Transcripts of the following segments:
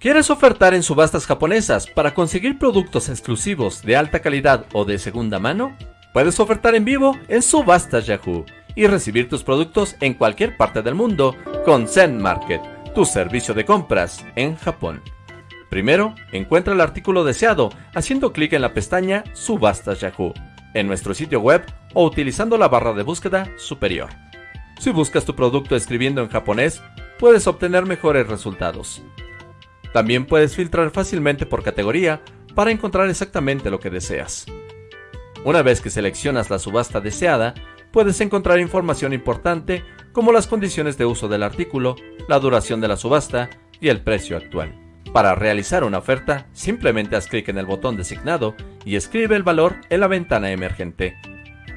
¿Quieres ofertar en subastas japonesas para conseguir productos exclusivos de alta calidad o de segunda mano? Puedes ofertar en vivo en Subastas Yahoo y recibir tus productos en cualquier parte del mundo con Zen Market, tu servicio de compras en Japón. Primero, encuentra el artículo deseado haciendo clic en la pestaña Subastas Yahoo en nuestro sitio web o utilizando la barra de búsqueda superior. Si buscas tu producto escribiendo en japonés, puedes obtener mejores resultados. También puedes filtrar fácilmente por categoría para encontrar exactamente lo que deseas. Una vez que seleccionas la subasta deseada, puedes encontrar información importante como las condiciones de uso del artículo, la duración de la subasta y el precio actual. Para realizar una oferta, simplemente haz clic en el botón designado y escribe el valor en la ventana emergente.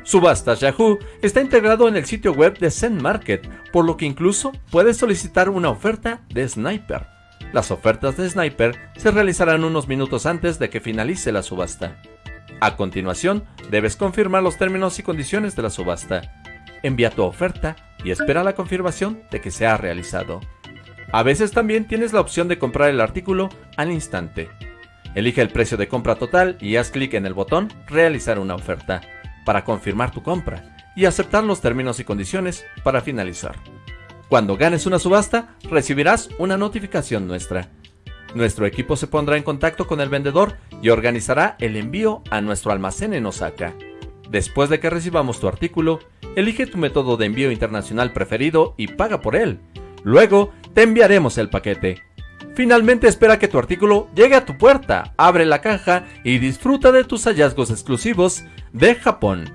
Subastas Yahoo está integrado en el sitio web de Zen Market, por lo que incluso puedes solicitar una oferta de Sniper. Las ofertas de Sniper se realizarán unos minutos antes de que finalice la subasta. A continuación, debes confirmar los términos y condiciones de la subasta. Envía tu oferta y espera la confirmación de que se ha realizado. A veces también tienes la opción de comprar el artículo al instante. Elige el precio de compra total y haz clic en el botón Realizar una oferta para confirmar tu compra y aceptar los términos y condiciones para finalizar. Cuando ganes una subasta, recibirás una notificación nuestra. Nuestro equipo se pondrá en contacto con el vendedor y organizará el envío a nuestro almacén en Osaka. Después de que recibamos tu artículo, elige tu método de envío internacional preferido y paga por él. Luego, te enviaremos el paquete. Finalmente espera que tu artículo llegue a tu puerta, abre la caja y disfruta de tus hallazgos exclusivos de Japón.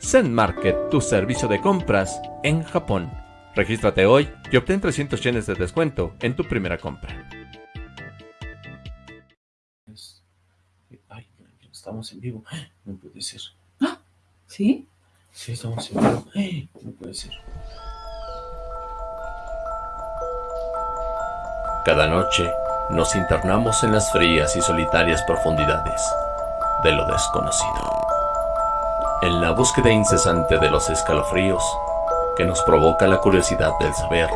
Zen Market, tu servicio de compras en Japón. Regístrate hoy y obtén 300 yenes de descuento en tu primera compra. Ay, estamos en vivo. No puede ser. ¿Sí? Sí, estamos en vivo. No puede ser. Cada noche nos internamos en las frías y solitarias profundidades de lo desconocido. En la búsqueda incesante de los escalofríos que nos provoca la curiosidad del saber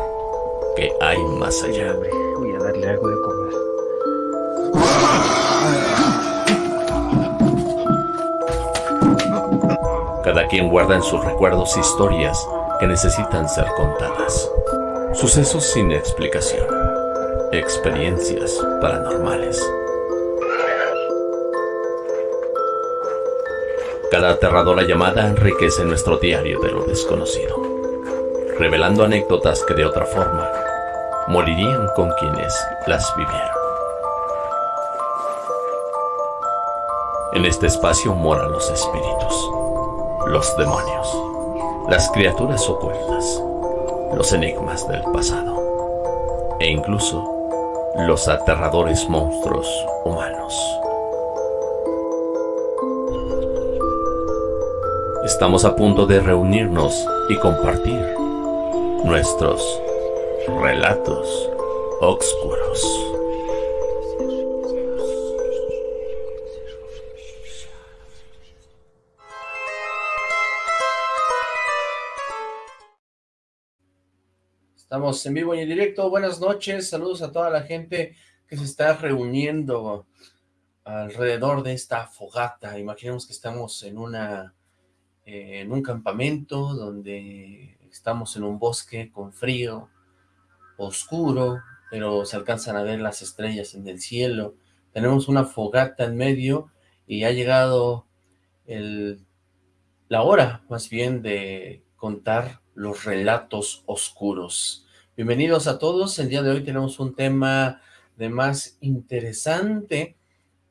que hay más allá. Voy a darle algo de comer. Cada quien guarda en sus recuerdos historias que necesitan ser contadas. Sucesos sin explicación experiencias paranormales. Cada aterradora llamada enriquece nuestro diario de lo desconocido, revelando anécdotas que de otra forma morirían con quienes las vivieron. En este espacio moran los espíritus, los demonios, las criaturas ocultas, los enigmas del pasado e incluso los aterradores monstruos humanos. Estamos a punto de reunirnos y compartir nuestros relatos oscuros. Estamos en vivo y en directo. Buenas noches. Saludos a toda la gente que se está reuniendo alrededor de esta fogata. Imaginemos que estamos en una eh, en un campamento donde estamos en un bosque con frío, oscuro, pero se alcanzan a ver las estrellas en el cielo. Tenemos una fogata en medio y ha llegado el, la hora, más bien, de contar los relatos oscuros. Bienvenidos a todos, el día de hoy tenemos un tema de más interesante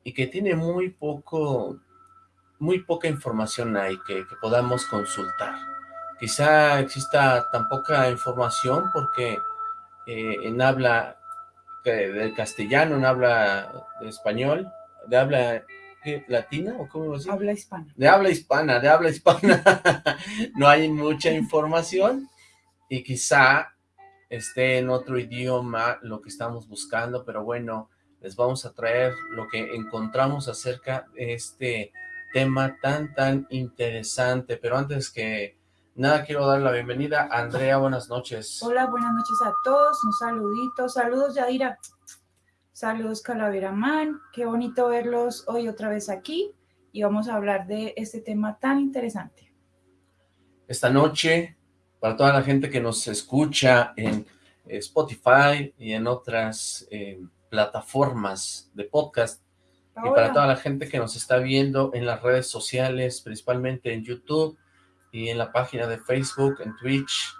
y que tiene muy poco, muy poca información ahí que, podamos consultar. Quizá exista tan poca información porque eh, en habla del castellano, en habla de español, de habla latina o cómo decir? Habla hispana. De habla hispana, de habla hispana. no hay mucha información y quizá esté en otro idioma lo que estamos buscando, pero bueno, les vamos a traer lo que encontramos acerca de este tema tan, tan interesante. Pero antes que nada, quiero dar la bienvenida Andrea, buenas noches. Hola, buenas noches a todos, un saludito, saludos Yadira. Saludos Calavera Man, qué bonito verlos hoy otra vez aquí y vamos a hablar de este tema tan interesante. Esta noche, para toda la gente que nos escucha en Spotify y en otras eh, plataformas de podcast, y para toda la gente que nos está viendo en las redes sociales, principalmente en YouTube y en la página de Facebook, en Twitch,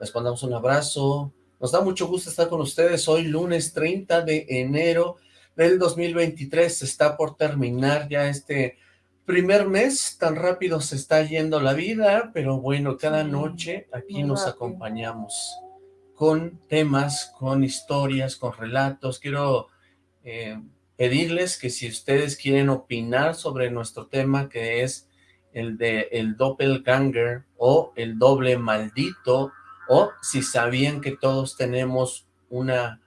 les mandamos un abrazo. Nos da mucho gusto estar con ustedes hoy, lunes 30 de enero del 2023. Está por terminar ya este primer mes. Tan rápido se está yendo la vida, pero bueno, cada noche aquí nos acompañamos con temas, con historias, con relatos. Quiero eh, pedirles que si ustedes quieren opinar sobre nuestro tema, que es el de el doppelganger o el doble maldito, o si sabían que todos tenemos una,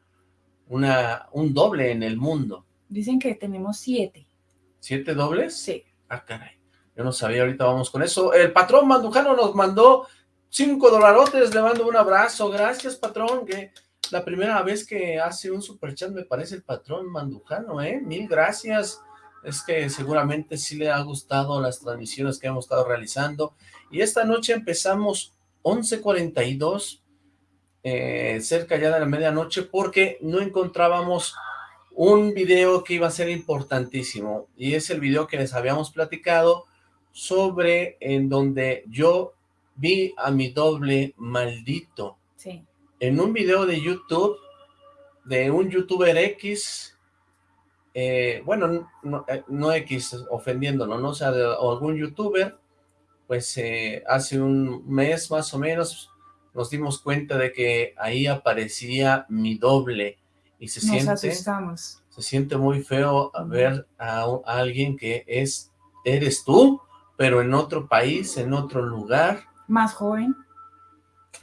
una, un doble en el mundo. Dicen que tenemos siete. ¿Siete dobles? Sí. Ah, caray. Yo no sabía, ahorita vamos con eso. El patrón Mandujano nos mandó cinco dolarotes, le mando un abrazo. Gracias, patrón, que la primera vez que hace un superchat me parece el patrón Mandujano, ¿eh? Mil gracias. Es que seguramente sí le ha gustado las transmisiones que hemos estado realizando. Y esta noche empezamos 11.42, eh, cerca ya de la medianoche, porque no encontrábamos un video que iba a ser importantísimo, y es el video que les habíamos platicado sobre en donde yo vi a mi doble maldito. Sí. En un video de YouTube, de un youtuber X, eh, bueno, no, eh, no, X ofendiéndolo, ¿no? O sea, de algún youtuber, pues eh, hace un mes más o menos nos dimos cuenta de que ahí aparecía mi doble y se nos siente asustamos. se siente muy feo ver a, a, alguien que es eres tú pero en otro país en otro lugar más joven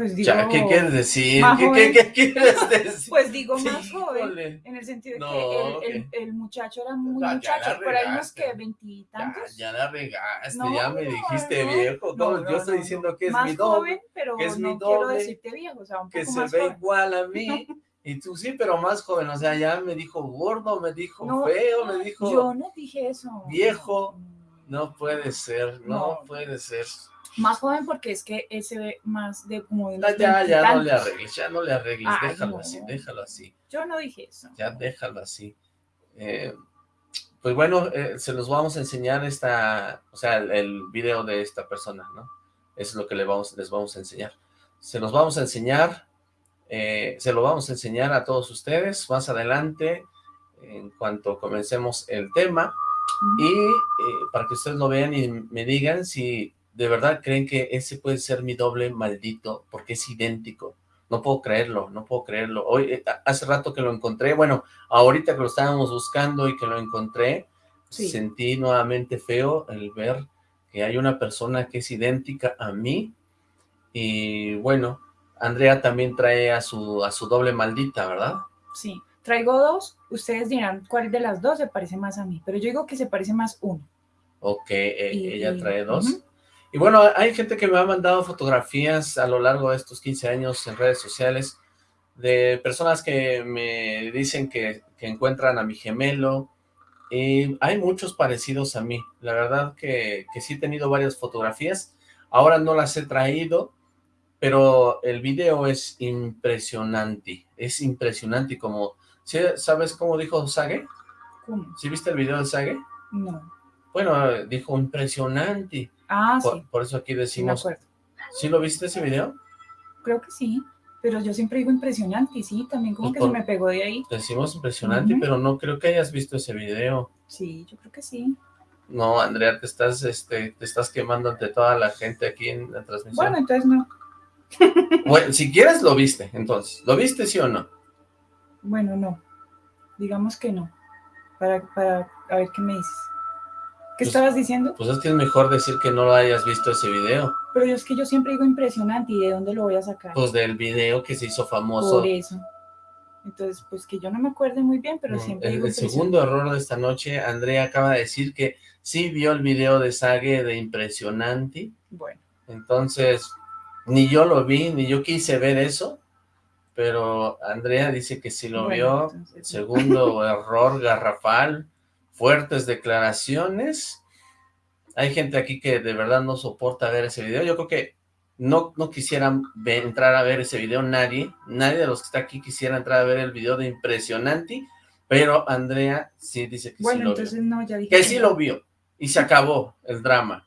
pues digo, ya, ¿qué quieres decir? ¿Qué, ¿Qué, ¿Qué, quieres decir? Pues digo más sí, joven, en el sentido de no, que el, okay. el, el, muchacho era muy ya, muchacho, por ahí unos que veintitantos. Ya, ya la regaste, no, ya me dijiste viejo. Yo estoy diciendo que es más mi doble. Joven, pero que es no mi doble, quiero decirte viejo, o sea, un que se más ve joven. igual a mí. Y tú sí, pero más joven, o sea, ya me dijo gordo, me dijo feo, me dijo... Yo no dije eso. Viejo, no puede ser, no, puede ser. Más joven porque es que él se ve más de como de Ya, ya, ya no le arregles, ya no le arregles, Ay, déjalo no. así, déjalo así. Yo no dije eso. Ya déjalo así. Eh, pues bueno, eh, se los vamos a enseñar esta, o sea, el, el, video de esta persona, ¿no? Eso es lo que le vamos, les vamos a enseñar. Se los vamos a enseñar, eh, se lo vamos a enseñar a todos ustedes más adelante, en cuanto comencemos el tema, y para que ustedes lo vean y me digan si de verdad creen que ese puede ser mi doble maldito, porque es idéntico. No puedo creerlo, no puedo creerlo. Hoy, eh, hace rato que lo encontré, bueno, ahorita que lo estábamos buscando y que lo encontré, sí. sentí nuevamente feo el ver que hay una persona que es idéntica a mí, y bueno, Andrea también trae a su, a su doble maldita, ¿verdad? Sí, traigo dos, ustedes dirán cuál de las dos se parece más a mí, pero yo digo que se parece más uno. Ok, y, ella trae dos. Uh -huh. Y bueno, hay gente que me ha mandado fotografías a lo largo de estos 15 años en redes sociales de personas que me dicen que, que encuentran a mi gemelo y hay muchos parecidos a mí. La verdad que, que sí he tenido varias fotografías. Ahora no las he traído, pero el video es impresionante. Es impresionante como... ¿sí, ¿Sabes cómo dijo Sage? ¿Cómo? ¿Sí viste el video de Sage? No. Bueno, dijo impresionante. Ah, por, sí. Por eso aquí decimos... Sí, ¿Sí lo viste ese video? Creo que sí, pero yo siempre digo impresionante, y sí, también como Pues que se me pegó de ahí. Decimos impresionante, pero no creo que hayas visto ese video. Sí, yo creo que sí. No, Andrea, te estás, este, te estás quemando ante toda la gente aquí en la transmisión. Bueno, entonces no. Bueno, si quieres lo viste, entonces. ¿Lo viste sí o no? Bueno, no. Digamos que no. Para, para a ver qué me dices. ¿Qué Pues- estabas diciendo? Pues es que es mejor decir que no lo hayas visto ese video. Pero es que yo siempre digo impresionante, ¿y de dónde lo voy a sacar? Pues del video que se hizo famoso. Por eso. Entonces, pues que yo no me acuerde muy bien, pero siempre El, digo el segundo error de esta noche, Andrea acaba de decir que sí vio el video de Sage de Impresionante. Bueno, Entonces, ni yo lo vi, ni yo quise ver eso. pero Andrea dice que sí lo vio. Segundo error garrafal, fuertes declaraciones. Hay gente aquí que de verdad no soporta ver ese video. Yo creo que no, no quisieran entrar a ver ese video nadie. Nadie de los que está aquí quisiera entrar a ver el video de Impresionante. Pero Andrea sí dice que sí lo entonces No, ya dije que, que sí lo vio. Y se acabó el drama.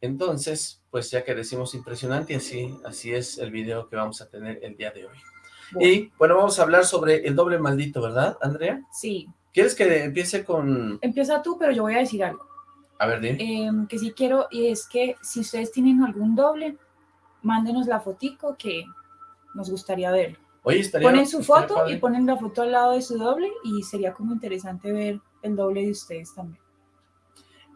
Entonces, pues ya que decimos impresionante, así, así es el video que vamos a tener el día de hoy. Y bueno, vamos a hablar sobre el doble maldito, ¿verdad, Andrea? Sí. ¿Quieres que empiece con...? Empieza tú, pero yo voy a decir algo. A ver, dime. Em, que sí quiero, y es que si ustedes tienen algún doble, mándenos la fotico que nos gustaría verlo. Oye, estaría, Ponen su foto y ponen la foto al lado de su doble y sería como interesante ver el doble de ustedes también.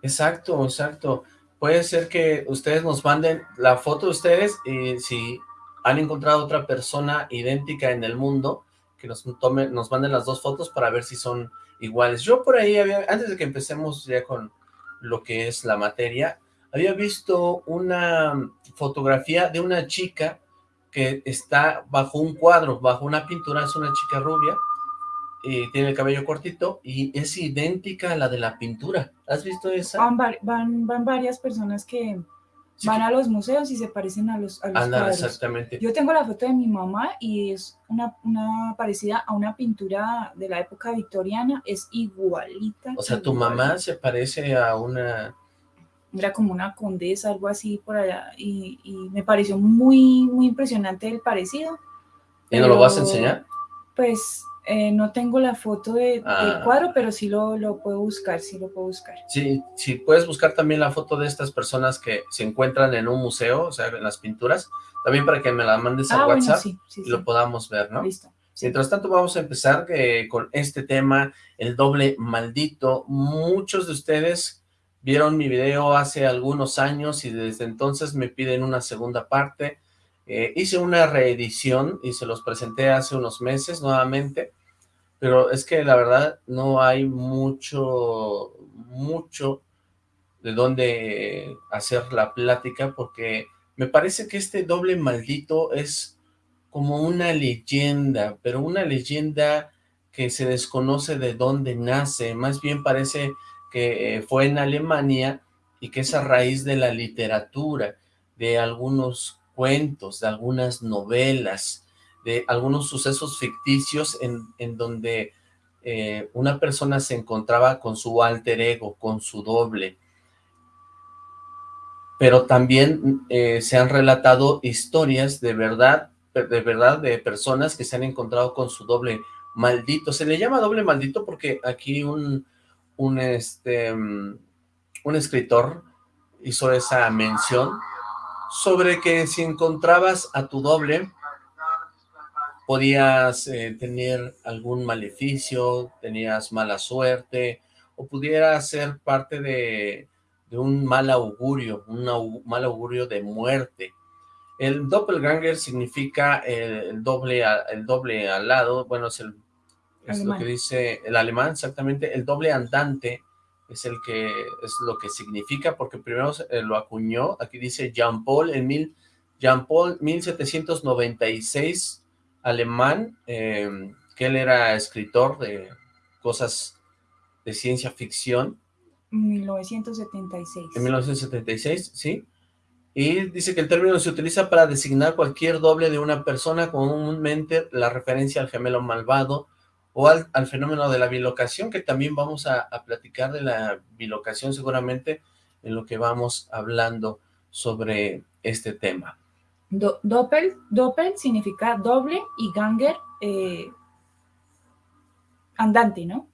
Exacto, exacto puede ser que ustedes nos manden la foto de ustedes y si han encontrado otra persona idéntica en el mundo, que nos tomen, nos manden las dos fotos para ver si son iguales. Yo por ahí había, antes de que empecemos ya con lo que es la materia, había visto una fotografía de una chica que está bajo un cuadro, bajo una pintura, es una chica rubia, y tiene el cabello cortito y es idéntica a la de la pintura. ¿Has visto esa? Van, van, varias personas que van a los museos y se parecen a los, a cuadros. exactamente. Yo tengo la foto de mi mamá y es una, una parecida a una pintura de la época victoriana, es igualita. O sea, tu mamá se parece a una... Era como una condesa, algo así por allá, y, y me pareció muy, muy impresionante el parecido. ¿Y no lo vas a enseñar? Pues eh, no tengo la foto de, del ah. cuadro, pero sí lo, lo, puedo buscar, sí lo puedo buscar. Sí, sí, puedes buscar también la foto de estas personas que se encuentran en un museo, o sea, en las pinturas, también para que me la mandes a ah, WhatsApp y lo podamos ver, ¿no? Listo. Mientras tanto vamos a empezar eh, con este tema, el doble maldito. Muchos de ustedes vieron mi video hace algunos años y desde entonces me piden una segunda parte. Eh, hice una reedición y se los presenté hace unos meses nuevamente pero es que la verdad no hay mucho, mucho de dónde hacer la plática, porque me parece que este doble maldito es como una leyenda, pero una leyenda que se desconoce de dónde nace, más bien parece que fue en Alemania y que es a raíz de la literatura, de algunos cuentos, de algunas novelas, de algunos sucesos ficticios en, en donde eh, una persona se encontraba con su alter ego, con su doble. Pero también eh, se han relatado historias de verdad, de verdad, de personas que se han encontrado con su doble maldito. Se le llama doble maldito porque aquí un, un, este, un escritor hizo esa mención sobre que si encontrabas a tu doble, podías eh, tener algún maleficio, tenías mala suerte, o pudiera ser parte de, un mal augurio, un mal augurio de muerte. El doppelganger significa el, doble, el doble al lado, bueno, es, el, es lo que dice el alemán, exactamente, el doble andante es el que es lo que significa, porque primero eh, lo acuñó, aquí dice Jean Paul en mil, Jean Paul 1796 alemán, eh, que él era escritor de cosas de ciencia ficción. 1976. En 1976, sí. Y dice que el término se utiliza para designar cualquier doble de una persona, comúnmente la referencia al gemelo malvado o al, fenómeno de la bilocación, que también vamos a, platicar de la bilocación seguramente en lo que vamos hablando sobre este tema doppel, doppel significa doble y ganger eh, andante, ¿no?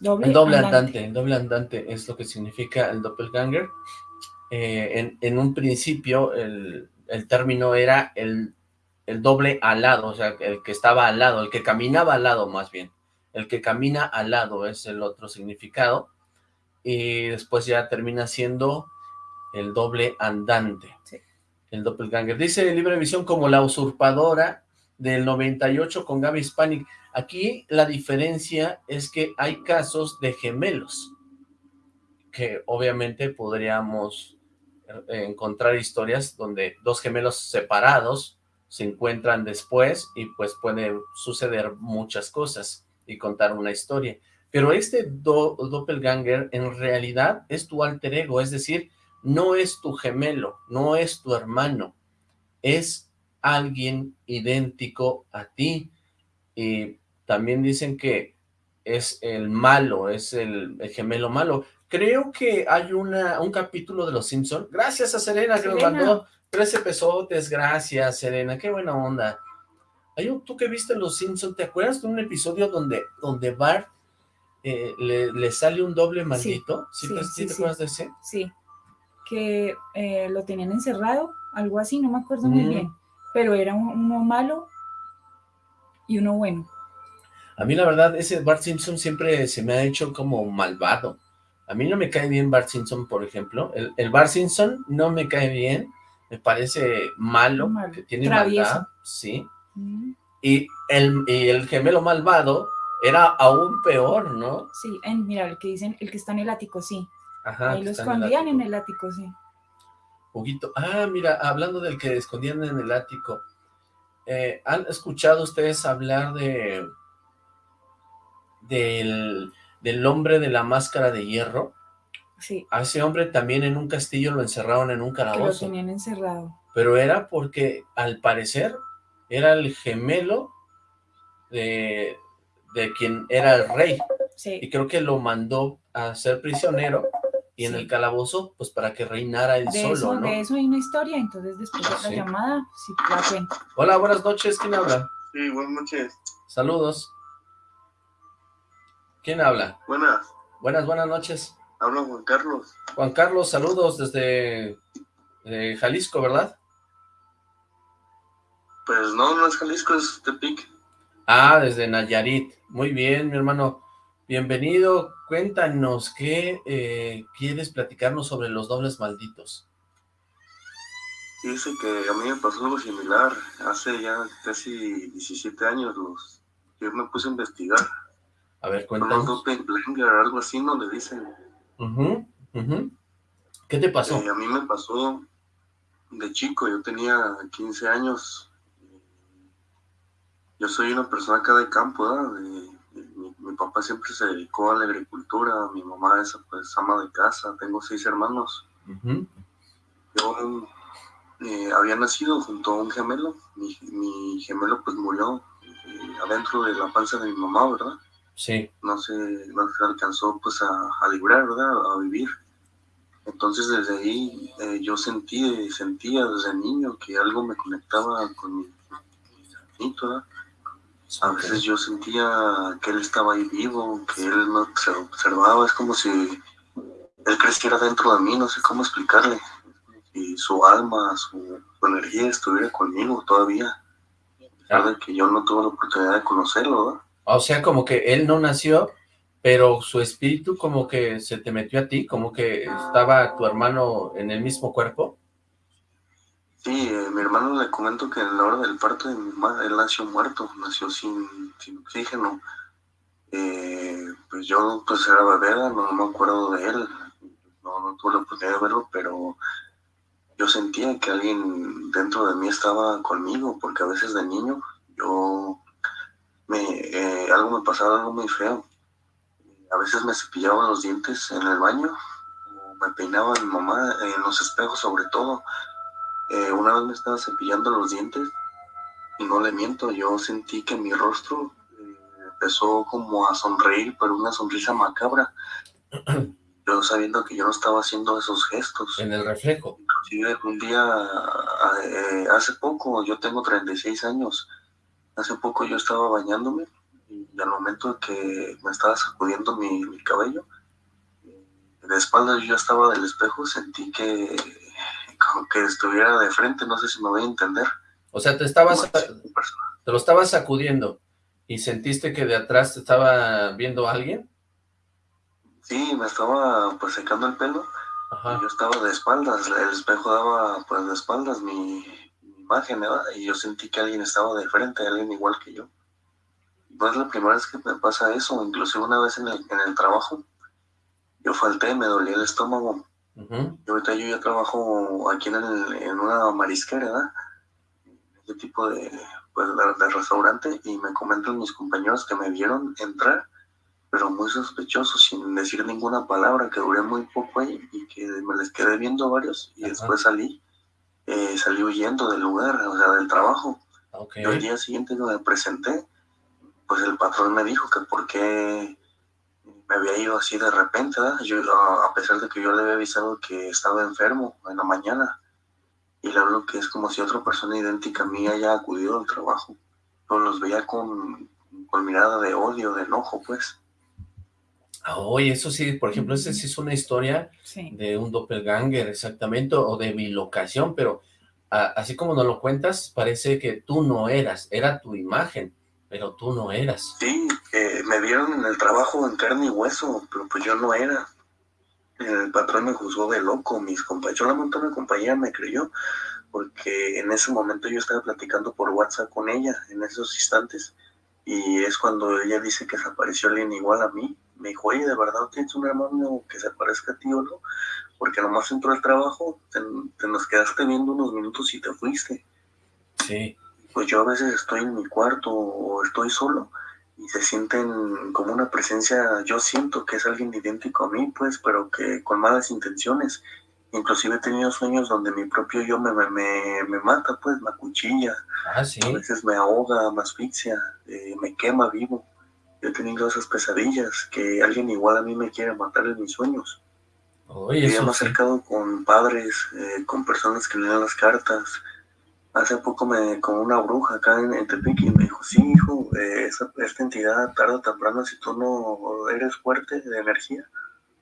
doble, el doble andante. el doble andante es lo que significa el doppelganger. Eh, en, un principio el, término era el, el doble alado, o sea, el que estaba al lado, el que caminaba al lado más bien. El que camina al lado es el otro significado. Y después ya termina siendo el doble andante. Sí el doppelganger. Dice Libre Visión como la usurpadora del 98 con Gaby Hispanic. Aquí la diferencia es que hay casos de gemelos, que obviamente podríamos eh, encontrar historias donde dos gemelos separados se encuentran después y pues puede suceder muchas cosas y contar una historia. Pero este doppelganger en realidad es tu alter ego, es decir, no es tu gemelo, no es tu hermano, es alguien idéntico a ti. Y también dicen que es el malo, es el, gemelo malo. Creo que hay una, un capítulo de Los Simpson. Gracias a Serena, que nos mandó 13 pesotes. Gracias, Serena. Qué buena onda. Hay un, tú que viste Los Simpson, ¿te acuerdas de un episodio donde, donde Bart eh, le, sale un doble maldito? ¿Sí, te, acuerdas de ese? Sí, que eh, lo tenían encerrado, algo así, no me acuerdo muy bien. Pero era uno malo y uno bueno. A mí la verdad, ese Bart Simpson siempre se me ha hecho como malvado. A mí no me cae bien Bart Simpson, por ejemplo. El, el Bart Simpson no me cae bien. Me parece malo, que tiene maldad. Sí. Mm. Y, el, y el gemelo malvado era aún peor, ¿no? Sí, mira, el que dicen, el que está en el ático, sí. Ajá, Ahí lo escondían en el, ático, sí. Huguito, ah, mira, hablando del que escondían en el ático, eh, ¿han escuchado ustedes hablar de del, del hombre de la máscara de hierro. Sí. A ese hombre también en un castillo lo encerraron en un calabozo. lo tenían encerrado. Pero era porque, al parecer, era el gemelo de, de quien era el rey. Sí. Y creo que lo mandó a ser prisionero y en el calabozo, pues para que reinara él solo, eso, ¿no? De eso hay una historia, entonces después de la llamada, si la cuento. Hola, buenas noches, ¿quién habla? Sí, buenas noches. Saludos. ¿Quién habla? Buenas. Buenas, buenas noches. Habla Juan Carlos. Juan Carlos, saludos desde Jalisco, ¿verdad? Pues no, no es Jalisco, es Tepic. Ah, desde Nayarit. Muy bien, mi hermano. Bienvenido. Cuéntanos, ¿qué eh, quieres platicarnos sobre los dobles malditos? Dice que a mí me pasó algo similar. Hace ya casi 17 años los, yo me puse a investigar a ver, cuéntanos. algo así, ¿no? Le dicen. ¿Qué te pasó? Eh, a mí me pasó de chico, yo tenía 15 años. Yo soy una persona acá de campo, ¿verdad? mi, papá siempre se dedicó a la agricultura, mi mamá es pues ama de casa, tengo seis hermanos. Yo eh, había nacido junto a un gemelo, mi, gemelo pues murió eh, adentro de la panza de mi mamá, ¿verdad? Sí. No se, no se alcanzó pues a, librar, ¿verdad? A vivir. Entonces desde ahí eh, yo sentí, sentía desde niño que algo me conectaba con mi, hermanito, ¿verdad? A veces yo sentía que él estaba ahí vivo, que él no se observaba, es como si él creciera dentro de mí, no sé cómo explicarle. Y su alma, su, energía estuviera conmigo todavía. A de que yo no tuve la oportunidad de conocerlo, ¿verdad? O sea, como que él no nació, pero su espíritu como que se te metió a ti, como que estaba tu hermano en el mismo cuerpo. Sí, eh, mi hermano le comento que en la hora del parto de mi mamá, él nació muerto, nació sin, sin oxígeno. Eh, pues yo pues era bebé, no, me acuerdo de él, no, no tuve la oportunidad de verlo, pero yo sentía que alguien dentro de mí estaba conmigo, porque a veces de niño yo me, eh, algo me pasaba, algo muy feo. A veces me cepillaba los dientes en el baño, o me peinaba mi mamá en los espejos sobre todo. Eh, una vez me estaba cepillando los dientes y no le miento, yo sentí que mi rostro eh, empezó como a sonreír, pero una sonrisa macabra. yo sabiendo que yo no estaba haciendo esos gestos. En el reflejo. Inclusive un día, hace poco, yo tengo 36 años, Hace poco yo estaba bañándome y al momento que me estaba sacudiendo mi, cabello, de espaldas yo estaba del espejo, sentí que como que estuviera de frente, no sé si me voy a entender. O sea, te estabas, te lo estabas sacudiendo y sentiste que de atrás te estaba viendo alguien. Sí, me estaba pues secando el pelo. yo estaba de espaldas, el espejo daba pues de espaldas, mi, imagen, Y yo sentí que alguien estaba de frente, alguien igual que yo. No es la primera vez que me pasa eso, inclusive una vez en el, en el trabajo, yo falté, me dolía el estómago. Y ahorita yo ya trabajo aquí en, en una marisquera, ¿verdad? de tipo de, pues, de, restaurante y me comentan mis compañeros que me vieron entrar, pero muy sospechoso, sin decir ninguna palabra, que duré muy poco ahí y que me les quedé viendo varios y después salí, eh, salí huyendo del lugar, o sea, del trabajo. Y el día siguiente que me presenté, pues el patrón me dijo que por qué me había ido así de repente, Yo, a pesar de que yo le había avisado que estaba enfermo en la mañana, y le hablo que es como si otra persona idéntica a mí haya acudido al trabajo, pero los veía con, con mirada de odio, de enojo, pues. Ah, oye, eso sí, por ejemplo, esa sí es una historia de un doppelganger, exactamente, o de mi locación, pero así como nos lo cuentas, parece que tú no eras, era tu imagen, pero tú no eras. Sí, eh, me vieron en el trabajo en carne y hueso, pero pues yo no era. El patrón me juzgó de loco, mis compañeros, yo la monté una compañía, me creyó, porque en ese momento yo estaba platicando por WhatsApp con ella, en esos instantes, y es cuando ella dice que desapareció alguien igual a mí. Me dijo, oye, ¿de verdad tienes un hermano que se parezca a ti o no? Porque nomás entró al trabajo, te, te nos quedaste viendo unos minutos y te fuiste. Sí pues yo a veces estoy en mi cuarto o estoy solo y se sienten como una presencia, yo siento que es alguien idéntico a mí, pues, pero que con malas intenciones. Inclusive he tenido sueños donde mi propio yo me, me, me mata, pues, me acuchilla. Ah, ¿sí? A veces me ahoga, me asfixia, eh, me quema vivo. Yo he tenido esas pesadillas, que alguien igual a mí me quiere matar en mis sueños. Oye, me he acercado con padres, eh, con personas que dan las cartas, hace poco me con una bruja acá en, Tepic y me dijo, sí, hijo, eh, esta entidad tarde o temprano, si tú no eres fuerte de energía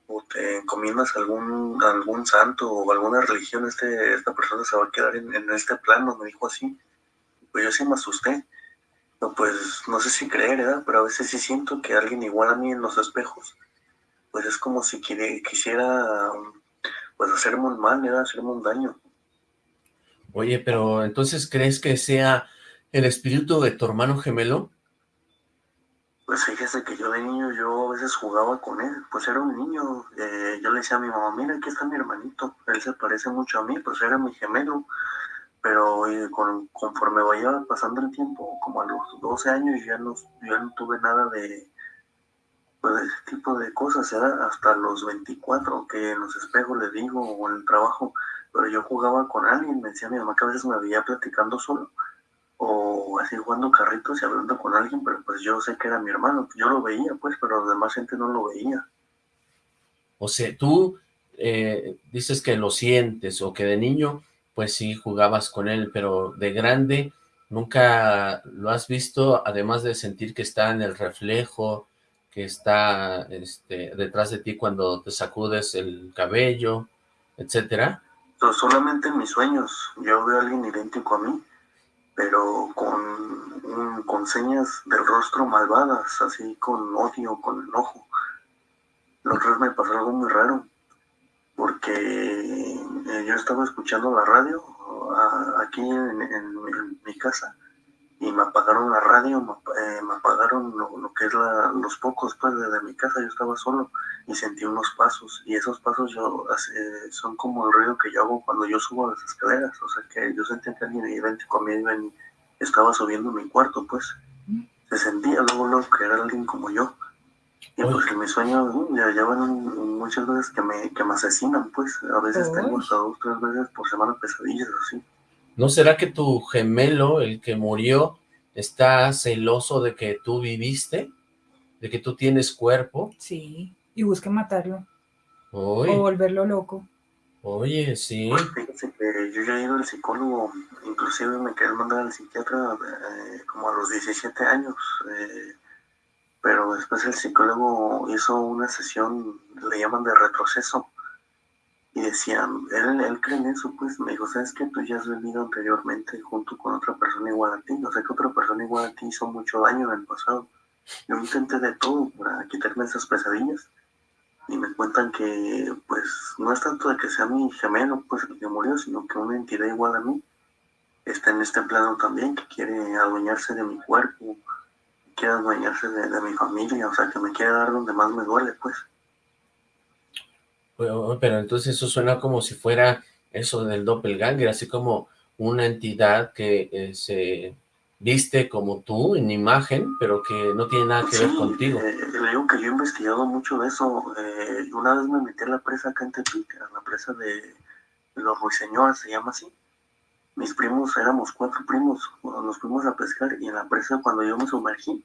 o te encomiendas a algún, algún santo o alguna religión, este, esta persona se va a quedar en, este plano, me dijo así. Pues yo sí me asusté. Pues no sé si creer, ¿verdad? Pero a veces sí siento que alguien igual a mí en los espejos, pues es como si quisiera pues hacerme un mal, ¿verdad? Hacerme un daño. Oye, pero entonces, ¿crees que sea el espíritu de tu hermano gemelo? Pues fíjese que yo de niño, yo a veces jugaba con él, pues era un niño, eh, yo le decía a mi mamá, mira, aquí está mi hermanito, él se parece mucho a mí, pues era mi gemelo, pero eh, conforme vaya pasando el tiempo, como a los 12 años, ya no, ya no tuve nada de, pues, ese tipo de cosas, era hasta los 24, que en los espejos le digo, o en el trabajo, pero yo jugaba con alguien, me decía mi mamá que a veces me veía platicando solo, o así jugando carritos y hablando con alguien, pero pues yo sé que era mi hermano, yo lo veía pues, pero la demás gente no lo veía. O sea, tú eh, dices que lo sientes, o que de niño, pues sí jugabas con él, pero de grande nunca lo has visto, además de sentir que está en el reflejo, que está este, detrás de ti cuando te sacudes el cabello, etcétera. Solamente en mis sueños. Yo veo a alguien idéntico a mí, pero con, con señas del rostro malvadas, así con odio, con enojo. La otra me pasó algo muy raro, porque eh, yo estaba escuchando la radio aquí en mi casa, y me apagaron la radio, me, eh, apagaron lo, que es los pocos pues desde mi casa, yo estaba solo y sentí unos pasos y esos pasos yo eh, son como el ruido que yo hago cuando yo subo las escaleras, o sea que yo sentía que alguien idéntico a mí estaba subiendo mi cuarto pues, se sentía luego, luego que era alguien como yo. Y pues en mis sueños ya llevan muchas veces que me, que me asesinan, pues. A veces tengo hasta dos, tres veces por semana pesadillas así. ¿No será que tu gemelo, el que murió, está celoso de que tú viviste? ¿De que tú tienes cuerpo? Sí, y busca matarlo. O volverlo loco. Oye, sí. Pues fíjese que yo ya he ido al psicólogo, inclusive me quedé mandar al psiquiatra eh, como a los 17 años, eh, pero después el psicólogo hizo una sesión, le llaman de retroceso, y decían, él, él cree en eso, pues me dijo, ¿sabes que Tú ya has venido anteriormente junto con otra persona igual a ti, o sea que otra persona igual a ti hizo mucho daño en el pasado. Yo intenté de todo para quitarme esas pesadillas y me cuentan que pues no es tanto de que sea mi gemelo pues el que murió, sino que una entidad igual a mí está en este plano también, que quiere adueñarse de mi cuerpo, quiere adueñarse de, de mi familia, o sea que me quiere dar donde más me duele pues. Pero, entonces eso suena como si fuera eso del doppelganger, así como una entidad que eh, se viste como tú en imagen, pero que no tiene nada que ver contigo. Eh, le digo que yo he investigado mucho de eso. Eh, una vez me metí a la presa acá en Tepic, a la presa de, los ruiseñores, se llama así. Mis primos, éramos cuatro primos, nos fuimos a pescar y en la presa cuando yo me sumergí,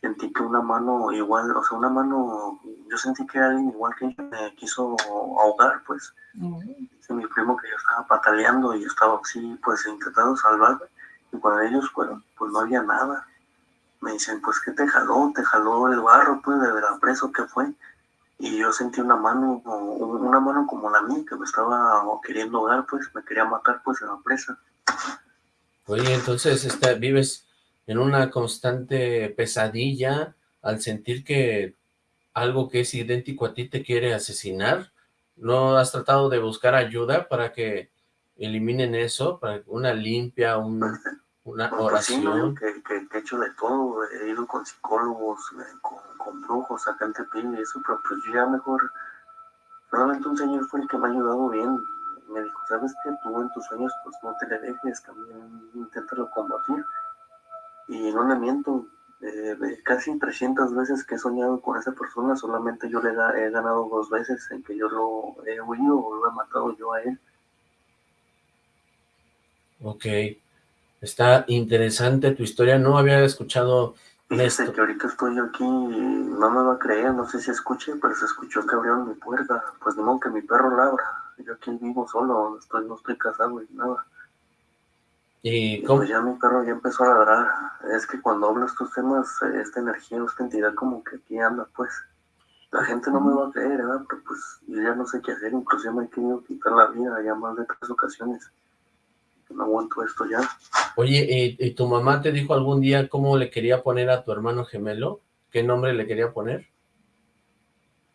sentí que una mano igual, o sea, una mano, yo sentí que alguien igual que me quiso ahogar, pues. mi primo que yo estaba pataleando y yo estaba así, pues intentando salvarme y cuando ellos fueron, pues no había nada. Me dicen, pues, ¿qué te jaló? ¿Te jaló el barro, pues, de la presa qué fue? Y yo sentí una mano, una mano como la mía, que me estaba queriendo dar, pues, me quería matar, pues, en la presa. Oye, entonces, este, vives en una constante pesadilla al sentir que algo que es idéntico a ti te quiere asesinar. ¿No has tratado de buscar ayuda para que eliminen eso, para una limpia, una pues oración. que, que, he hecho de todo, he ido con psicólogos, eh, con, con brujos acá en Tepín y eso, pero pues ya mejor, realmente un señor fue el que me ha ayudado bien, me dijo, ¿sabes qué? Tú en tus sueños pues no te le dejes, también inténtalo combatir, y no le miento, eh, casi 300 veces que he soñado con esa persona, solamente yo le he ganado dos veces en que yo lo he huido o lo he matado yo a él. Ok, está interesante tu historia, no había escuchado esto. que ahorita estoy aquí, no me va a creer, no sé si escuche, pero se escuchó que abrieron mi puerta, pues de modo que mi perro labra, yo aquí vivo solo, estoy, no estoy casado y nada. ¿Y, cómo? Pues ya mi perro ya empezó a ladrar, es que cuando hablo estos temas, esta energía, esta entidad como que aquí anda, pues. La gente no me va a creer, ¿verdad? Pero pues yo ya no sé qué hacer, incluso me he querido quitar la vida ya más de tres ocasiones no aguanto esto ya. Oye, ¿y, tu mamá te dijo algún día cómo le quería poner a tu hermano gemelo? ¿Qué nombre le quería poner?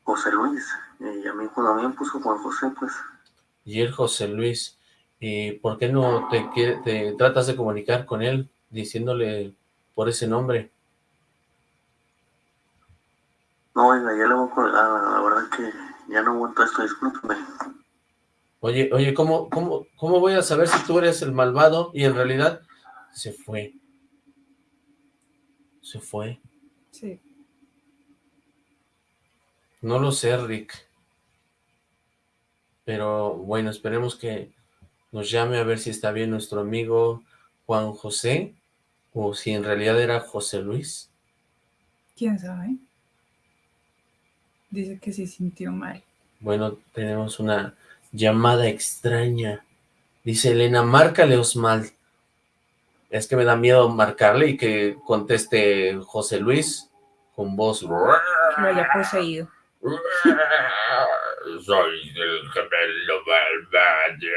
José Luis, y a mí cuando me puso Juan José, pues. Y él José Luis, ¿y por qué no te, te tratas de comunicar con él diciéndole por ese nombre? No, oiga, ya le voy a colgar, la verdad que ya no aguanto esto, discúlpeme. Oye, oye, ¿cómo, cómo, ¿cómo voy a saber si tú eres el malvado? Y en realidad se fue. Se fue. Sí. No lo sé, Rick. Pero bueno, esperemos que nos llame a ver si está bien nuestro amigo Juan José o si en realidad era José Luis. ¿Quién sabe? Dice que se sintió mal. Bueno, tenemos una llamada extraña. Dice Elena, márcale Osmal. Es que me da miedo marcarle y que conteste José Luis con voz. Que lo haya poseído. Soy el gemelo malvado.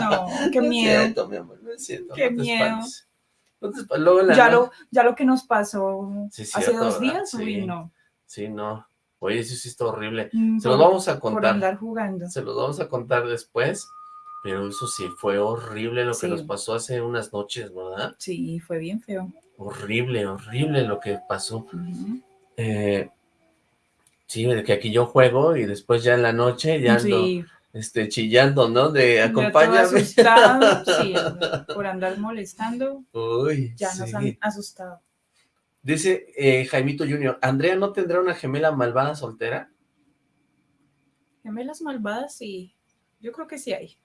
no, qué miedo. mi amor, siento, qué miedo. ya, lo, ya lo que nos pasó hace dos días, sí. no. Sí, no. Oye, eso sí está horrible. Mm, se los vamos a contar. Por andar jugando. Se los vamos a contar después. Pero eso sí, fue horrible lo que nos pasó hace unas noches, ¿verdad? Sí, fue bien feo. Horrible, horrible lo que pasó. eh, sí, que aquí yo juego y después ya en la noche ya ando este, chillando, ¿no? De acompáñame. sí, por andar molestando. Uy, Ya nos han asustado. Dice eh, Jaimito Junior, ¿Andrea no tendrá una gemela malvada soltera? Gemelas malvadas, sí. Yo creo que sí hay.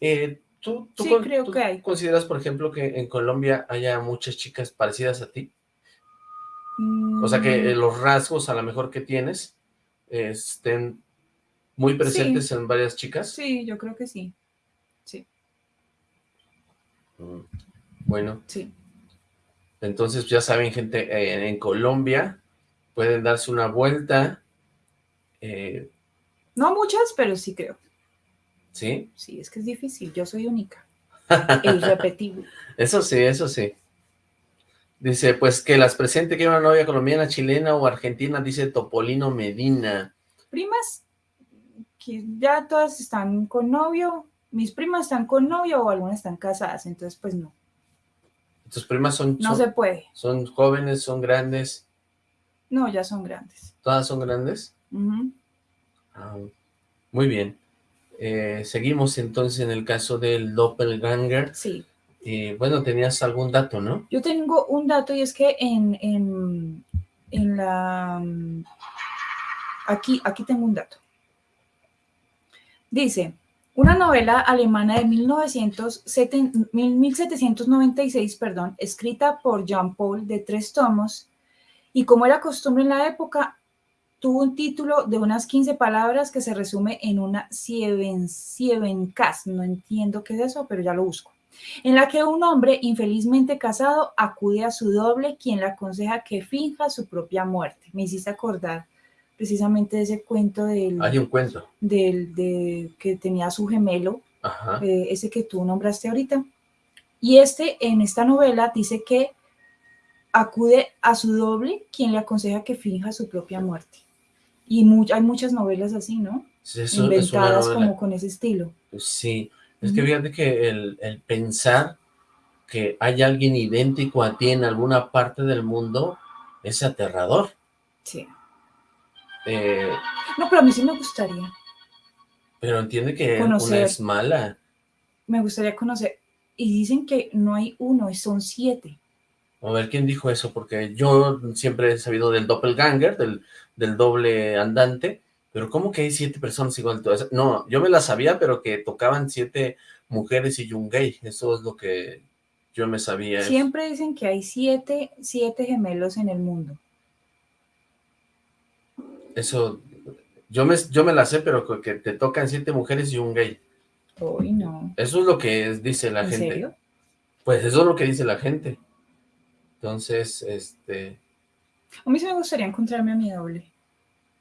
Eh, ¿tú, sí, creo que hay. consideras, por ejemplo, que en Colombia haya muchas chicas parecidas a ti? O sea, que mm. los rasgos a lo mejor que tienes estén muy presentes en varias chicas. Sí, yo creo que sí. Sí. Mm. Bueno. Sí. Entonces, ya saben, gente, eh, en Colombia pueden darse una vuelta. Eh, no muchas, pero sí creo. ¿Sí? Sí, es que es difícil. Yo soy única. e irrepetible. Eso sí, eso sí. Dice, pues que las presente que una novia colombiana, chilena o argentina, dice Topolino Medina. Primas, que ya todas están con novio. Mis primas están con novio o algunas están casadas, entonces pues no. ¿Tus primas son... No se puede. ¿Son jóvenes, son grandes? No, ya son grandes. ¿Todas son grandes? Ah, Muy bien. Eh, seguimos entonces en el caso del doppelganger. Sí. Y bueno, tenías algún dato, ¿no? Yo tengo un dato y es que en, en, en la... Aquí, aquí tengo un dato. Dice, una novela alemana de 1796, perdón, escrita por Jean Paul de tres tomos, y como era costumbre en la época, tuvo un título de unas 15 palabras que se resume en una Sieven, Sievencast, no entiendo qué es eso, pero ya lo busco, en la que un hombre infelizmente casado acude a su doble, quien le aconseja que finja su propia muerte. Me hiciste acordar precisamente de ese cuento del... Hay un cuento. Del, de, que tenía su gemelo, Ajá. eh, ese que tú nombraste ahorita. Y este, en esta novela, dice que acude a su doble, quien le aconseja que finja su propia muerte. Y hay muchas novelas así, ¿no? Sí, eso Inventadas como con ese estilo. Sí, es que fíjate que el, el pensar que hay alguien idéntico a ti en alguna parte del mundo es aterrador. Sí. Eh, No, pero a mí sí me gustaría. pero entiende que Conocer. una es mala. Me gustaría conocer. Y dicen que no hay uno, son siete. A ver, ¿quién dijo eso? Porque yo siempre he sabido del doppelganger, del, del doble andante, pero ¿cómo que hay siete personas igual? Todas? No, yo me la sabía, pero que tocaban siete mujeres y un gay. Eso es lo que yo me sabía. Siempre dicen que hay siete, siete gemelos en el mundo. Eso, yo me, yo me la sé, pero que te tocan siete mujeres y un gay. Uy, no. Eso es lo que dice la ¿En gente. serio? Pues eso es lo que dice la gente. Entonces, este, A mí sí me gustaría encontrarme a mi doble.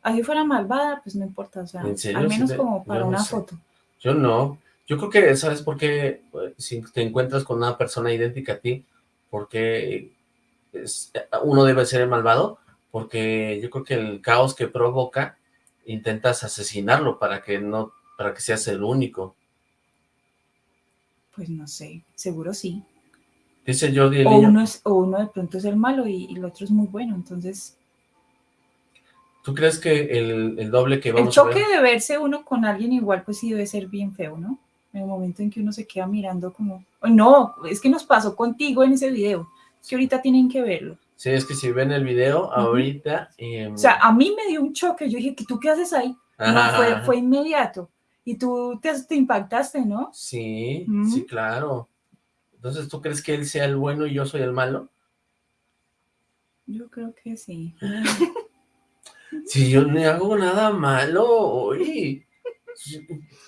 Así fuera malvada, pues no importa, o sea, ¿En serio? al menos como para no una sé. foto. yo no. Yo creo que, ¿sabes por qué? Eh, Si te encuentras con una persona idéntica a ti, porque es- uno debe ser el malvado, porque yo creo que el caos que provoca, intentas asesinarlo para que no, para que seas el único. Pues no sé, seguro sí. Dice Jordi el O uno, es, o uno de pronto es el malo y, y el otro es muy bueno, entonces... ¿tú crees que el, el doble que El vamos a choque ver? de verse uno con alguien igual, pues sí debe ser bien feo, ¿no? En el momento en que uno se queda mirando como... "Ay, No, es que nos pasó contigo en ese video. Es que ahorita tienen que verlo. Sí, es que si ven el video ahorita... em, O sea, a mí me dio un choque. Yo dije, ¿que ¿tú qué haces ahí? No, ajá, fue, ajá. fue inmediato. Y tú te, te impactaste, ¿no? Sí, sí, claro. Entonces, ¿tú crees que él sea el bueno y yo soy el malo? Yo creo que sí. Si yo no hago nada malo, oye.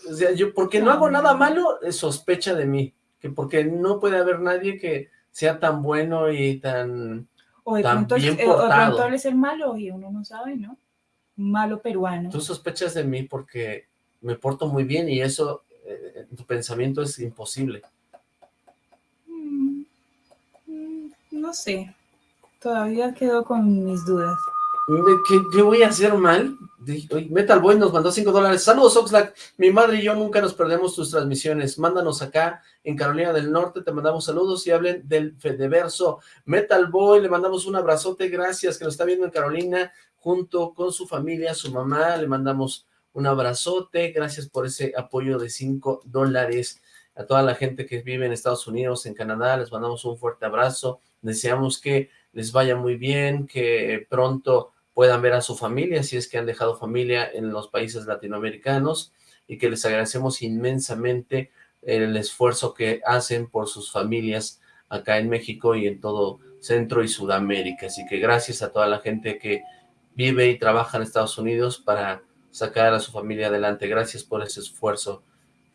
O sea, yo, porque no hago nada malo, sospecha de mí. Que porque no puede haber nadie que sea tan bueno y tan... O de, Tan pronto, bien eh, o de pronto es el malo y uno no sabe, ¿no? Malo peruano. Tú sospechas de mí porque me porto muy bien y eso, eh, en tu pensamiento es imposible. Mm, mm, No sé. Todavía quedo con mis dudas. ¿Qué, voy a hacer mal? Metal Boy nos mandó 5 dólares. Saludos, Oxlack. Mi madre y yo nunca nos perdemos tus transmisiones. Mándanos acá en Carolina del Norte. Te mandamos saludos y hablen del Fedeverso. Metal Boy, le mandamos un abrazote. Gracias que nos está viendo en Carolina junto con su familia, su mamá. Le mandamos un abrazote. Gracias por ese apoyo de 5 dólares. A toda la gente que vive en Estados Unidos, en Canadá, les mandamos un fuerte abrazo. Deseamos que les vaya muy bien, que pronto puedan ver a su familia, si es que han dejado familia en los países latinoamericanos, y que les agradecemos inmensamente el esfuerzo que hacen por sus familias acá en México y en todo Centro y Sudamérica. Así que gracias a toda la gente que vive y trabaja en Estados Unidos para sacar a su familia adelante. Gracias por ese esfuerzo.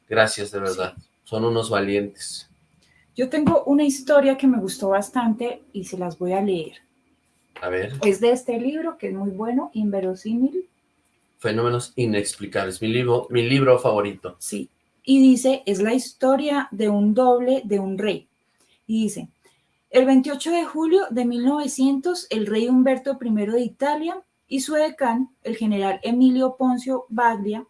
Gracias, de verdad. Son unos valientes. Yo tengo una historia que me gustó bastante y se las voy a leer. A ver, Es de este libro que es muy bueno, Inverosímil. Fenómenos Inexplicables, mi libro, mi libro favorito. Sí. Y dice, es la historia de un doble de un rey. Y dice, el 28 de julio de 1900, el rey Humberto I de Italia y su decán, el general Emilio Poncio Baglia,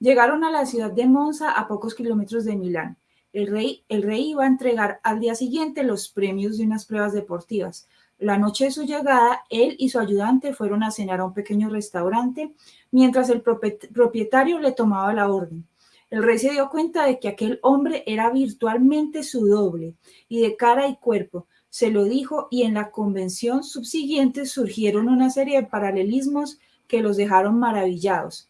llegaron a la ciudad de Monza a pocos kilómetros de Milán. El rey, el rey iba a entregar al día siguiente los premios de unas pruebas deportivas. La noche de su llegada, él y su ayudante fueron a cenar a un pequeño restaurante mientras el propietario le tomaba la orden. El rey se dio cuenta de que aquel hombre era virtualmente su doble y de cara y cuerpo. Se lo dijo y en la convención subsiguiente surgieron una serie de paralelismos que los dejaron maravillados.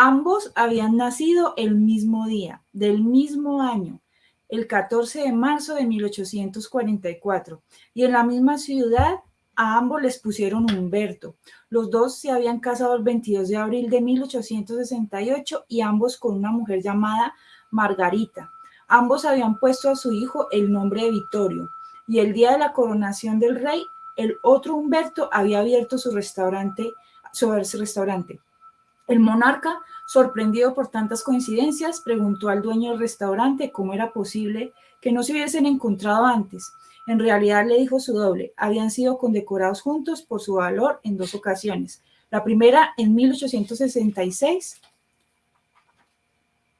Ambos habían nacido el mismo día, del mismo año, el 14 de marzo de 1844, y en la misma ciudad a ambos les pusieron Humberto. Los dos se habían casado el 22 de abril de 1868 y ambos con una mujer llamada Margarita. Ambos habían puesto a su hijo el nombre de Vittorio y el día de la coronación del rey, el otro Humberto había abierto su restaurante, su restaurante. El monarca, sorprendido por tantas coincidencias, preguntó al dueño del restaurante cómo era posible que no se hubiesen encontrado antes. En realidad, le dijo su doble, habían sido condecorados juntos por su valor en dos ocasiones. La primera en 1866,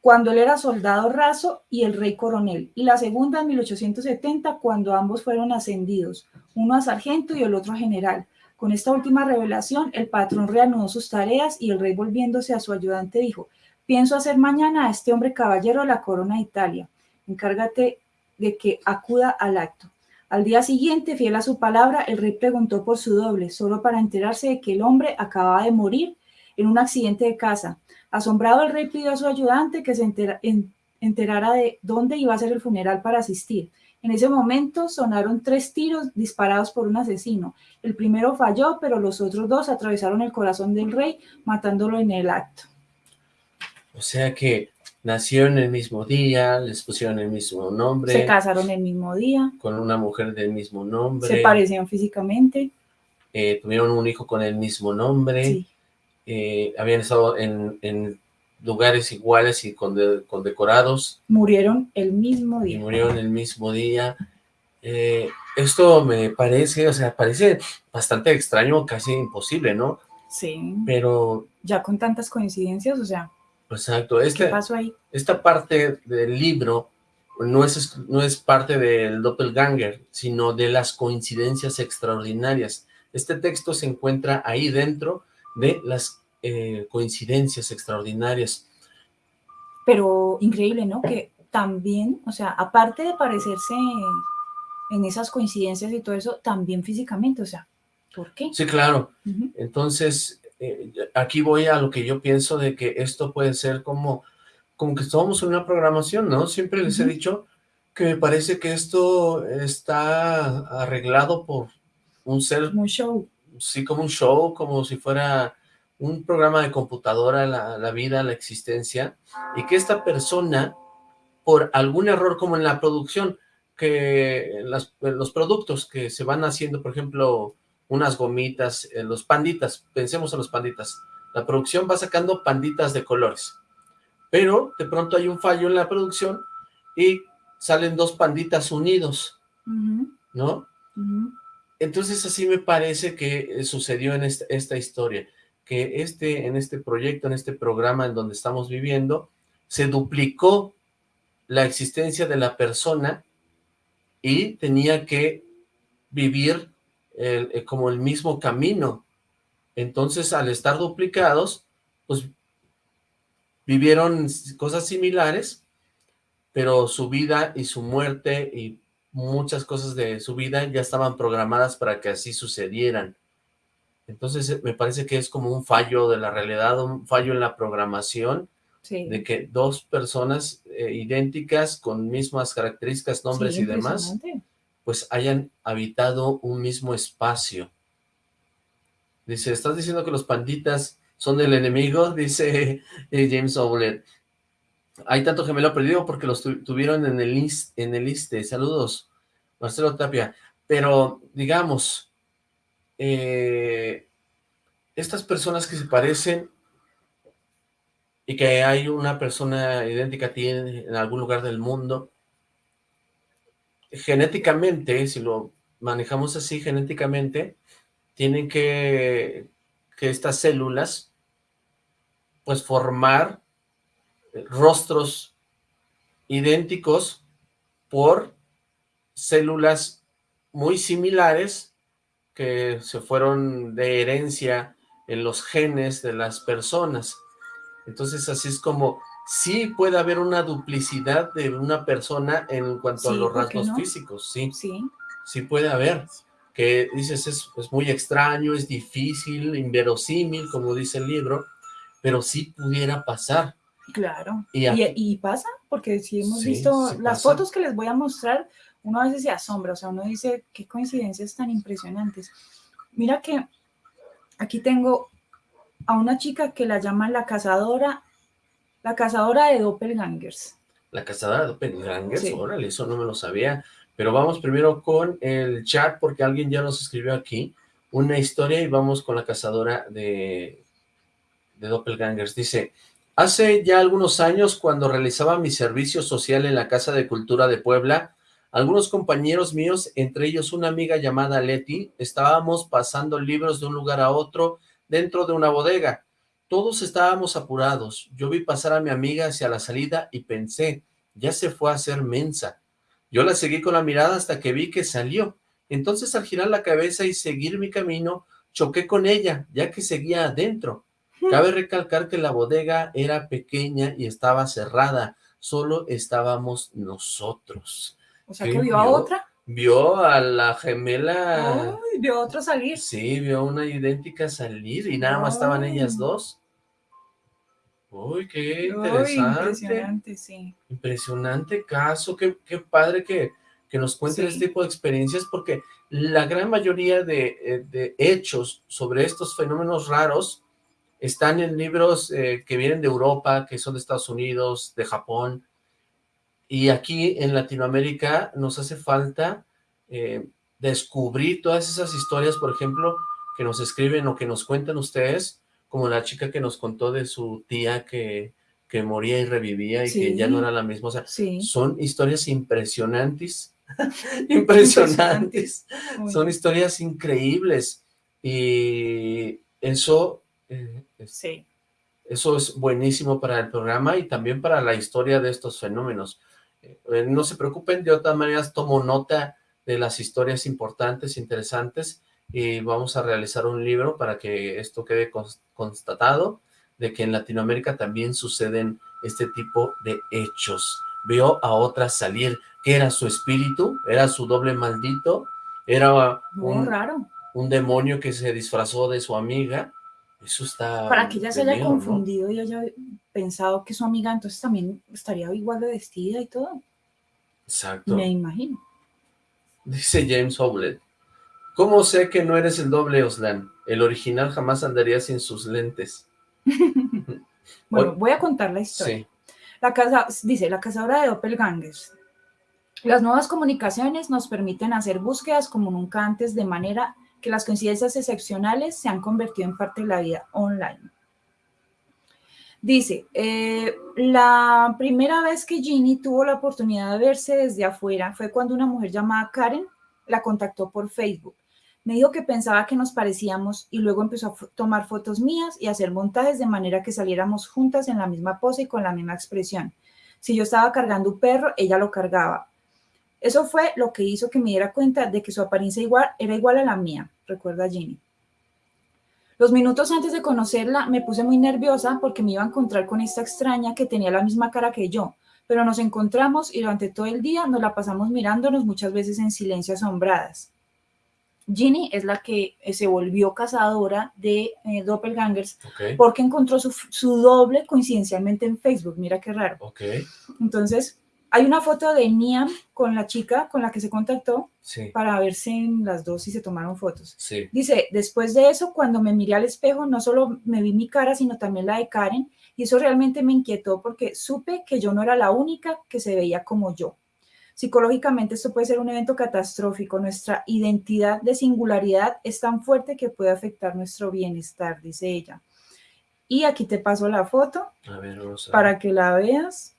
cuando él era soldado raso y el rey coronel, y la segunda en 1870, cuando ambos fueron ascendidos, uno a sargento y el otro a general. Con esta última revelación, el patrón reanudó sus tareas y el rey volviéndose a su ayudante dijo, pienso hacer mañana a este hombre caballero la corona de Italia. Encárgate de que acuda al acto. Al día siguiente, fiel a su palabra, el rey preguntó por su doble, solo para enterarse de que el hombre acababa de morir en un accidente de casa. Asombrado, el rey pidió a su ayudante que se enterara de dónde iba a ser el funeral para asistir. En ese momento sonaron tres tiros disparados por un asesino. El primero falló, pero los otros dos atravesaron el corazón del rey, matándolo en el acto. O sea que Nacieron el mismo día, les pusieron el mismo nombre. Se casaron el mismo día. Con una mujer del mismo nombre. Se parecían físicamente. Eh, tuvieron un hijo con el mismo nombre. Sí. Eh, habían estado en, lugares iguales y con condecorados. Murieron el mismo día. Y murieron el mismo día. Eh, esto me parece, o sea, parece bastante extraño, casi imposible, ¿no? Sí. Pero... Ya con tantas coincidencias, o sea... Exacto. Este, ¿Qué pasó ahí? Esta parte del libro no es, no es parte del doppelganger, sino de las coincidencias extraordinarias. Este texto se encuentra ahí dentro de las eh, coincidencias extraordinarias. Pero increíble, ¿no? Que también, o sea, aparte de parecerse en esas coincidencias y todo eso, también físicamente, o sea, ¿por qué? Sí, claro. Entonces, eh, aquí voy a lo que yo pienso de que esto puede ser como, como que estamos en una programación, ¿no? Siempre les he dicho que me parece que esto está arreglado por un ser... un show. Sí, como un show, como si fuera un programa de computadora, la, la vida, la existencia, y que esta persona, por algún error como en la producción, que los productos que se van haciendo, por ejemplo, unas gomitas, eh, los panditas, pensemos en los panditas. La producción va sacando panditas de colores, pero de pronto hay un fallo en la producción y salen dos panditas unidos, ¿no? Entonces así me parece que eh, sucedió en esta, esta, historia, que este, en este proyecto, en este programa en donde estamos viviendo, se duplicó la existencia de la persona y tenía que vivir eh, como el mismo camino. Entonces, al estar duplicados, pues vivieron cosas similares, pero su vida y su muerte y muchas cosas de su vida ya estaban programadas para que así sucedieran. Entonces, eh, me parece que es como un fallo de la realidad, un fallo en la programación, de que dos personas eh, idénticas, con mismas características, nombres y demás, pues hayan habitado un mismo espacio. Dice, ¿estás diciendo que los panditas son el enemigo? Dice eh, James Owler. Hay tanto gemelo perdido porque los tuvieron en el, en el ISTE. Saludos, Marcelo Tapia. Pero, digamos, eh, estas personas que se parecen y que hay una persona idéntica ti en algún lugar del mundo, genéticamente, si lo manejamos así genéticamente, tienen que, que estas células, pues formar rostros idénticos por células muy similares que se fueron de herencia en los genes de las personas. Entonces así es como sí puede haber una duplicidad de una persona en cuanto a los rasgos físicos, sí. Sí. Sí puede haber. Que dices, es, es, muy extraño, es difícil, inverosímil, como dice el libro, pero sí pudiera pasar. Claro. Y, pasa, porque si hemos visto las fotos que les voy a mostrar, uno a veces se asombra, o sea, uno dice, qué coincidencias tan impresionantes. Mira que aquí tengo a una chica que la llaman la cazadora, la cazadora de doppelgangers. La cazadora de doppelgangers, órale, eso no me lo sabía. Pero vamos primero con el chat, porque alguien ya nos escribió aquí una historia y vamos con la cazadora de, de doppelgangers. Dice, hace ya algunos años, cuando realizaba mi servicio social en la Casa de Cultura de Puebla, algunos compañeros míos, entre ellos una amiga llamada Leti, estábamos pasando libros de un lugar a otro dentro de una bodega. Todos estábamos apurados. Yo vi pasar a mi amiga hacia la salida y pensé, ya se fue a hacer mensa. Yo la seguí con la mirada hasta que vi que salió. Entonces al girar la cabeza y seguir mi camino, choqué con ella, ya que seguía adentro. Cabe recalcar que la bodega era pequeña y estaba cerrada. Solo estábamos nosotros. O sea, que vio a otra. Vio a la gemela. Ay, vio a otra salir. Sí, vio a una idéntica salir y nada más estaban ellas dos. Uy, qué interesante. impresionante, sí. Impresionante caso, qué, qué padre que, que nos cuenten este tipo de experiencias, porque la gran mayoría de, eh, de, hechos sobre estos fenómenos raros están en libros eh, que vienen de Europa, que son de Estados Unidos, de Japón, y aquí en Latinoamérica nos hace falta eh, descubrir todas esas historias, por ejemplo, que nos escriben o que nos cuentan ustedes, como la chica que nos contó de su tía que, que moría y revivía y que ya no era la misma. O sea, son historias impresionantes, impresionantes. son historias increíbles. Y eso, eh, eso es buenísimo para el programa y también para la historia de estos fenómenos. Eh, no se preocupen, de otras maneras tomo nota de las historias importantes, interesantes, y vamos a realizar un libro para que esto quede constatado, de que en Latinoamérica también suceden este tipo de hechos. Veo a otra salir, que era su espíritu, era su doble maldito, era un, raro. un demonio que se disfrazó de su amiga, eso está... Para que ella se haya confundido y haya pensado que su amiga entonces también estaría igual de vestida y todo. Exacto. Me imagino. Dice James Howlett. ¿Cómo sé que no eres el doble Oslan? El original jamás andaría sin sus lentes. bueno, voy a contar la historia. Sí. La casa, dice, la cazadora de doppelgangers. Las nuevas comunicaciones nos permiten hacer búsquedas como nunca antes de manera que las coincidencias excepcionales se han convertido en parte de la vida online. Dice, eh, la primera vez que Ginny tuvo la oportunidad de verse desde afuera fue cuando una mujer llamada Karen la contactó por Facebook. Me dijo que pensaba que nos parecíamos y luego empezó a tomar fotos mías y hacer montajes de manera que saliéramos juntas en la misma pose y con la misma expresión. Si yo estaba cargando un perro, ella lo cargaba. Eso fue lo que hizo que me diera cuenta de que su apariencia igual, era igual a la mía, recuerda Ginny. Los minutos antes de conocerla me puse muy nerviosa porque me iba a encontrar con esta extraña que tenía la misma cara que yo, pero nos encontramos y durante todo el día nos la pasamos mirándonos muchas veces en silencio asombradas. Ginny es la que eh, se volvió cazadora de eh, doppelgangers porque encontró su, su, doble coincidencialmente en Facebook. Mira qué raro. Entonces, hay una foto de Niam con la chica con la que se contactó para verse en las dos y se tomaron fotos. Dice, después de eso, cuando me miré al espejo, no solo me vi mi cara, sino también la de Karen, y eso realmente me inquietó porque supe que yo no era la única que se veía como yo. Psicológicamente esto puede ser un evento catastrófico. Nuestra identidad de singularidad es tan fuerte que puede afectar nuestro bienestar, dice ella. Y aquí te paso la foto para que la veas.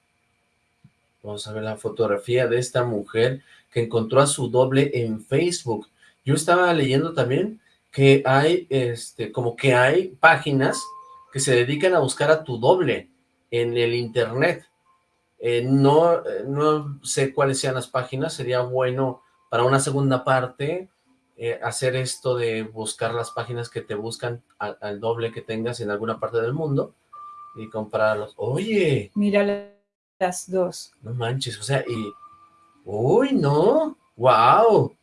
Vamos a ver la fotografía de esta mujer que encontró a su doble en Facebook. Yo estaba leyendo también que hay, este, como que hay páginas que se dedican a buscar a tu doble en el internet. Eh, no, eh, no sé cuáles sean las páginas, sería bueno para una segunda parte eh, hacer esto de buscar las páginas que te buscan al, doble que tengas en alguna parte del mundo y comprarlos. Oye. Mira las dos. No manches, o sea, y... Uy, no. Wow.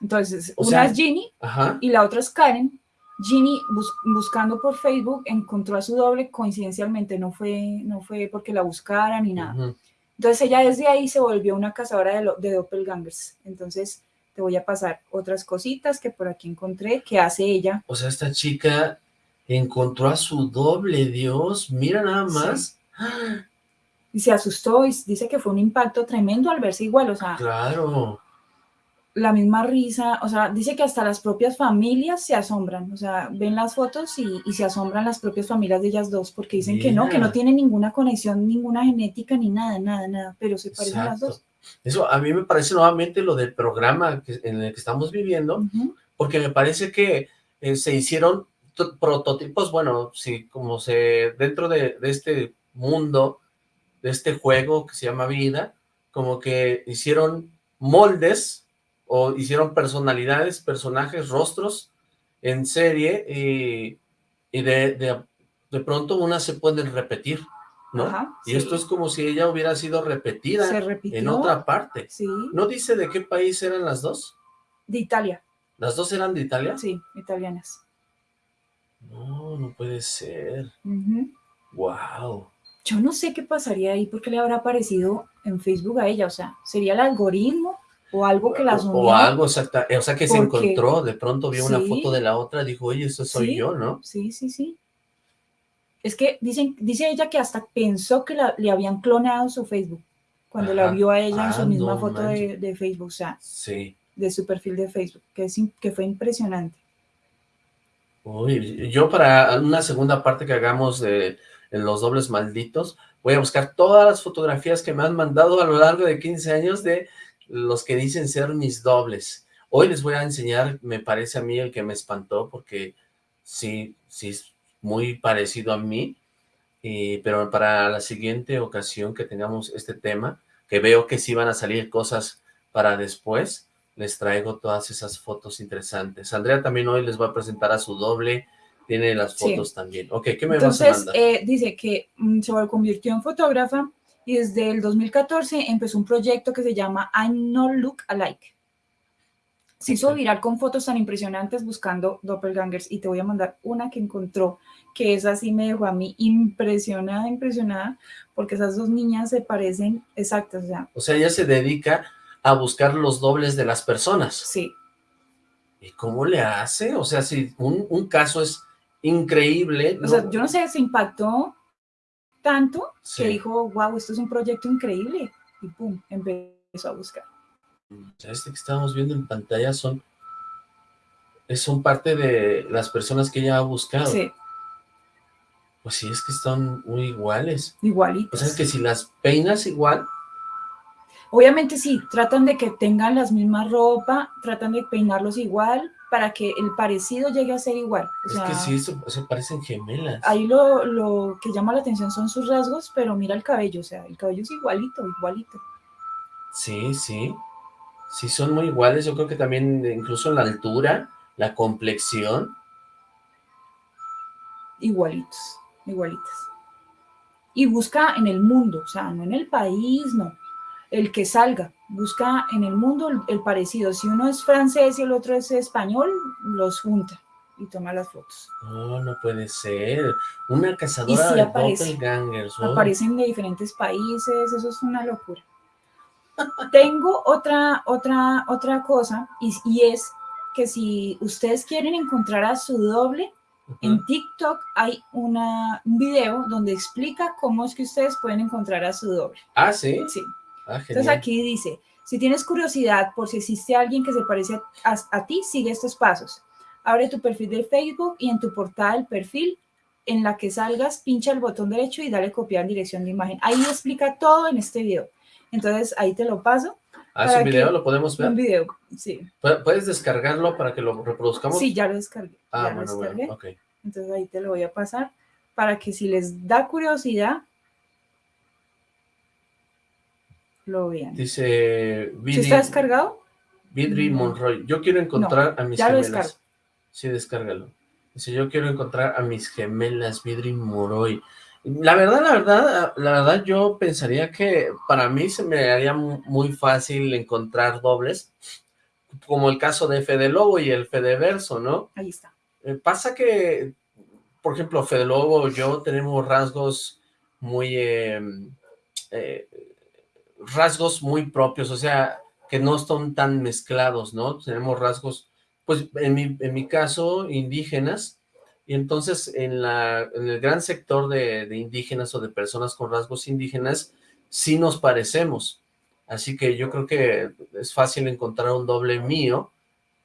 Entonces, o una sea, es Ginny ajá. y la otra es Karen. Ginny bus buscando por Facebook encontró a su doble coincidencialmente, no fue, no fue porque la buscaran ni nada. Uh -huh. Entonces ella desde ahí se volvió una cazadora de, de doppelgangers. Entonces te voy a pasar otras cositas que por aquí encontré que hace ella. O sea, esta chica encontró a su doble, Dios, mira nada más. Sí. Y se asustó y dice que fue un impacto tremendo al verse igual, o sea. Claro la misma risa, o sea, dice que hasta las propias familias se asombran, o sea, ven las fotos y, y se asombran las propias familias de ellas dos, porque dicen que no, que no tienen ninguna conexión, ninguna genética, ni nada, nada, nada, pero se parecen Exacto. las dos. Eso a mí me parece nuevamente lo del programa que, en el que estamos viviendo, uh -huh. porque me parece que eh, se hicieron prototipos, bueno, sí, como se, dentro de, de este mundo, de este juego que se llama vida, como que hicieron moldes o hicieron personalidades, personajes, rostros en serie y, y de, de, de, pronto unas se pueden repetir, ¿no? Ajá, y sí. esto es como si ella hubiera sido repetida en otra parte. Sí. ¿No dice de qué país eran las dos? De Italia. ¿Las dos eran de Italia? Sí, italianas. No, no puede ser. Uh -huh. Wow. Yo no sé qué pasaría ahí porque le habrá aparecido en Facebook a ella, o sea, ¿sería el algoritmo? o algo que las unió. O algo, exacta, o sea, que se encontró, de pronto vio sí, una foto de la otra, dijo, oye, eso soy sí, yo, ¿no? Sí, sí, sí. Es que dicen, dice ella que hasta pensó que la, le habían clonado su Facebook, cuando Ajá. la vio a ella ah, en su misma no, foto de, de, Facebook, o sea, sí. de su perfil de Facebook, que, es, que fue impresionante. Uy, yo para una segunda parte que hagamos de los dobles malditos, voy a buscar todas las fotografías que me han mandado a lo largo de 15 años de los que dicen ser mis dobles. Hoy les voy a enseñar, me parece a mí el que me espantó, porque sí, sí es muy parecido a mí, pero para la siguiente ocasión que tengamos este tema, que veo que sí van a salir cosas para después, les traigo todas esas fotos interesantes. Andrea también hoy les va a presentar a su doble, tiene las fotos sí. también. Ok, ¿qué me Entonces, vas a mandar? Eh, dice que mm, se convirtió en fotógrafa y desde el 2014 empezó un proyecto que se llama I'm Not Look Alike. Se hizo viral con fotos tan impresionantes buscando doppelgangers y te voy a mandar una que encontró, que es así me dejó a mí impresionada, impresionada, porque esas dos niñas se parecen exactas. O sea, o sea ella se dedica a buscar los dobles de las personas. Sí. ¿Y cómo le hace? O sea, si un, un caso es increíble. O ¿no? sea, yo no sé, se impactó tanto Sí. que dijo, wow, esto es un proyecto increíble. Y pum, empezó a buscar. O sea, este que estamos viendo en pantalla son, son parte de las personas que ella ha buscado. Sí, Pues sí, es que están muy iguales. O igualitos. sea, que si las peinas igual, Obviamente sí, tratan de que tengan las mismas ropa, tratan de peinarlos igual para que el parecido llegue a ser igual. O es sea, que sí, eso, se parecen gemelas. Ahí lo, lo que llama la atención son sus rasgos, pero mira el cabello, o sea, el cabello es igualito, igualito. Sí, sí. Sí, son muy iguales. Yo creo que también, incluso en la altura, la complexión. igualitos, igualitos. Y busca en el mundo, o sea, no en el país, no. El que salga, busca en el mundo el, el parecido. Si uno es francés y el otro es español, los junta y toma las fotos. No, no puede ser. Una cazadora sí de aparece. oh. Aparecen de diferentes países, eso es una locura. Tengo otra, otra, otra cosa, y, y es que si ustedes quieren encontrar a su doble, en TikTok hay una, un video donde explica cómo es que ustedes pueden encontrar a su doble. Ah, ¿sí? Sí. Ah, Entonces aquí dice, si tienes curiosidad por si existe alguien que se parece a, a, a ti, sigue estos pasos. Abre tu perfil de Facebook y en tu portada del perfil, en la que salgas, pincha el botón derecho y dale copiar dirección de imagen. Ahí explica todo en este video. Entonces ahí te lo paso. Ah, ¿es un video? ¿Lo podemos ver? Un video, sí. ¿Pu- ¿Puedes descargarlo para que lo reproduzcamos? Sí, ya lo descargué. Ah, ya lo bueno, descargué. bueno, ok. Entonces ahí te lo voy a pasar para que si les da curiosidad, lo vean. Dice... ¿Sí está descargado? Vidri No. Monroy. Yo quiero encontrar a mis ya lo gemelas. descargo. Sí, descárgalo. Dice, yo quiero encontrar a mis gemelas, Vidri Monroy. La verdad, la verdad, la verdad, yo pensaría que para mí se me haría mu- muy fácil encontrar dobles, como el caso de Fede Lobo y el Fede Verso, ¿no? Ahí está. Eh, pasa que, por ejemplo, Fede Lobo y yo tenemos rasgos muy, eh, eh, rasgos muy propios, o sea, que no están tan mezclados, ¿no? Tenemos rasgos, pues, en mi, en mi caso, indígenas, y entonces en, la, en el gran sector de, de indígenas o de personas con rasgos indígenas, sí nos parecemos. Así que yo creo que es fácil encontrar un doble mío,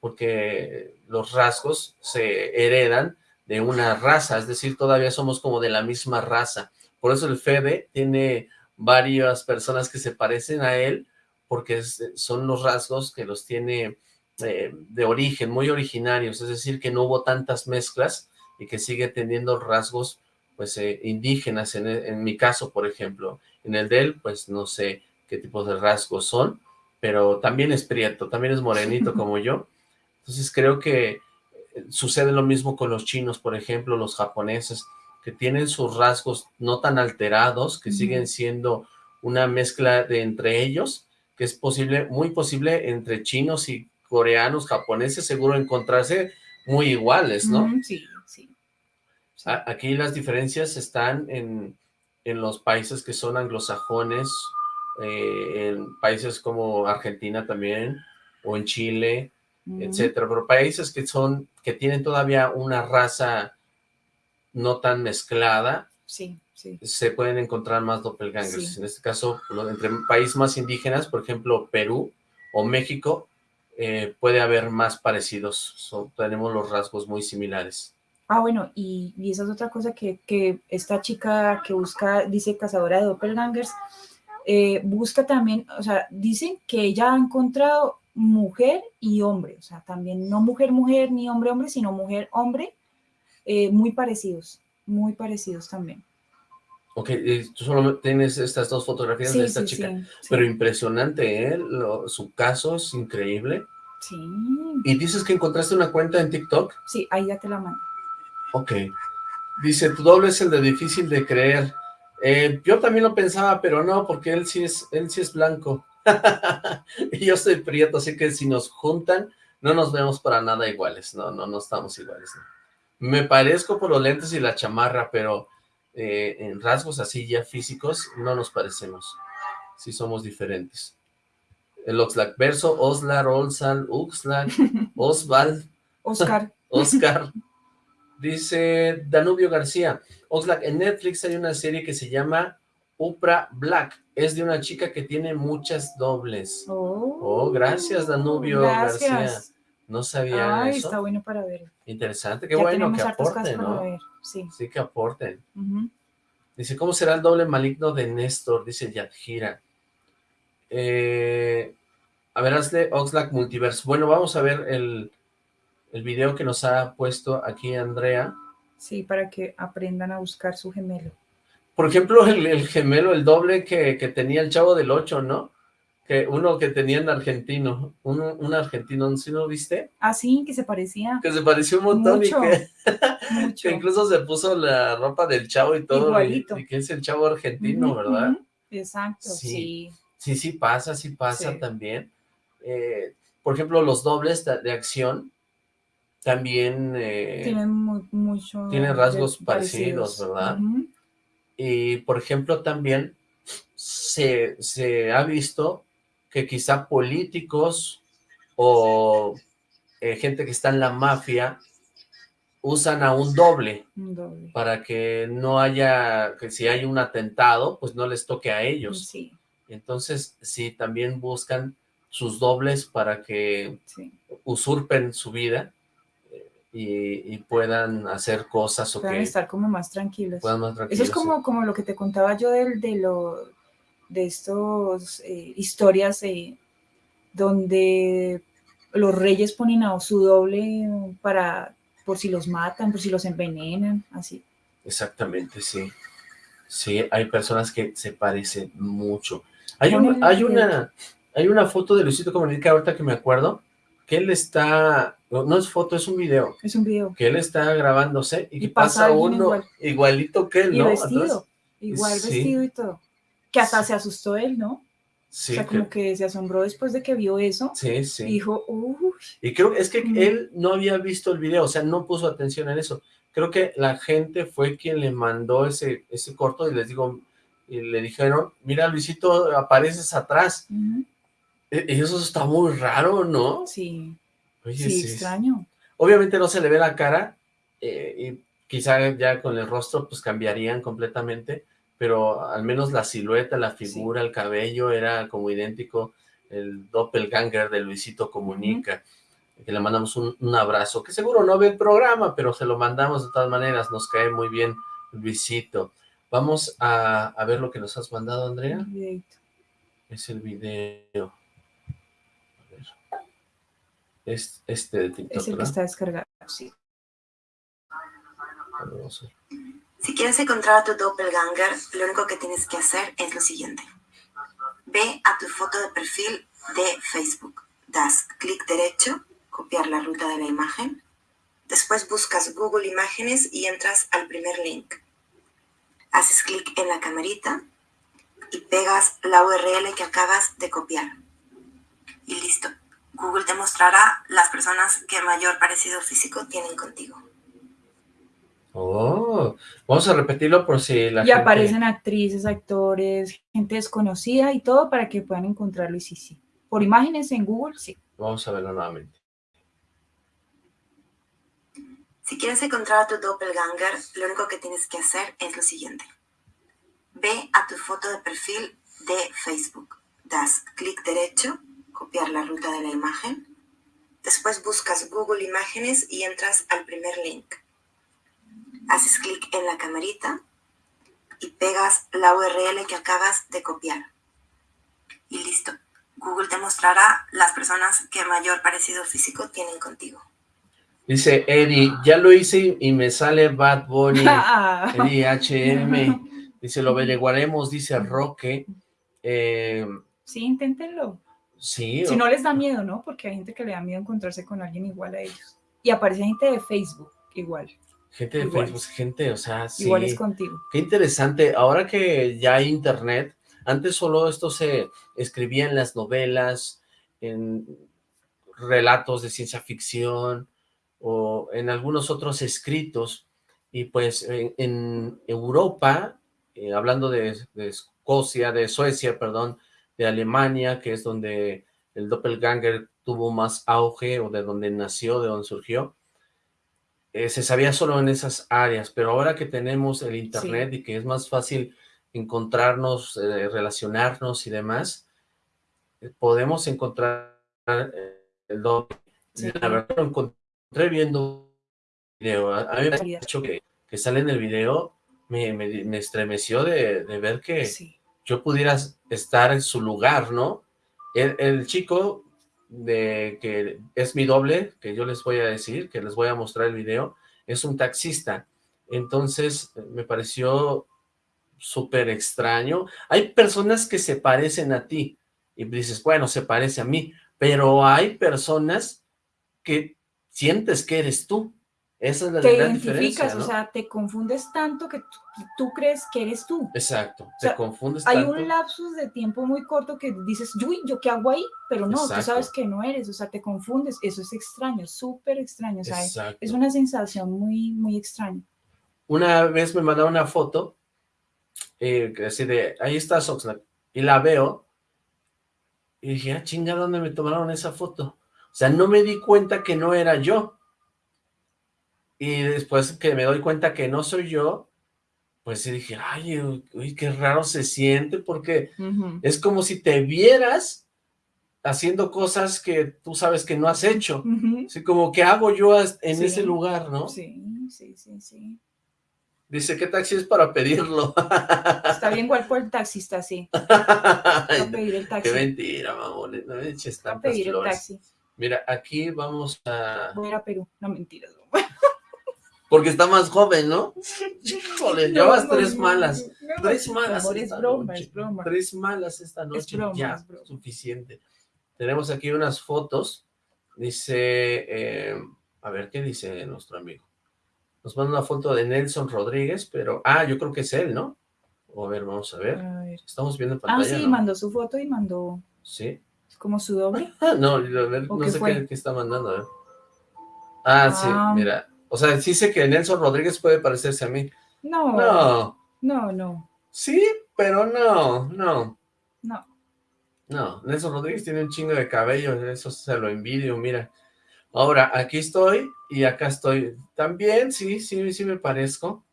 porque los rasgos se heredan de una raza, es decir, todavía somos como de la misma raza. Por eso el Fede tiene varias personas que se parecen a él, porque es- son los rasgos que los tiene eh, de origen, muy originarios, es decir, que no hubo tantas mezclas y que sigue teniendo rasgos pues eh, indígenas, en, en mi caso, por ejemplo, en el de él, pues no sé qué tipo de rasgos son, pero también es prieto, también es morenito como yo, entonces creo que eh, sucede lo mismo con los chinos, por ejemplo, los japoneses, que tienen sus rasgos no tan alterados, que siguen siendo una mezcla de entre ellos, que es posible, muy posible entre chinos y coreanos, japoneses, seguro encontrarse muy iguales, ¿no? Sí, sí. Aquí las diferencias están en, en los países que son anglosajones, eh, en países como Argentina también, o en Chile, etcétera, pero países que son, que tienen todavía una raza no tan mezclada, Sí, sí. se pueden encontrar más doppelgangers. Sí. En este caso, entre países más indígenas, por ejemplo, Perú o México, eh, puede haber más parecidos. So- tenemos los rasgos muy similares. Ah, bueno, y, y esa es otra cosa que, que esta chica que busca, dice cazadora de doppelgangers, eh, busca también, o sea, dicen que ella ha encontrado mujer y hombre, o sea, también no mujer-mujer ni hombre-hombre, sino mujer-hombre, eh, muy parecidos, muy parecidos también. Ok, y tú solo tienes estas dos fotografías de esta sí, chica, sí. pero impresionante, ¿eh? Lo- su caso es increíble. Sí, Y dices que encontraste una cuenta en TikTok. sí, ahí ya te la mando. Ok. Dice, tu doble es el de difícil de creer. Eh, yo también lo pensaba, pero no, porque él sí es, él sí es blanco. y yo soy prieto, así que si nos juntan, no nos vemos para nada iguales. No, no, no estamos iguales. ¿no? Me parezco por los lentes y la chamarra, pero eh, en rasgos así ya físicos no nos parecemos. Sí somos diferentes. El Oxlack verso, Oslar, Olsal, Uxlack, Osval, Oscar, Oscar. Dice Danubio García, Oxlack, en Netflix hay una serie que se llama Upra Black. Es de una chica que tiene muchas dobles. oh, Oh, gracias, Danubio García. No sabía Ay, eso. está bueno para ver. Interesante, qué ya bueno que aporten, ¿no? ver, sí. Sí que aporten. Dice, ¿cómo será el doble maligno de Néstor? Dice Yadjira. Eh, a ver, hazle Oxlack Multiverse. Bueno, vamos a ver el, el video que nos ha puesto aquí Andrea. Sí, para que aprendan a buscar su gemelo. Por ejemplo, el, el gemelo, el doble que, que tenía el Chavo del Ocho, ¿no? Que uno que tenía en argentino, un, un argentino, ¿sí lo viste? Ah, sí, que se parecía Que se pareció un montón Mucho, y que, mucho. que incluso se puso la ropa del Chavo y todo. Y, Igualito. y que es el Chavo argentino, ¿verdad? Exacto, Sí. sí. Sí, sí pasa, sí pasa Sí. también. Eh, por ejemplo, los dobles de, de acción también eh, Tienen mu- mucho. tienen rasgos parecidos, ¿verdad? Y, por ejemplo, también se, se ha visto que quizá políticos o eh, gente que está en la mafia usan a un doble Un doble. para que no haya, que si hay un atentado, pues no les toque a ellos. Sí, Entonces, sí, también buscan sus dobles para que sí. usurpen su vida eh, y, y puedan hacer cosas o Pueden que estar como más tranquilos. puedan más Eso es como, como lo que te contaba yo del, de lo de estos eh, historias eh, donde los reyes ponen a su doble para por si los matan, por si los envenenan, así. Exactamente, sí. Sí, hay personas que se parecen mucho. Hay, un, hay una hay una foto de Luisito Comunica ahorita que me acuerdo, que él está, no, no es foto, es un video, Es un video. que él está grabándose y, Y que pasa uno igual. igualito que él, Y ¿no? vestido. Atrás. Igual Sí. vestido y todo. Que hasta se asustó él, ¿no? Sí, o sea, que- como que se asombró después de que vio eso. sí, sí. Y dijo, uy, Y creo es que Mm. él no había visto el video, o sea, no puso atención en eso. Creo que la gente fue quien le mandó ese, ese corto y les digo, y le dijeron, mira Luisito, apareces atrás. E- Y eso está muy raro, ¿no? sí, Oye, sí, sí. extraño. Obviamente no se le ve la cara, eh, y quizá ya con el rostro pues cambiarían completamente, pero al menos la silueta, la figura, el cabello era como idéntico, el doppelganger de Luisito Comunica, que le mandamos un, un abrazo, que seguro no ve el programa, pero se lo mandamos de todas maneras, nos cae muy bien Luisito. Vamos a, a ver lo que nos has mandado, Andrea, es el video. A ver. Es este de TikTok, Es el que está descargado, sí. A ver, vamos a ver. Si quieres encontrar a tu doppelganger, lo único que tienes que hacer es lo siguiente. Ve a tu foto de perfil de Facebook, das clic derecho, copiar la ruta de la imagen, después buscas Google Imágenes y entras al primer link. Haces clic en la camarita y pegas la URL que acabas de copiar. Y listo. Google te mostrará las personas que mayor parecido físico tienen contigo. Oh, vamos a repetirlo por si la y gente... aparecen actrices, actores, gente desconocida y todo para que puedan encontrarlo y sí, sí. Por imágenes en Google, sí. Vamos a verlo nuevamente. Si quieres encontrar a tu doppelganger, lo único que tienes que hacer es lo siguiente. Ve a tu foto de perfil de Facebook, das clic derecho, copiar la ruta de la imagen, después buscas Google Imágenes y entras al primer link. Haces clic en la camarita y pegas la URL que acabas de copiar. Y listo. Google te mostrará las personas que mayor parecido físico tienen contigo. Dice Eddie, ya lo hice y- me sale Bad Bunny, Ah, Eddie HM. Dice, lo averiguaremos, dice Roque. Eh, sí, inténtenlo. sí, Si no les da miedo, ¿no? Porque hay gente que le da miedo encontrarse con alguien igual a ellos. Y aparece gente de Facebook igual. Gente de igual. Facebook, gente, o sea, sí. Igual es contigo. Qué interesante. Ahora que ya hay internet, antes solo esto se escribía en las novelas, en relatos de ciencia ficción o en algunos otros escritos. Y pues en, en Europa, eh, hablando de, de Escocia, de Suecia, perdón, de Alemania, que es donde el doppelganger tuvo más auge o de donde nació, de donde surgió, eh, se sabía solo en esas áreas, pero ahora que tenemos el internet y que es más fácil encontrarnos, eh, relacionarnos y demás, eh, podemos encontrar eh, el doble. Sí. La verdad lo encontré viendo un video. A mí me ha dicho que, que sale en el video, me, me- me estremeció de, de ver que Sí. yo pudiera estar en su lugar, ¿no? El, el chico de que es mi doble, que yo les voy a decir, que les voy a mostrar el video, es un taxista. Entonces, me pareció súper extraño. Hay personas que se parecen a ti y dices, bueno, se parece a mí, pero hay personas que sientes que eres tú. Esa es la Te gran identificas, o sea, te confundes tanto que tú, crees que eres tú. Exacto, sea, te confundes Hay tanto. un lapsus de tiempo muy corto que dices, uy, ¿yo qué hago ahí? Pero no, Exacto. tú sabes que no eres, o sea, te confundes. Eso es extraño, súper extraño. O sea, Exacto. es una sensación muy, muy extraña. Una vez me mandaron una foto, eh, así de, ahí está Oxlack, y la veo, y dije, ah, chinga, ¿dónde me tomaron esa foto? O sea, no me di cuenta que no era yo. Y después que me doy cuenta que no soy yo, pues sí dije, ay, uy, qué raro se siente, porque es como si te vieras haciendo cosas que tú sabes que no has hecho. Ujú. Así como, ¿qué hago yo en Sí. ese lugar, no? Sí, sí, sí, sí. Dice, ¿qué taxi es para pedirlo? Está bien igual por el taxista, sí. Ay, pedir el taxi. Qué mentira, mamones, no me eches Va a tantas pedir el taxi. Mira, aquí vamos a... Voy a ir a Perú. No, mentiras. Porque está más joven, ¿no? Híjole, No, llevas no, tres malas. no, Tres malas esta es broma, noche. es broma. Tres malas esta noche. broma, ya, es broma. suficiente. Tenemos aquí unas fotos. Dice, eh, a ver, ¿qué dice nuestro amigo? Nos manda una foto de Nelson Rodríguez, pero, ah, yo creo que es él, ¿no? A ver, vamos a ver. A ver. Estamos viendo en Ah, pantalla, sí, ¿no? mandó su foto y mandó Sí. como su doble. Ah, no, a ver, ¿O no sé qué, qué está mandando, a ver. Ah, sí, Ah. mira. O sea, sí sé que Nelson Rodríguez puede parecerse a mí. No, No, no, no, sí, pero no, no. no. No, Nelson Rodríguez tiene un chingo de cabello, eso se lo envidio, mira. Ahora, aquí estoy y acá estoy. También, sí, sí, sí me parezco.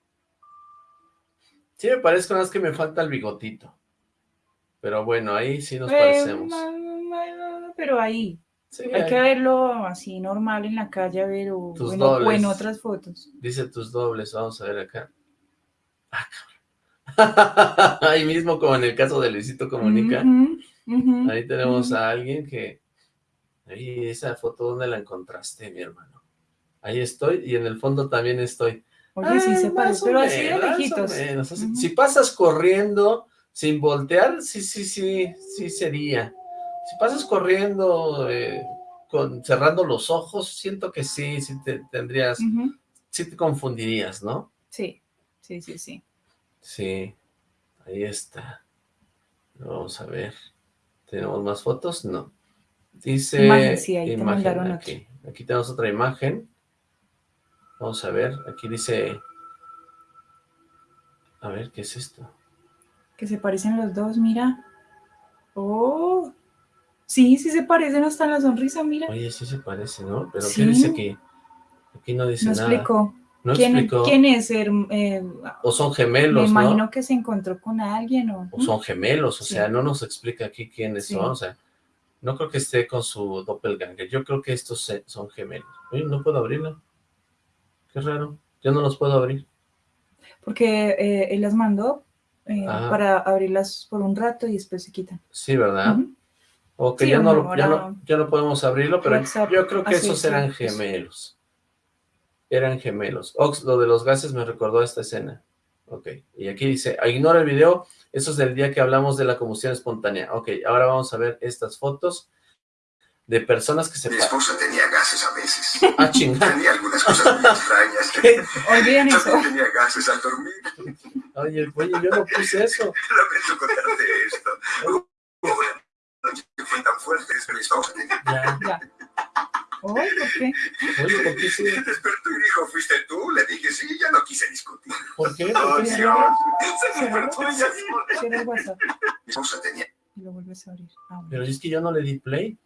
Sí me parezco, nada más que me falta el bigotito. Pero bueno, ahí sí nos Eh, parecemos. pero ahí, Sí, hay que verlo así normal en la calle, a ver, o, en, o en dobles. otras fotos. dice tus dobles, vamos a ver acá. Ah, cabrón. ahí mismo, como en el caso de Luisito Comunica, ahí tenemos a alguien que... Ahí, esa foto, ¿dónde la encontraste, mi hermano? Ahí estoy, y en el fondo también estoy. Oye, sí Ah, se parece, pero así de lejitos. menos, así- Ujú. Si pasas corriendo sin voltear, sí, sí, sí, sí sería. Si pasas corriendo eh, con cerrando los ojos, siento que sí, sí te tendrías, sí te confundirías, ¿no? Sí, sí, sí, sí. Sí, ahí está. Vamos a ver. ¿Tenemos más fotos? No. Dice... Imagen, sí, ahí te imagen mandaron aquí. Aquí tenemos otra imagen. Vamos a ver. Aquí dice... A ver, ¿qué es esto? Que se parecen los dos, mira. Oh, sí, sí se parecen hasta en la sonrisa, mira. Oye, sí se parece, ¿no? Pero ¿qué Sí. dice aquí? Aquí no dice No nada. explicó. No ¿Quién, explicó. quién es? eh, O son me gemelos, imagino ¿no? que se encontró con alguien o... O son gemelos, o Sí. sea, no nos explica aquí quiénes Sí. son, o sea, no creo que esté con su doppelganger, yo creo que estos son gemelos. Oye, no puedo abrirla. Qué raro, yo no los puedo abrir. Porque eh, él las mandó eh, Ajá. para abrirlas por un rato y después se quitan. Sí, ¿verdad? Ujú. O que Sí, ya, no, ya, no, ya no podemos abrirlo, pero WhatsApp, yo creo que así esos es, eran sí, gemelos. Eran gemelos. Ox, lo de los gases me recordó a esta escena. Ok, y aquí dice, ignora el video, eso es del día que hablamos de la combustión espontánea. Ok, ahora vamos a ver estas fotos de personas que se... Mi esposa tenía gases a veces. Ah, chingada. Tenía algunas cosas muy extrañas. ¿Qué? Olviden eso. Tenía gases al dormir. Oye, oye, yo no puse eso. Lamento contarte esto. Hubo una tan fuerte tenía... Ya. Ya. Oh, ¿por qué? Oye, ¿por qué sí? Se despertó y dijo, ¿fuiste tú? Le dije, sí, ya no quise discutir. ¿Por qué? ¿Por qué? Dios. Se despertó WhatsApp Mi esposa tenía... y lo vuelves a abrir. Ah. Pero es que yo no le di play.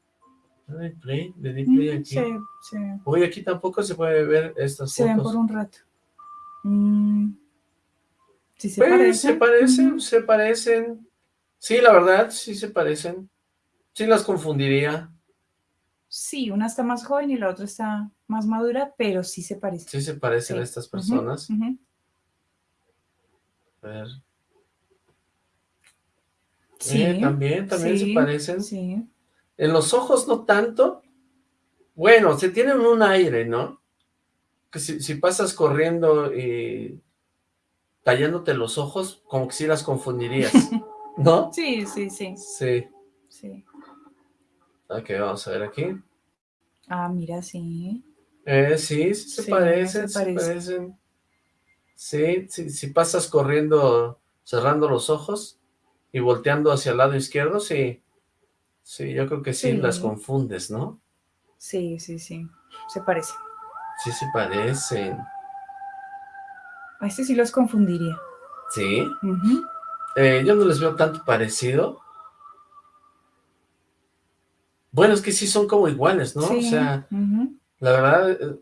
No le di play, le di play Mm, aquí. Se, se, Oye, aquí tampoco se puede ver estas se ven fotos. por un rato. Mm, sí se Pues, parecen. se parecen, Ujú. se parecen. Sí, la verdad, sí se parecen. Sí las confundiría. Sí, una está más joven y la otra está más madura, pero sí se parecen. Sí se parecen Sí. estas personas. A ver. Sí, Eh, también, también se parecen. Sí, En los ojos no tanto. Bueno, se tienen un aire, ¿no? Que si, si pasas corriendo y tallándote los ojos, como que sí las confundirías, ¿no? sí, sí, sí, Sí. sí. Ok, vamos a ver aquí. Ah, mira, sí. Eh, sí, sí se Sí, parecen, se se parece. parecen. Sí, sí, si pasas corriendo, cerrando los ojos y volteando hacia el lado izquierdo, sí. Sí, yo creo que sí, Sí. las confundes, ¿no? Sí, sí, sí. Se parece. Sí, se parecen. A este sí los confundiría. Sí. Eh, yo no les veo tanto parecido. Bueno, es que sí son como iguales, ¿no? Sí, O sea, la verdad, eh,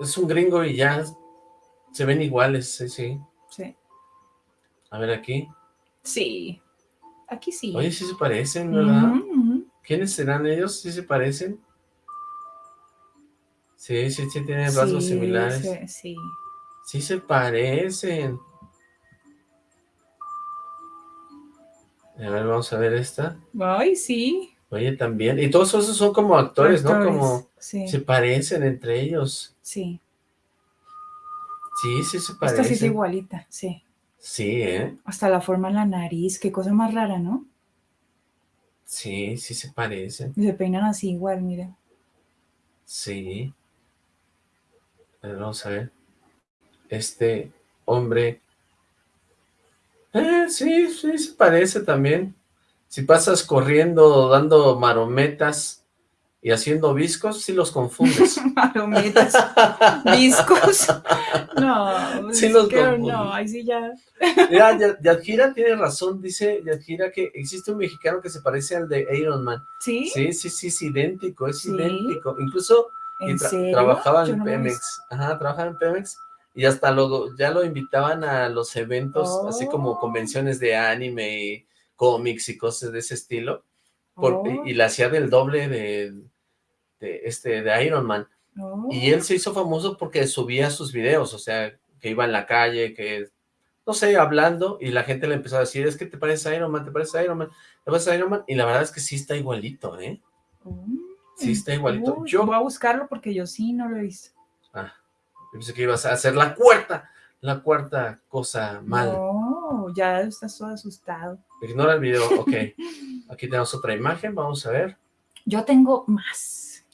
es un gringo y ya se ven iguales, sí, sí. Sí. A ver aquí. Sí. Aquí sí. Oye, sí se parecen, ¿verdad? ¿Quiénes serán ellos? ¿Sí se parecen? Sí, sí, sí, tienen rasgos Sí, similares. sí, sí. Sí se parecen. A ver, vamos a ver esta. Ay, sí. Oye, también. Y todos esos son como actores, ¿no? Como Sí, se parecen entre ellos. sí. Sí, sí se parece. Esta sí es igualita, sí. Sí, ¿eh? Hasta la forma en la nariz, qué cosa más rara, ¿no? Sí, sí se parecen. Y se peinan así igual, mira. Sí. A ver, vamos a ver. Este hombre... Eh, sí, sí se parece también. Si pasas corriendo, dando marometas y haciendo viscos, sí los confundes. Marometas, discos. No, Sí es los no, ahí sí ya. Mira, Ya- Yadjira tiene razón, dice Yadjira que existe un mexicano que se parece al de Iron Man. ¿Sí? Sí, sí, sí, es idéntico, es ¿Sí? idéntico. Incluso ¿En tra- serio? trabajaba en no Pemex. Ajá, trabajaba en Pemex. Y hasta luego ya lo invitaban a los eventos, así como Oh. convenciones de anime y cómics y cosas de ese estilo. Oh. y, y le hacía del doble de, de, este, de Iron Man. Y él se hizo famoso porque subía sus videos, o sea, que iba en la calle, que, no sé, hablando, y la gente le empezó a decir, es que te pareces a Iron Man, te pareces a Iron Man, te pareces a Iron Man, y la verdad es que sí está igualito, ¿eh? Mm. Sí está igualito. Uy, Yo, Voy a buscarlo porque yo sí no lo he visto. ah, yo pensé que ibas a hacer la cuarta, la cuarta cosa mal. No, ya estás todo asustado. Ignora el video, ok. Aquí tenemos otra imagen, vamos a ver. Yo tengo más.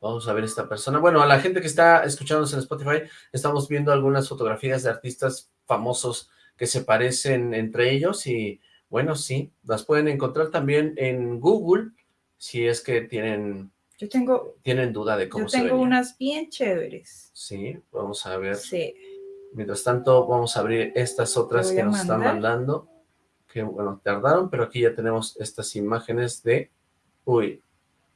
Vamos a ver esta persona. Bueno, a la gente que está escuchándonos en Spotify, estamos viendo algunas fotografías de artistas famosos que se parecen entre ellos y, bueno, sí, las pueden encontrar también en Google si es que tienen, Yo tengo, tienen duda de cómo yo se tengo verían. unas bien chéveres. Sí, vamos a ver. Sí. Mientras tanto, vamos a abrir estas otras que nos están mandando. Que, bueno, tardaron, pero aquí ya tenemos estas imágenes de... Uy,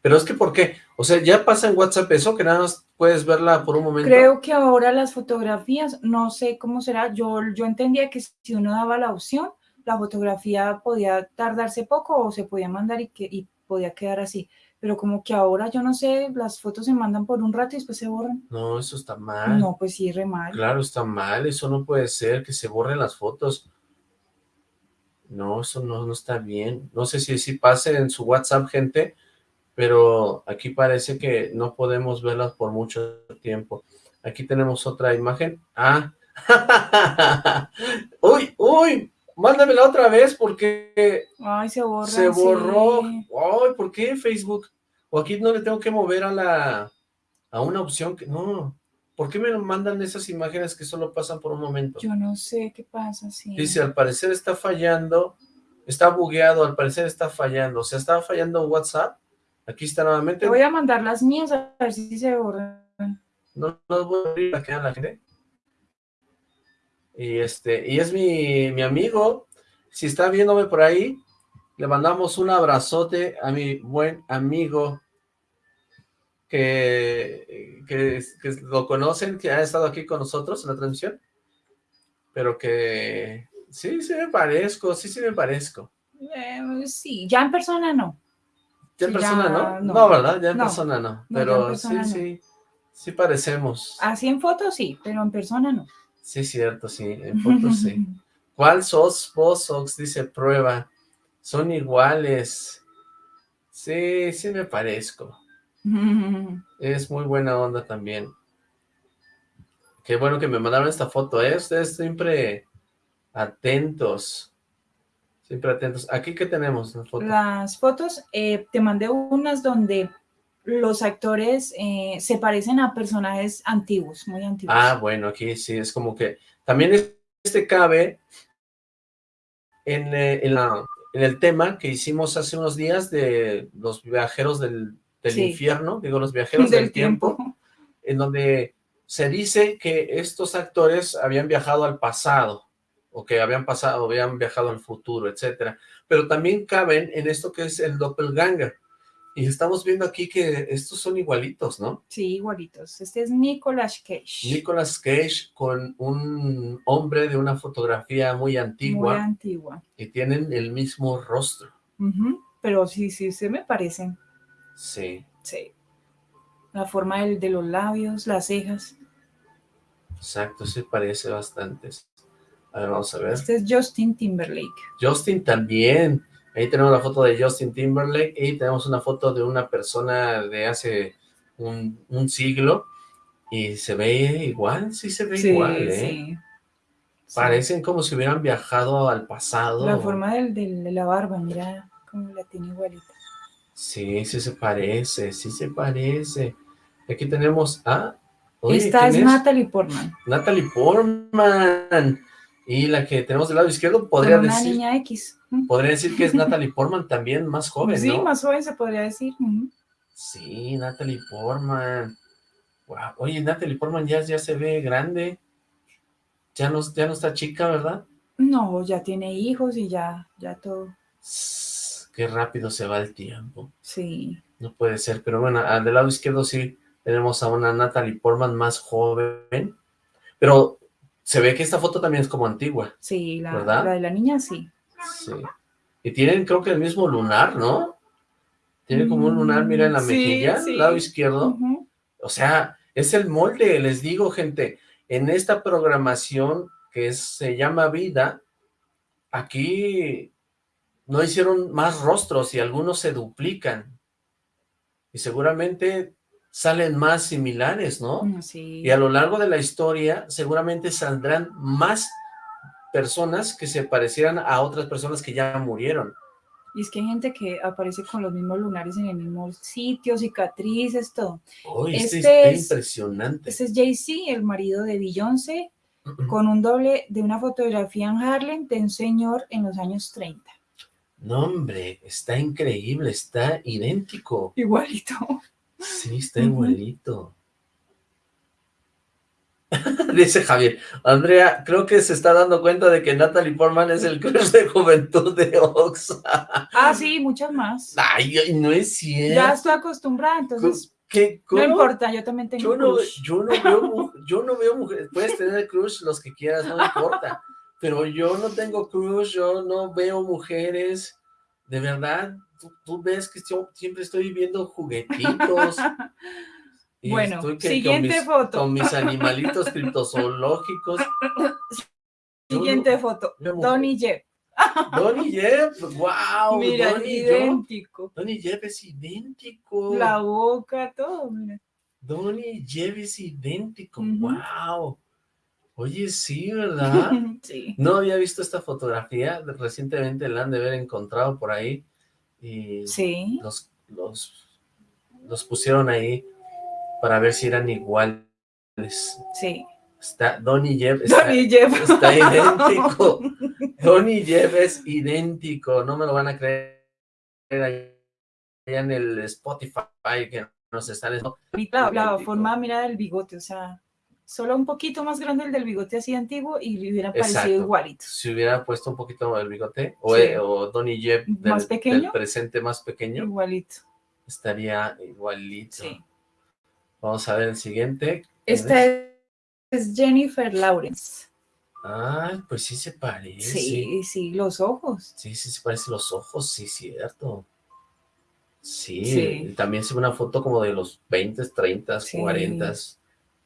pero es que, ¿por qué? O sea, ya pasa en WhatsApp eso, que nada más puedes verla por un momento. Creo que ahora las fotografías, no sé cómo será, yo, yo entendía que si uno daba la opción, la fotografía podía tardarse poco o se podía mandar y, que, y podía quedar así. Pero como que ahora, yo no sé, las fotos se mandan por un rato y después se borran. No, eso está mal. No, pues sí, re mal. Claro, está mal. Eso no puede ser, que se borren las fotos. No, eso no, no está bien. No sé si si pase en su WhatsApp, gente, pero aquí parece que no podemos verlas por mucho tiempo. Aquí tenemos otra imagen. Ah. uy, uy, mándamela otra vez porque Ay, se borra. se borró. sí. Ay, ¿por qué Facebook? O aquí no le tengo que mover a la a una opción que no. ¿Por qué me mandan esas imágenes que solo pasan por un momento? Yo no sé qué pasa, sí. Dice, al parecer está fallando, está bugueado, al parecer está fallando. O sea, estaba fallando WhatsApp. Aquí está nuevamente. Te voy a mandar las mías a ver si se borran. No no voy a abrir para que la gente. Y este, y es mi, mi amigo. Si está viéndome por ahí, le mandamos un abrazote a mi buen amigo que, que, que lo conocen, que ha estado aquí con nosotros en la transmisión. Pero que sí, sí me parezco, sí, sí me parezco. Eh, sí, ya en persona no. Ya en persona, ya, ¿no? no. ¿no? ¿verdad? Ya en No. persona no. No, Pero persona sí, no. sí, sí parecemos. Así en fotos sí, pero en persona no. Sí, cierto, sí, en fotos sí. ¿Cuál sos vos, Ox? Dice prueba. Son iguales. Sí, sí me parezco. Es muy buena onda también. Qué bueno que me mandaron esta foto, ¿eh? Ustedes siempre atentos. Siempre atentos. ¿Aquí qué tenemos? Las fotos, eh, te mandé unas donde los actores eh, se parecen a personajes antiguos, muy antiguos. Ah, bueno, aquí sí, es como que también es- este cabe en, eh, en la- en el tema que hicimos hace unos días de los viajeros del, del Sí. infierno, digo, los viajeros del, tiempo, en donde se dice que estos actores habían viajado al pasado, o que habían pasado, habían viajado al futuro, etcétera, pero también caben en esto que es el doppelganger, y estamos viendo aquí que estos son igualitos, ¿no? Sí, igualitos. Este es Nicolas Cage. Nicolas Cage con un hombre de una fotografía muy Muy antigua antigua. y tienen el mismo rostro. Ujú, Pero sí, sí, se me parecen. Sí, Sí. La forma del- de los labios, las cejas. exacto, se parece bastante. A ver, vamos a ver. Este es Justin Timberlake. Justin también. Ahí tenemos la foto de Justin Timberlake y tenemos una foto de una persona de hace un, un siglo Y se ve igual, sí se ve Sí, igual, ¿eh? sí. Sí. Parecen como si hubieran viajado al pasado. La forma del, del- de la barba, mira cómo la tiene igualita. Sí, sí se parece, sí se parece. Aquí tenemos a... oye, Esta ¿quién es Natalie Portman. Natalie Portman. Y la que tenemos del lado izquierdo podría una decir, niña X. Podría decir que es Natalie Portman también, más joven, sí, ¿no? más joven se podría decir. Sí, Natalie Portman. Wow. Oye, Natalie Portman ya, ya se ve grande. Ya no, ya no está chica, ¿verdad? No, ya tiene hijos y ya, ya todo. Qué rápido se va el tiempo. Sí, No puede ser, pero bueno, al del lado izquierdo sí tenemos a una Natalie Portman más joven, pero se ve que esta foto también es como antigua, sí, la, ¿Verdad? la de la niña sí. sí. Y tienen creo que el mismo lunar, ¿no? Tiene como un lunar, mira, en la Mm, Sí, mejilla, sí. lado izquierdo. O sea, es el molde, les digo, gente, en esta programación que es- se llama Vida, aquí no hicieron más rostros y algunos se duplican. Y seguramente salen más similares, ¿no? Mm, Sí. Y a lo largo de la historia seguramente saldrán más personas que se parecieran a otras personas que ya murieron. Y es que hay gente que aparece con los mismos lunares en el mismo sitio, cicatrices, todo. Uy, este, Este es- impresionante. Ese es Jay-Z, el marido de Beyoncé, con un doble de una fotografía en Harlem de un señor en los años 30. No, hombre, está increíble, está idéntico. Igualito. Sí, está igualito. Dice Javier, Andrea, creo que se está dando cuenta de que Natalie Portman es el crush de juventud de Ox. Ah, sí, muchas más. Ay, no es cierto. Ya estoy acostumbrada, entonces ¿Qué? no ¿Cómo? importa, yo también tengo Yo no, crush. yo no veo, yo no veo mujeres, puedes tener crush los que quieras, no importa, pero yo no tengo crush, yo no veo mujeres, de verdad, tú, tú ves que yo siempre estoy viendo juguetitos. y Bueno, estoy que- siguiente con mis, foto. Con mis animalitos criptozoológicos. Siguiente foto. Donnie Jeff. Donnie Jeff, wow, Mira, Donnie Jeff. idéntico. Donnie Jeff es idéntico. La boca, todo, mira. Donnie Jeff es idéntico, wow. Oye, sí, ¿verdad? Sí. No había visto esta fotografía, recientemente la han de haber encontrado por ahí y Sí. los, los, los pusieron ahí para ver si eran iguales. Sí. Está, Donnie Jeff está, Donnie Jeff. está idéntico. Donnie Jeff es idéntico, no me lo van a creer allá en el Spotify que nos están... La, la forma, mira, del bigote, o sea, solo un poquito más grande el del bigote así antiguo y le hubiera parecido Exacto. igualito. Si hubiera puesto un poquito el bigote, o, Sí. eh, o Donnie Jeff del, ¿Más pequeño? del presente más pequeño, Igualito. estaría igualito. Sí. Vamos a ver el siguiente. ¿Quién Esta es? es Jennifer Lawrence. Ay, pues sí se parece. Sí, sí, los ojos. Sí, sí se parece los ojos, sí, cierto. Sí, Sí. también se ve una foto como de los 20, 30, Sí. 40.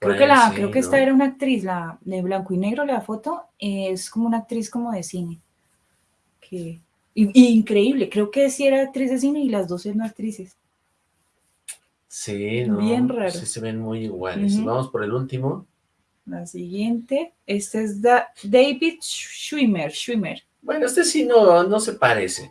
Creo que, la, creo que esta era una actriz, la de blanco y negro, la foto, es como una actriz como de cine. Que, y- y increíble, creo que sí era actriz de cine y las dos eran actrices. Sí, ¿no? Bien raro. Sí se ven muy iguales. Vamos por el último. La siguiente, este es Da- David Schwimmer. Schwimmer. Bueno, este sí no, no se parece.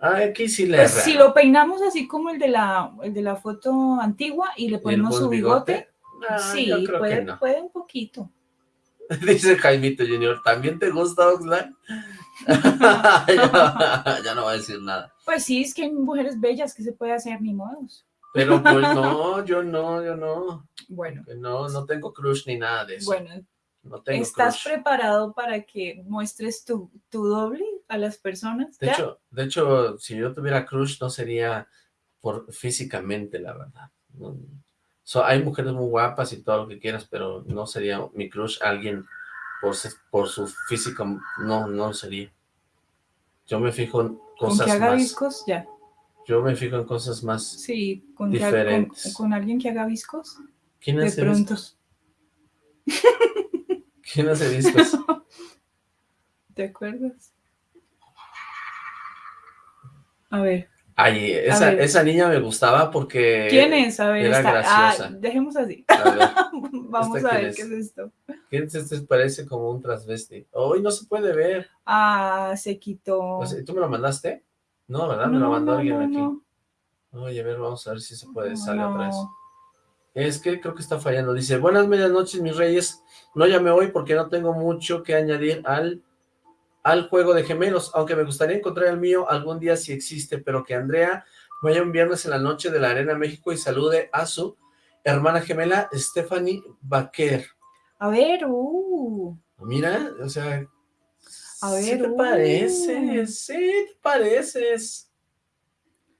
Ah, Aquí sí le Pues si lo peinamos así como el de la, el de la foto antigua y le ¿Y el ponemos su bigote, Ah, sí, yo creo puede, que no. puede un poquito. Dice Jaimito Junior, ¿también te gusta Oxlack? ya, ya no va a decir nada. Pues sí, es que hay mujeres bellas que se puede hacer ni modos. Pero pues no, yo no, yo no. Bueno, No, no tengo crush ni nada de eso. bueno, no tengo ¿estás crush. preparado para que muestres tu, tu doble a las personas? De ¿Ya? hecho, de hecho, si yo tuviera crush no sería por físicamente, la verdad. No- so- hay mujeres muy guapas y todo lo que quieras, pero no sería mi crush alguien por, por su físico, no, no sería. Yo me fijo en con cosas que haga más. viscos, ya. Yo me fijo en cosas más. Sí, con, que con, Diferentes. con alguien que haga viscos, ¿Quién de hace pronto. discos? ¿Quién hace discos? ¿Te acuerdas? A ver, Ay, esa, esa niña me gustaba porque... ¿Quién es? A ver, era está- graciosa. ah, dejemos así. A ver, Vamos ¿Esta a ver es? qué es esto. ¿quién es este? Parece como un transvesti. Hoy no se puede ver. Ah, se quitó. ¿Tú me lo mandaste? No, ¿verdad? Me lo mandó no, alguien no, aquí. Oye, a ver, vamos a ver si se puede. Sale otra vez. Es que creo que está fallando. Dice, buenas medias noches, mis reyes. No llamé hoy porque no tengo mucho que añadir al, al juego de gemelos, aunque me gustaría encontrar el mío algún día si existe, pero que Andrea vaya un viernes en la noche de la Arena México y salude a su hermana gemela Stephanie Baquer. A ver, uh. Mira, o sea, A ¿sí ver, te uh. pareces, sí te pareces.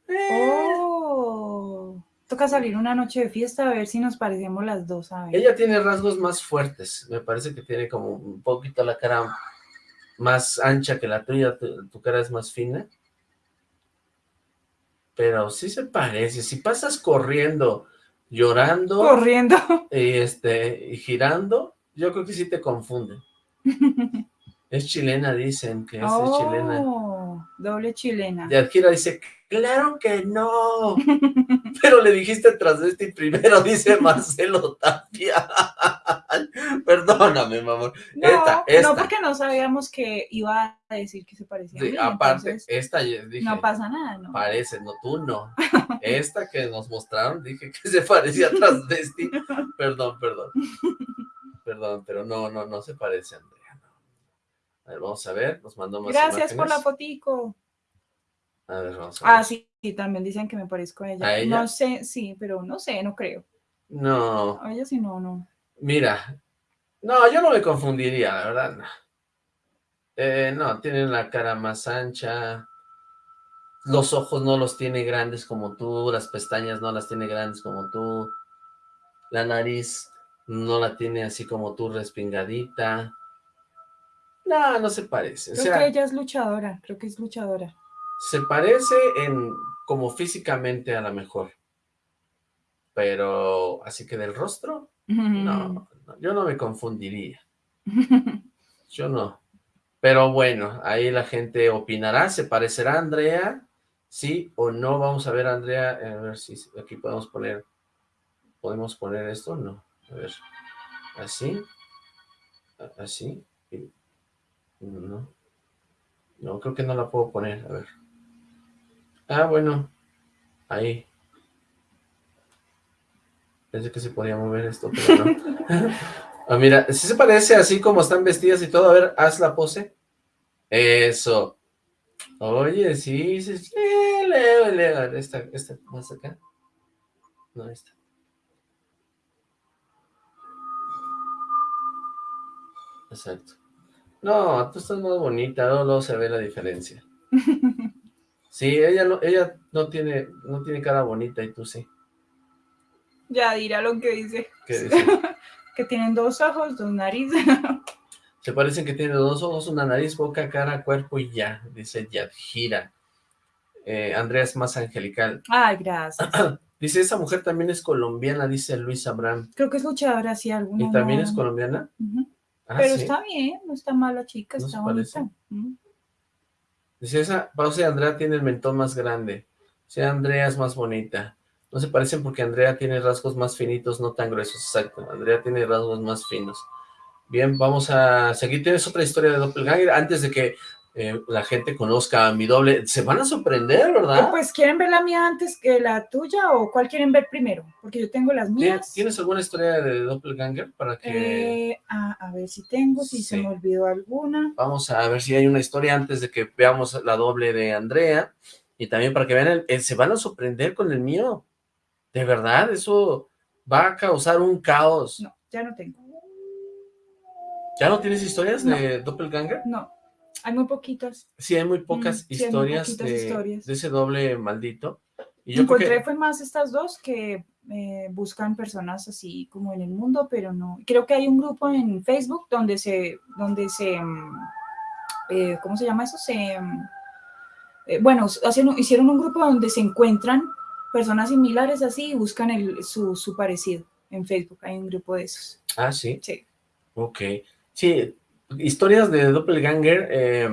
Eh, Oh. Toca salir una noche de fiesta a ver si nos parecemos las dos, a ver. Ella tiene rasgos más fuertes, me parece que tiene como un poquito la cara más ancha que la tuya, tu, tu cara es más fina. Pero sí se parece, si pasas corriendo, llorando Corriendo. y, este, y girando, yo creo que sí te confunde. Es chilena, dicen que es, es chilena. Oh, doble chilena. Yadjira dice, claro que no, pero le dijiste transvesti primero, dice Marcelo Tapia. Perdóname, mamá. No, esta, esta. no, porque no sabíamos que iba a decir que se parecía a mí, aparte, entonces esta dije, no pasa nada, ¿no? parece, no, tú no. Esta que nos mostraron, dije que se parecía a transvesti. Perdón, perdón. Perdón, pero no, no, no se parece, Andrea. no. A ver, vamos a ver, nos mandó más Gracias por la fotico. A ver, vamos a ver. Ah, sí, sí, también dicen que me parezco a ella. ¿A ella? No sé, sí, pero no sé, no creo. No, A ella sí, no, no. Mira, no, yo no me confundiría, la verdad, no. Eh, no, tiene la cara más ancha, los ojos no los tiene grandes como tú, las pestañas no las tiene grandes como tú, la nariz no la tiene así como tú, respingadita. No, no se parece, o Creo sea, que ella es luchadora, creo que es luchadora. se parece en como físicamente a la mejor, pero así que del rostro, no, no, yo no me confundiría. Yo no. Pero bueno, ahí la gente opinará. ¿Se parecerá a Andrea? ¿Sí o no? Vamos a ver, Andrea. A ver si aquí podemos poner. ¿Podemos poner esto? No. A ver. Así. Así. No. No, creo que no la puedo poner. A ver. Ah, bueno. Ahí. Pensé que se podía mover esto, pero no. Ah, mira, sí se parece así como están vestidas y todo. A ver, haz la pose. Eso. Oye, sí, sí, sí. Leo, leo. Esta, esta, más acá. No, esta. Exacto. No, tú estás más bonita, luego, luego se ve la diferencia. Sí, ella no, ella no tiene, no tiene cara bonita y tú sí. ya dirá lo que dice. ¿Qué dice? Que tienen dos ojos, dos narices. Se parecen que tiene dos ojos, una nariz, boca, cara, cuerpo y ya, dice Yadjira. Eh, Andrea es más angelical. Ay, gracias. Dice, esa mujer también es colombiana, dice Luis Abraham. Creo que es luchadora, sí, alguna. ¿Y también no- es colombiana? Ah, Pero sí. está bien, no está mal la chica, ¿No está bonita. Dice, esa pausa de Andrea tiene el mentón más grande. Sí, Andrea es más bonita. No se parecen porque Andrea tiene rasgos más finitos, no tan gruesos. Exacto, Andrea tiene rasgos más finos. Bien, vamos a seguir. ¿Tienes otra historia de Doppelganger? Antes de que eh, la gente conozca a mi doble. Se van a sorprender, ¿verdad? Pues, ¿quieren ver la mía antes que la tuya o cuál quieren ver primero? Porque yo tengo las ¿Tien- mías. ¿Tienes alguna historia de Doppelganger para que Eh, a, a ver si tengo, si se me olvidó alguna. vamos a ver si hay una historia antes de que veamos la doble de Andrea y también para que vean, el- el- se van a sorprender con el mío. De verdad, eso va a causar un caos. No, ya no tengo. ¿Ya no tienes historias No. de Doppelganger? No, hay muy poquitas. Sí, hay muy pocas Mm, sí, hay muy historias, de, historias. de ese doble maldito. Y yo Encontré creo que fue más estas dos que eh, buscan personas así como en el mundo, pero no. Creo que hay un grupo en Facebook donde se, donde se, mm, eh, ¿cómo se llama eso? Se, mm, eh, bueno, hacen, hicieron un grupo donde se encuentran personas similares así y buscan el, su, su parecido en Facebook. Hay un grupo de esos. Ah, sí. Sí. Ok. Sí, historias de Doppelganger eh,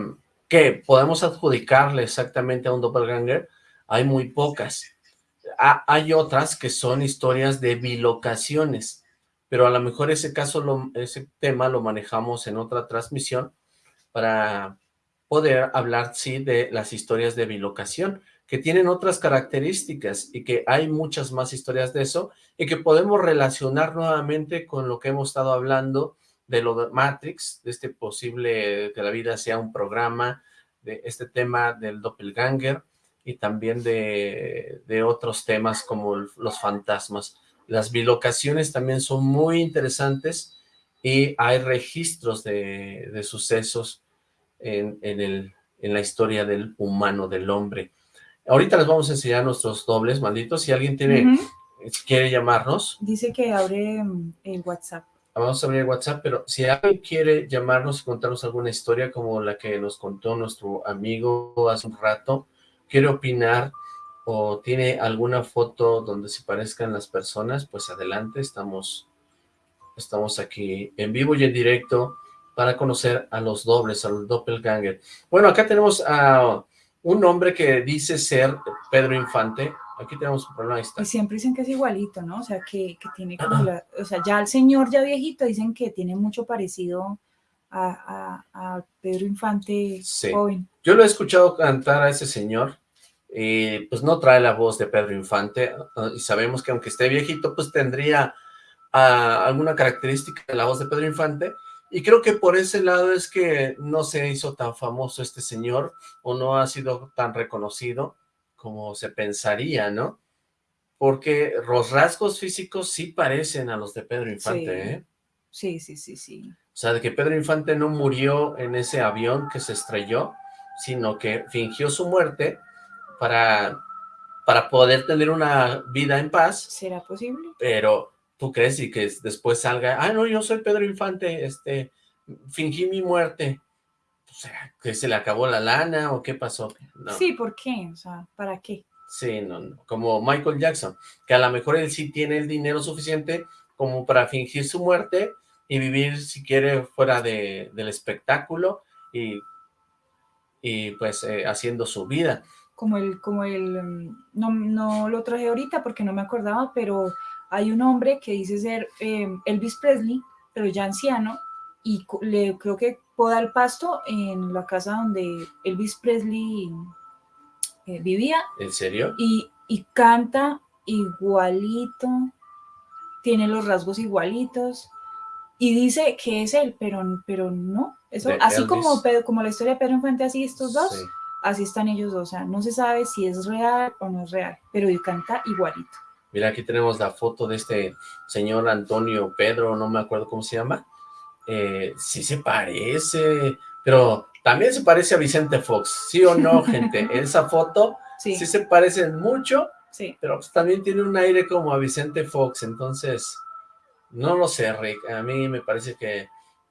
que podemos adjudicarle exactamente a un Doppelganger. hay muy pocas. hay otras que son historias de bilocaciones, pero a lo mejor ese caso, lo, ese tema lo manejamos en otra transmisión para poder hablar, sí, de las historias de bilocación, que tienen otras características y que hay muchas más historias de eso y que podemos relacionar nuevamente con lo que hemos estado hablando de lo de Matrix, de este posible que la vida sea un programa, de este tema del doppelganger y también de, de otros temas como los fantasmas. Las bilocaciones también son muy interesantes y hay registros de, de sucesos en, en, el, en la historia del humano, del hombre. Ahorita les vamos a enseñar nuestros dobles, malditos. Si alguien tiene, quiere llamarnos. Dice que abre mm, el WhatsApp. Vamos a abrir WhatsApp, pero si alguien quiere llamarnos y contarnos alguna historia como la que nos contó nuestro amigo hace un rato, quiere opinar o tiene alguna foto donde se parezcan las personas, pues adelante, estamos, estamos aquí en vivo y en directo para conocer a los dobles, a los doppelganger. Bueno, acá tenemos a un hombre que dice ser Pedro Infante, aquí tenemos un problema. Y siempre dicen que es igualito, ¿no? O sea, que, que tiene como la, o sea, ya el señor ya viejito dicen que tiene mucho parecido a, a, Pedro Infante joven. Yo lo he escuchado cantar a ese señor, y pues no trae la voz de Pedro Infante, y sabemos que aunque esté viejito, pues tendría ah, alguna característica de la voz de Pedro Infante, y creo que por ese lado es que no se hizo tan famoso este señor, o no ha sido tan reconocido como se pensaría, ¿no? Porque los rasgos físicos sí parecen a los de Pedro Infante, ¿eh? Sí, sí, sí, sí. O sea, de que Pedro Infante no murió en ese avión que se estrelló, sino que fingió su muerte para, para poder tener una vida en paz. ¿Será posible? Pero tú crees y que después salga, ah, no, yo soy Pedro Infante, este, fingí mi muerte. Sea, que se le acabó la lana o qué pasó. Sí, ¿por qué? O sea, ¿para qué? Sí, no, no, como Michael Jackson, que a lo mejor él sí tiene el dinero suficiente como para fingir su muerte y vivir, si quiere, fuera de, del espectáculo y, y pues eh, haciendo su vida. Como el, como el, mm, no, no lo traje ahorita porque no me acordaba, pero hay un hombre que dice ser eh, Elvis Presley, pero ya anciano, y le creo que poda el pasto en la casa donde Elvis Presley eh, vivía. ¿En serio? Y, y, canta igualito, tiene los rasgos igualitos, y dice que es él, pero, pero no. Eso, así como, como la historia de Pedro Infante, así estos dos, así están ellos dos. O sea, no se sabe si es real o no es real, pero él canta igualito. Mira, aquí tenemos la foto de este señor Antonio Pedro, no me acuerdo cómo se llama. Eh, sí se parece, pero también se parece a Vicente Fox, ¿sí o no, gente? Esa foto sí, se parecen mucho, sí. pero pues también tiene un aire como a Vicente Fox, entonces, no lo sé, Rick, a mí me parece que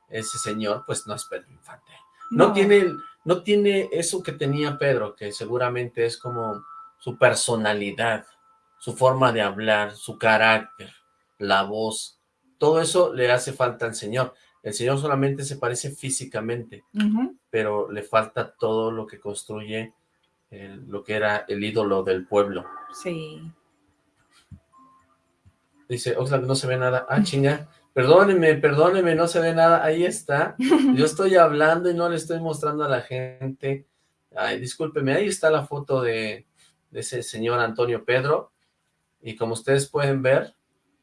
ese señor, pues no es Pedro Infante. No, tiene, no tiene eso que tenía Pedro, que seguramente es como su personalidad, su forma de hablar, su carácter, la voz, todo eso le hace falta al Señor. El Señor solamente se parece físicamente, pero le falta todo lo que construye lo que era el ídolo del pueblo. Sí. Dice, Oxlack, no se ve nada. Ah, chinga. Perdóneme, perdóneme, no se ve nada. Ahí está. Yo estoy hablando y no le estoy mostrando a la gente. Ay, discúlpeme, ahí está la foto de, de ese señor Antonio Pedro y como ustedes pueden ver,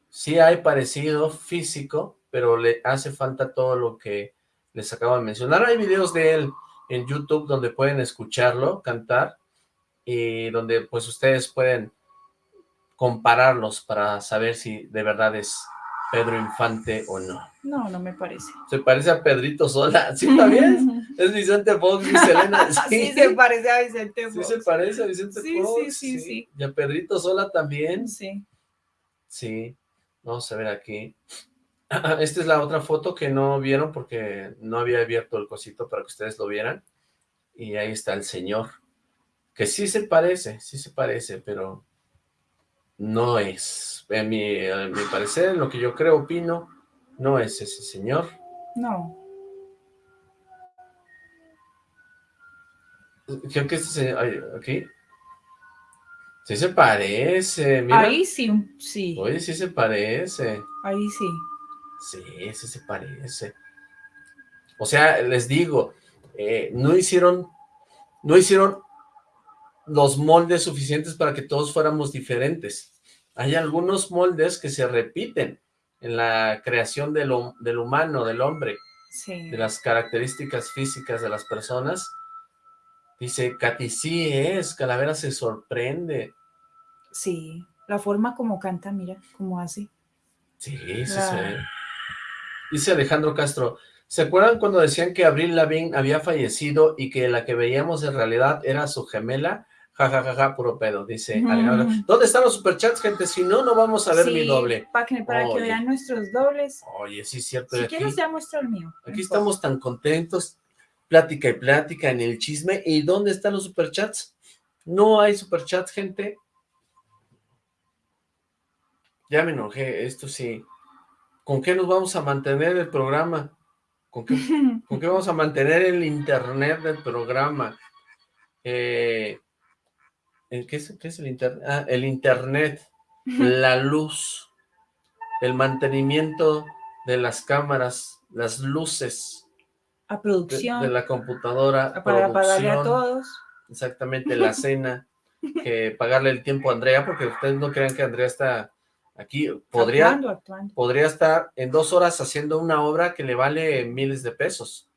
sí hay parecido físico, pero le hace falta todo lo que les acabo de mencionar. Hay videos de él en YouTube donde pueden escucharlo cantar y donde pues ustedes pueden compararlos para saber si de verdad es Pedro Infante o no. No, no me parece. Se parece a Pedrito Sola, ¿sí también? es Vicente Fox, mi Selena. Sí. se parece a Vicente Fox. Sí se parece a Vicente Fox. Sí, sí, sí, Y a Pedrito Sola también. Sí. Sí. Vamos a ver aquí. Esta es la otra foto que no vieron porque no había abierto el cosito para que ustedes lo vieran. Y ahí está el señor. Que sí se parece, sí se parece, pero no es. En mi, a mi parecer, lo que yo creo, opino, no es ese señor. No. Creo que este señor, aquí. Sí se parece, mira. Ahí sí, sí. Oye, sí se parece. Ahí sí. Sí, sí se parece. O sea, les digo, eh, no hicieron, no hicieron los moldes suficientes para que todos fuéramos diferentes. Hay algunos moldes que se repiten en la creación del, del humano, del hombre, Sí. de las características físicas de las personas. Dice, Katy, sí es, Calavera se sorprende. Sí. La forma como canta, mira, como hace. Sí, sí La- se ve. Dice Alejandro Castro, ¿se acuerdan cuando decían que Abril Lavigne había fallecido y que la que veíamos en realidad era su gemela? Ja, ja, ja, ja, puro pedo, dice Ujú. Alejandro. ¿Dónde están los superchats, gente? Si no, no vamos a ver Sí, mi doble. Para que, para que vean nuestros dobles. Oye, sí es cierto. Si aquí, quieres, ya muestra el mío. aquí estamos tan contentos, plática y plática en el chisme. ¿Y dónde están los superchats? No hay superchats, gente. Ya me enojé, esto sí. ¿Con qué nos vamos a mantener el programa? ¿Con qué, con qué vamos a mantener el internet del programa? Eh, ¿el ¿qué, es, qué es el internet? Ah, el internet, la luz, el mantenimiento de las cámaras, las luces a producción. de la computadora, para pagarle a todos. exactamente, la cena, que pagarle el tiempo a Andrea, porque ustedes no crean que Andrea está aquí, podría, Actuando, actuando. podría estar en dos horas haciendo una obra que le vale miles de pesos,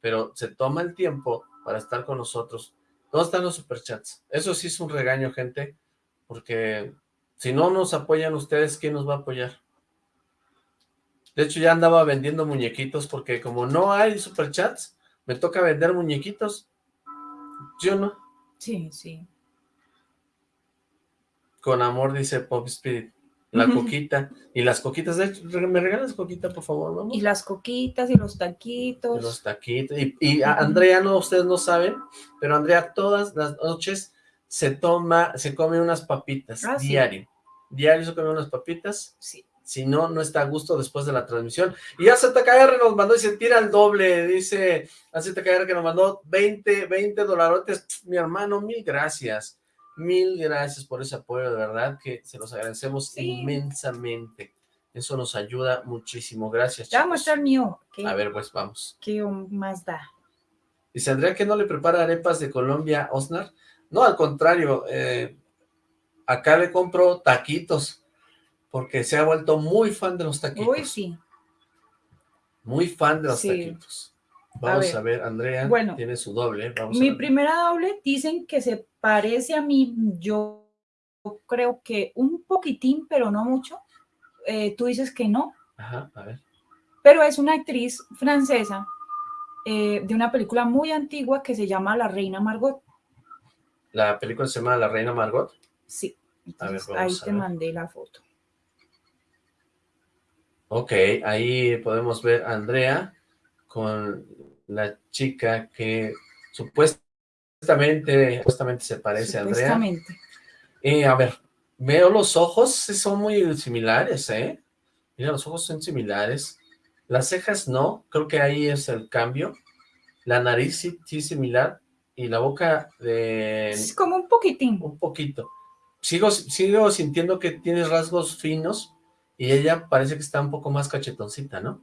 pero se toma el tiempo para estar con nosotros. ¿Dónde están los superchats? Eso sí es un regaño, gente, porque si no nos apoyan ustedes, ¿quién nos va a apoyar? De hecho, ya andaba vendiendo muñequitos, porque como no hay superchats, me toca vender muñequitos. Yo no. Sí, sí. Con amor, dice Pop Spirit. La coquita. Y las coquitas, de hecho, ¿me regalas coquita, por favor, vamos? Y las coquitas y los taquitos. de los taquitos. Y, y. Andrea, no, ustedes no saben, pero Andrea todas las noches se toma, se come unas papitas, Ah, sí. diario. Diario se come unas papitas, Sí. si no, no está a gusto después de la transmisión. Y ya ZKR nos mandó y se tira el doble, dice a ZKR que nos mandó 20, 20 dolarotes. Mi hermano, mil gracias. Mil gracias por ese apoyo, de verdad que se los agradecemos Sí. inmensamente. Eso nos ayuda muchísimo. Gracias, chicos. muestra el mío. ¿Qué, A ver, pues vamos. qué más da? Dice Andrea que no le prepara arepas de Colombia, Osnar. No, al contrario, eh, acá le compro taquitos, porque se ha vuelto muy fan de los taquitos. Uy, sí. Muy fan de los Sí. taquitos. Vamos a ver. ver, Andrea Bueno, tiene su doble. Vamos Mi a ver. primera doble dicen que se parece a mí, yo creo que un poquitín, pero no mucho. Eh, tú dices que no, Ajá, a ver. pero es una actriz francesa eh, de una película muy antigua que se llama La Reina Margot. La película se llama La Reina Margot. Sí, A ver, ahí a te ver. mandé la foto. Ok, ahí podemos ver a Andrea con la chica que supuestamente, supuestamente se parece a Andrea. Supuestamente. Eh, a ver, veo los ojos, son muy similares, ¿eh? Mira, los ojos son similares. Las cejas no, creo que ahí es el cambio. La nariz sí, sí es similar. Y la boca de Es como un poquitín. un poquito. Sigo, sigo sintiendo que tienes rasgos finos y ella parece que está un poco más cachetoncita, ¿no?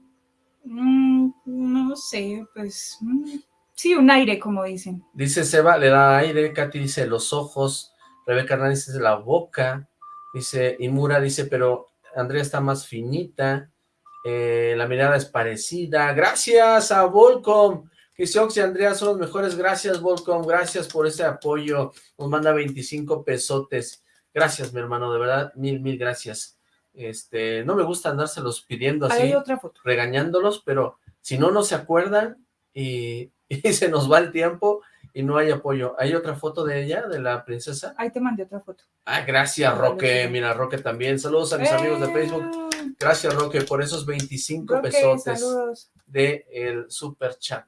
Mm, no sé, pues mm, sí, un aire, como dicen. Dice Seba, le da aire, Katy dice los ojos, Rebeca Hernández dice la boca, dice Imura dice, pero Andrea está más finita, eh, la mirada es parecida, gracias a Volcom, que Siox y Andrea son los mejores, gracias Volcom, gracias por ese apoyo, nos manda 25 pesotes, gracias mi hermano, de verdad, mil, mil gracias, este, no me gusta andárselos pidiendo así, hay otra foto. regañándolos, pero si no, no se acuerdan y, y se nos va el tiempo y no hay apoyo. ¿Hay otra foto de ella, de la princesa? Ahí te mandé otra foto. Ah, gracias, Roque. Mira, Roque también. Saludos a mis amigos de Facebook. Gracias, Roque, por esos 25 Roque, pesotes saludos. de el super chat.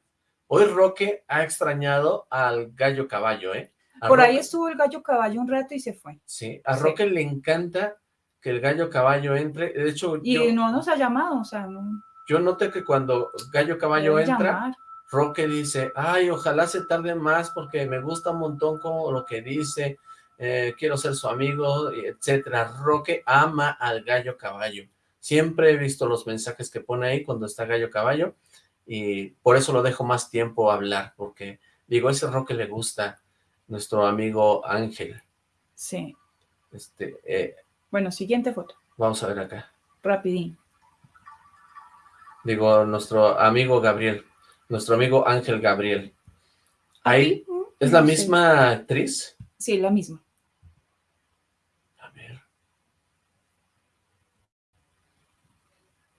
Hoy Roque ha extrañado al gallo caballo, ¿eh? A Por ahí estuvo el gallo caballo un rato y se fue. Sí, a Sí. Roque le encanta que el gallo caballo entre. De hecho, Y yo, no nos ha llamado, o sea, no. yo noté que cuando gallo caballo debe entra, llamar. Roque dice, ay, ojalá se tarde más porque me gusta un montón como lo que dice, eh, quiero ser su amigo, etcétera. Roque ama al gallo caballo. Siempre he visto los mensajes que pone ahí cuando está gallo caballo y por eso lo dejo más tiempo hablar, porque digo, ese Roque le gusta nuestro amigo Ángel. Sí. Este, eh, bueno, siguiente foto. Vamos a ver acá. Rapidín. Digo, nuestro amigo Gabriel, nuestro amigo Ángel Gabriel. Ahí, ¿es la misma actriz? Sí, la misma. A ver.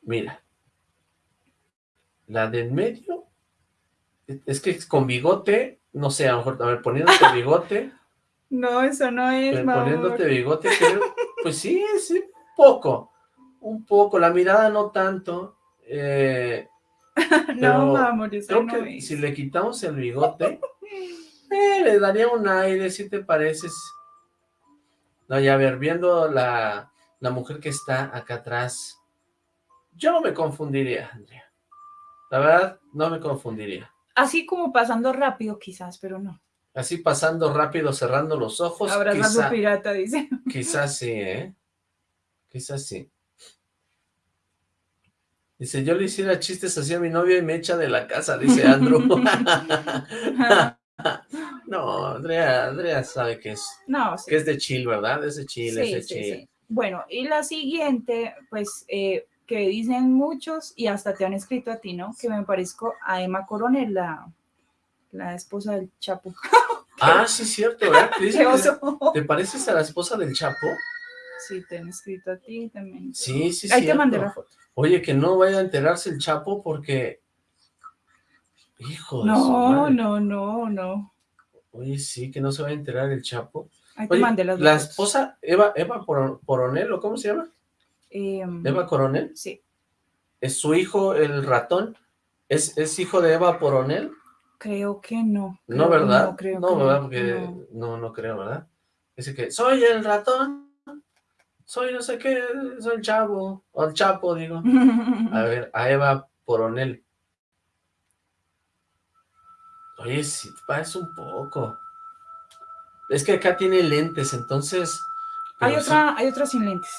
Mira. La de en medio, es que con bigote, no sé, a lo mejor, a ver, poniéndote bigote, No, eso no es, poniéndote bigote, creo, pues sí, sí, poco, un poco, la mirada no tanto, eh, no, eso creo no que es. si le quitamos el bigote, eh, le daría un aire, si te pareces. No, ya a ver, viendo la, la mujer que está acá atrás, yo no me confundiría, Andrea. La verdad, no me confundiría. Así como pasando rápido, quizás, pero no. Así pasando rápido, cerrando los ojos, Abrazando quizá- pirata, dice. Quizás sí, ¿eh? Quizás sí. Dice, yo le hiciera chistes así a mi novia y me echa de la casa, dice Andrew. no, Andrea, Andrea sabe que es, No, sí. que es de chill, ¿verdad? Es de chill, es Sí, de sí, chill. Bueno, y la siguiente, pues, eh, que dicen muchos, y hasta te han escrito a ti, ¿no? Que me parezco a Emma Coronel, la, la esposa del Chapo. Ah, sí, cierto, ¿verdad? Te, dicen ¡Qué que- oso! ¿te pareces a la esposa del Chapo? Sí, te han escrito a ti también. Sí, sí, Ahí te mandé la foto. Oye, que no vaya a enterarse el Chapo porque... Hijo de su No, madre. no, no, no. Oye, sí, que no se vaya a enterar el Chapo. Ahí te Oye, la esposa, Eva, Eva Coronel, ¿o cómo se llama? Em, Eva Coronel, Sí, es su hijo, el ratón, es, es hijo de Eva Coronel, creo que no. ¿no, verdad? No, creo no, que ¿verdad? Porque no. no. no, creo, ¿verdad? Dice que, soy el ratón, soy no sé qué, soy el chavo, o el chapo, digo. A ver, a Eva Coronel. Oye, sí, te parece un poco. Es que acá tiene lentes, entonces... Hay sí- otra, hay otra sin lentes.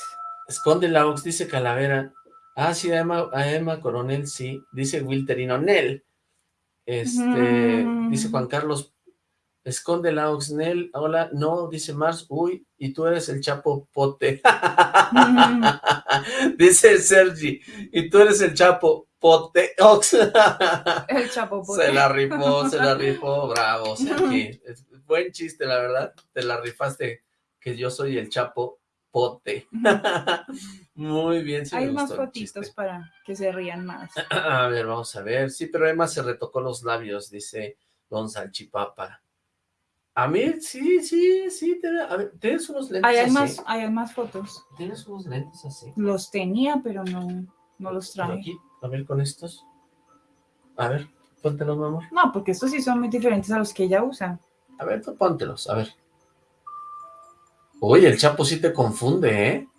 Esconde la Ox, dice Calavera. Ah, sí, a Emma, a Emma Coronel, sí. Dice Wilterino Nel. Este, Mm. dice Juan Carlos. Esconde la Ox, Nel. Hola, no, dice Mars. Uy, y tú eres el Chapo Pote. dice Sergi. Y tú eres el Chapo Pote Ox. El Chapo. se la rifó, se la rifó. Bravo, Sergi. Buen chiste, la verdad. Te la rifaste que yo soy el Chapo Pote. Muy bien, sí me Hay más gustó el fotitos chiste. para que se rían más. A ver, vamos a ver. Sí, pero Emma se retocó los labios, dice Don Salchipapa. A mí, sí, sí, sí. te- a ver, ¿Tienes unos lentes hay así? más, hay más fotos. ¿Tienes unos lentes así? Los tenía, pero no, no los traje. aquí, a ver, con estos. A ver, póntelos, mi amor. No, porque estos sí son muy diferentes a los que ella usa. A ver, tú póntelos, a ver. Uy, el Chapo sí te confunde, ¿eh?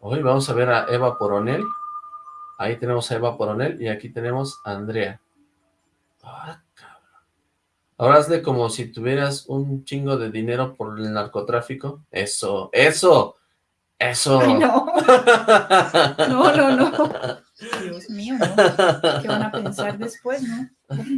Hoy vamos a ver a Eva Coronel. Ahí tenemos a Eva Coronel y aquí tenemos a Andrea. Ah. Ahora hazle como si tuvieras un chingo de dinero por el narcotráfico. Eso, eso, eso. Ay, no. No, no, no. Dios mío, ¿no? ¿Qué van a pensar después, no?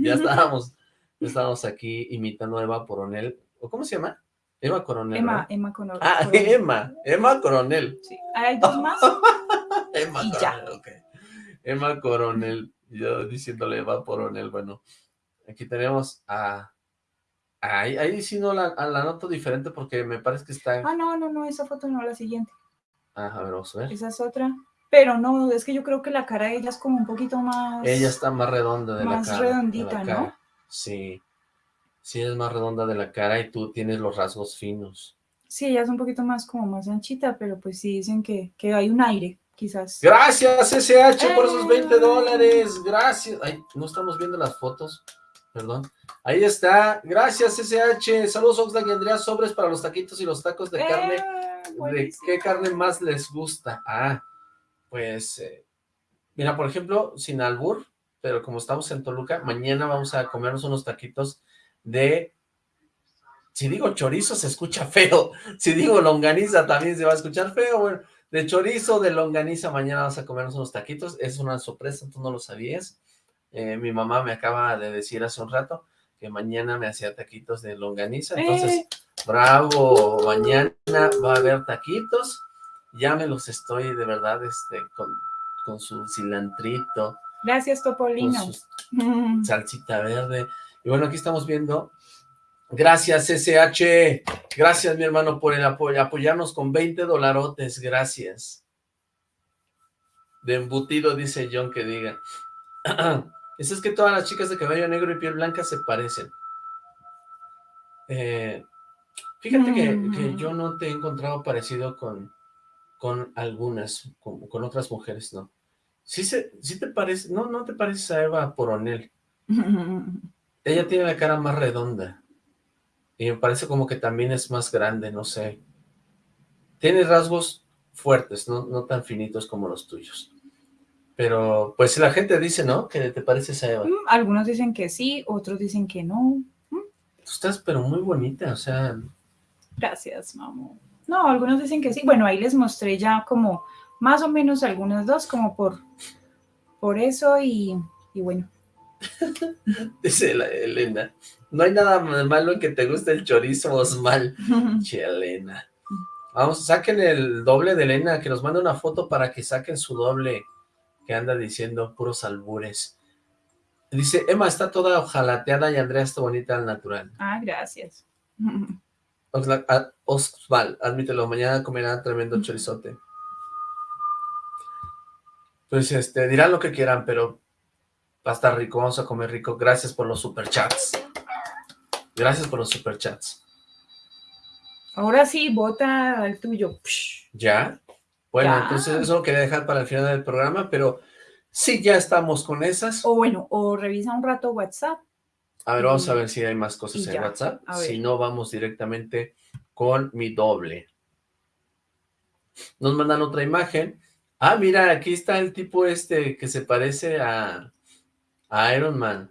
ya estábamos, ya estábamos aquí imitando a Eva Coronel. ¿O cómo se llama? Eva Coronel. Emma, ¿verdad? Emma con Ah, Emma, Emma Coronel. Sí. Hay dos más. Emma Y Coronel, ya. ok. Emma Coronel, yo diciéndole Eva Coronel, bueno, aquí tenemos a... Ahí, ahí sí no la, a la noto diferente porque me parece que está... Ah, no, no, no, esa foto no, la siguiente. Ah, a ver, vamos a ver. Esa es otra. Pero no, es que yo creo que la cara de ella es como un poquito más. Ella está más redonda de Más la cara. la redondita, ¿no? Sí, sí es más redonda de la cara y tú tienes los rasgos finos. Sí, ella es un poquito más como más anchita, pero pues sí dicen que, que hay un aire, quizás. Gracias, SH, por esos 20 ¡Eh! dólares. Gracias. Ay, no estamos viendo las fotos. Perdón. Ahí está. Gracias, SH. Saludos, Oxlack y Andrea. Sobres para los taquitos y los tacos de carne. Eh, ¿De buenísimo. qué carne más les gusta? Ah, pues, eh, mira, por ejemplo, sin albur, pero como estamos en Toluca, mañana vamos a comernos unos taquitos de si digo chorizo se escucha feo, si digo longaniza también se va a escuchar feo, bueno, de chorizo, de longaniza, mañana vas a comernos unos taquitos, es una sorpresa, tú no lo sabías, eh, mi mamá me acaba de decir hace un rato que mañana me hacía taquitos de longaniza, entonces, Eh. bravo, mañana va a haber taquitos, ya me los estoy de verdad, este, con, con su cilantrito, Gracias, con Topolino. su salsita verde. Y bueno, aquí estamos viendo. Gracias, SH. Gracias, mi hermano, por el apoyo, apoyarnos con 20 dolarotes. Gracias. De embutido, dice John que diga. Eso es que todas las chicas de cabello negro y piel blanca se parecen. Eh, fíjate que, Mm. que yo no te he encontrado parecido con, con algunas, con, con otras mujeres, ¿no? Sí, se, sí te parece, no, no te pareces a Eva Poronel. Ella tiene la cara más redonda. Y me parece como que también es más grande, no sé. Tiene rasgos fuertes, no, no tan finitos como los tuyos. Pero, pues la gente dice, ¿no? Que te pareces a Eva. Mm, Algunos dicen que sí, otros dicen que no. Tú estás, pero muy bonita, o sea, Gracias, mamá. No, algunos dicen que sí. Bueno, ahí les mostré ya como más o menos algunos dos, como por, por eso y, y bueno. dice la Elena. No hay nada malo en que te guste el chorizo, Osmal. Che, Elena. Vamos, saquen el doble de Elena, que nos mande una foto para que saquen su doble que anda diciendo puros albures. Dice, Emma está toda ojalateada y Andrea está bonita al natural. ah, gracias. Osval, admítelo, mañana comerán tremendo chorizote. Pues este, dirán lo que quieran, pero va a estar rico, vamos a comer rico. Gracias por los superchats. Gracias por los superchats. Ahora sí, vota el tuyo. ¿Ya? Bueno, Ya. entonces eso lo quería dejar para el final del programa, pero sí, ya estamos con esas. O bueno, o revisa un rato WhatsApp. A ver, vamos a ver si hay más cosas en WhatsApp. Si no, vamos directamente con mi doble. Nos mandan otra imagen. Ah, mira, aquí está el tipo este que se parece a, a Iron Man.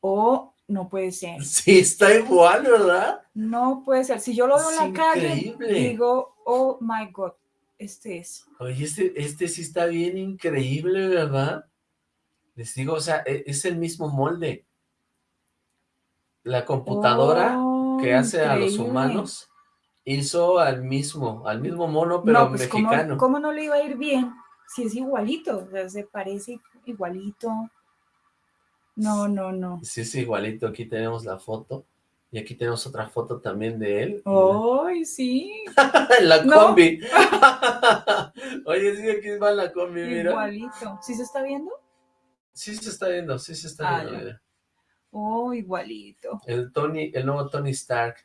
O no puede ser. Sí, está igual, ¿verdad? No puede ser. Si yo lo veo en la calle, digo, oh my God, este es. Oye, este, este sí está bien increíble, ¿verdad? Les digo, o sea, e- es el mismo molde. La computadora Oh, que hace a los humanos hizo al mismo, al mismo mono, pero no, pues ¿cómo, mexicano. cómo no le iba a ir bien? Si es igualito, o sea, se parece igualito. No, no, no. Sí, es igualito. Aquí tenemos la foto. Y aquí tenemos otra foto también de él. ¡Ay, sí! la combi. Oye, sí, aquí va la combi, mira. Igualito. ¿Sí se está viendo? Sí se está viendo, sí se está Ah, viendo. mira. Oh, igualito. El Tony, el nuevo Tony Stark.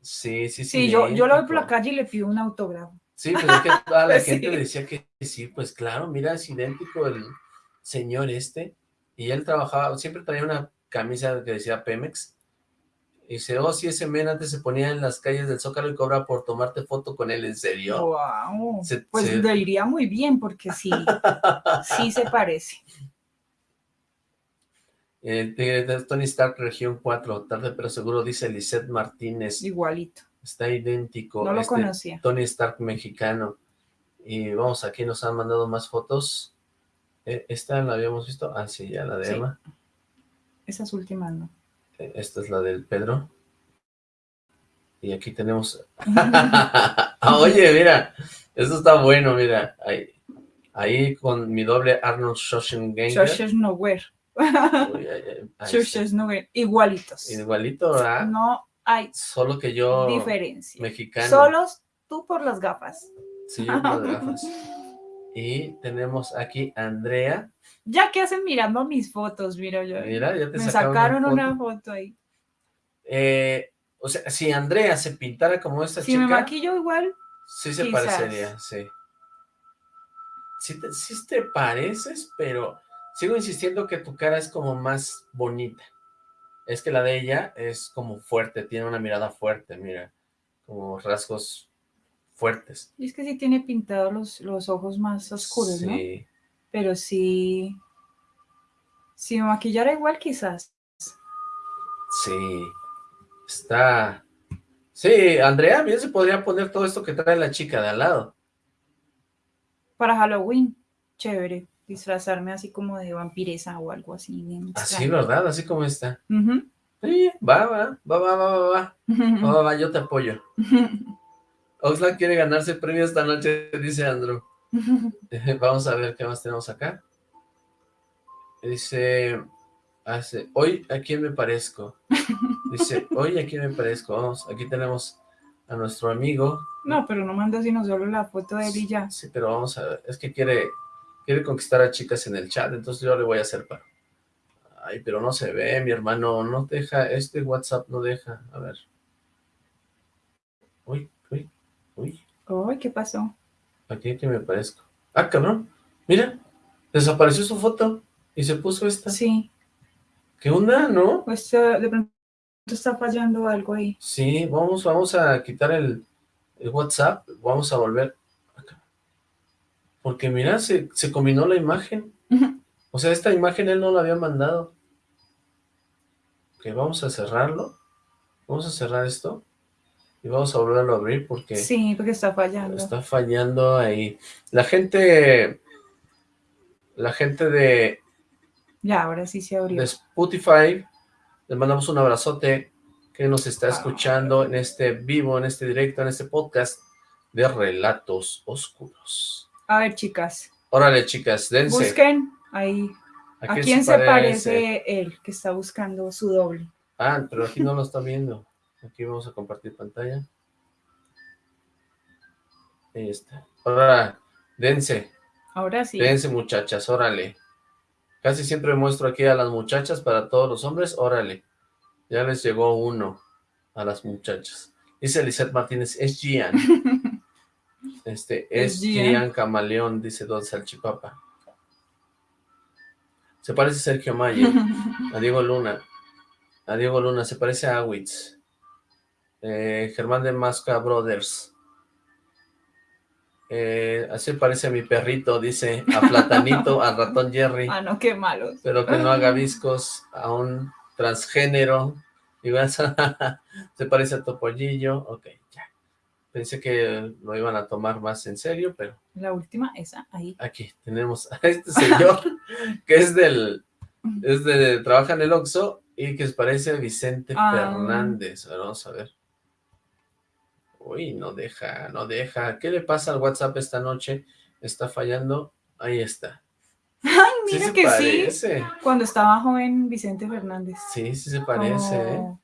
Sí, sí, sí. Sí, yo, yo lo veo por la calle y le pido un autógrafo. Sí, pues es que toda la Sí. gente decía que sí, pues claro, mira, es idéntico el señor este. Y él trabajaba, siempre traía una camisa que decía Pemex. Dice, oh, sí, ese men antes se ponía en las calles del Zócalo y cobra por tomarte foto con él, ¿en serio? Wow. Se- Pues se- le iría muy bien porque sí, sí se parece. Eh, Tony Stark, región 4, tarde pero seguro, dice Lisette Martínez. Igualito. Está idéntico. No lo este conocía. Tony Stark mexicano. Y vamos, aquí nos han mandado más fotos. Eh, ¿Esta la habíamos visto? Ah, sí, ya la de Sí. Emma. Esas últimas no. Eh, Esta es la del Pedro. Y aquí tenemos... Ah, Oye, mira, esto está bueno, mira. Ahí, ahí con mi doble Arnold Schwarzenegger. Schwarzenegger. Schwarzenegger. Igualitos. Igualito, ¿verdad? No hay Solo que yo diferencia. mexicano. Solos tú por las gafas. Sí, yo con las gafas. Y tenemos aquí a Andrea. Ya que hacen mirando mis fotos, mira yo. Mira, ya te Me sacaron sacaron una una foto. ahí. Eh, o sea, si Andrea se pintara como esta Si chica, me maquillo igual, sí se quizás. parecería, sí. Sí te, sí te pareces, pero sigo insistiendo que tu cara es como más bonita. Es que la de ella es como fuerte, tiene una mirada fuerte, mira, como rasgos fuertes. y es que sí tiene pintados los, los ojos más oscuros, ¿no? Sí, pero sí, si me maquillara igual quizás. Sí, está... Sí, Andrea, bien se podría poner todo esto que trae la chica de al lado. Para Halloween, chévere, disfrazarme así como de vampiresa o algo así. Así, ¿verdad? Así como está. Sí, va, va, va, va, va, va, va, uh -huh. va, va, yo te apoyo. Oxlack quiere ganarse premio esta noche, dice Andrew. Vamos a ver qué más tenemos acá. Dice, hace, hoy a quién me parezco. Dice, hoy a quién me parezco. Vamos, aquí tenemos a nuestro amigo. No, pero no manda sino solo la foto de él y ya. Sí, pero vamos a ver, es que quiere, quiere conquistar a chicas en el chat, entonces yo le voy a hacer paro. Ay, pero no se ve, mi hermano, no deja, este WhatsApp no deja, a ver. Uy, uy, uy, Ay, ¿qué pasó? Aquí que me parezco. Ah, cabrón, mira, desapareció su foto y se puso esta. Sí, ¿Qué onda, no? pues eh, de pronto está fallando algo ahí. Sí, vamos, vamos a quitar el, el WhatsApp, vamos a volver acá. Porque mira, se, se combinó la imagen. O sea, esta imagen él no la había mandado. Ok, vamos a cerrarlo. Vamos a cerrar esto. Y vamos a volverlo a abrir porque Sí, porque está fallando. está fallando ahí. La gente... La gente de, Ya, ahora sí se abrió. de Spotify, les mandamos un abrazote que nos está escuchando en este vivo, en este directo, en este podcast de Relatos Oscuros. A ver, chicas, Órale, chicas, dense. busquen ahí. ¿A quién se parece él que está buscando su doble? Ah, pero aquí no lo está viendo. Aquí vamos a compartir pantalla. Ahí está. Ahora, dense, Ahora sí. dense muchachas, órale. Casi siempre muestro aquí a las muchachas para todos los hombres, órale. Ya les llegó uno a las muchachas. Dice Lisette Martínez, es Gian. Este, es Es Gian. Gian Camaleón, dice Don Salchipapa. Se parece a Sergio Mayer. A Diego Luna. A Diego Luna, se parece a Awitz. Eh, Germán de Masca Brothers. Eh, así parece a mi perrito, dice, a Platanito, al ratón Jerry, ah, no, qué malos. pero que no haga viscos, a un transgénero. Igual se parece a Topollillo. Ok, ya. Pensé que lo iban a tomar más en serio, pero La última, esa, ahí. aquí tenemos a este señor que es del, es de, trabaja en el Oxxo y que se parece a Vicente Ah. Fernández. A ver, vamos a ver. Uy, no deja, no deja. ¿Qué le pasa al WhatsApp esta noche? Está fallando. Ahí está. Ay, Sí mira se que sí. Cuando estaba joven Vicente Fernández. Sí, sí se parece, ¿eh?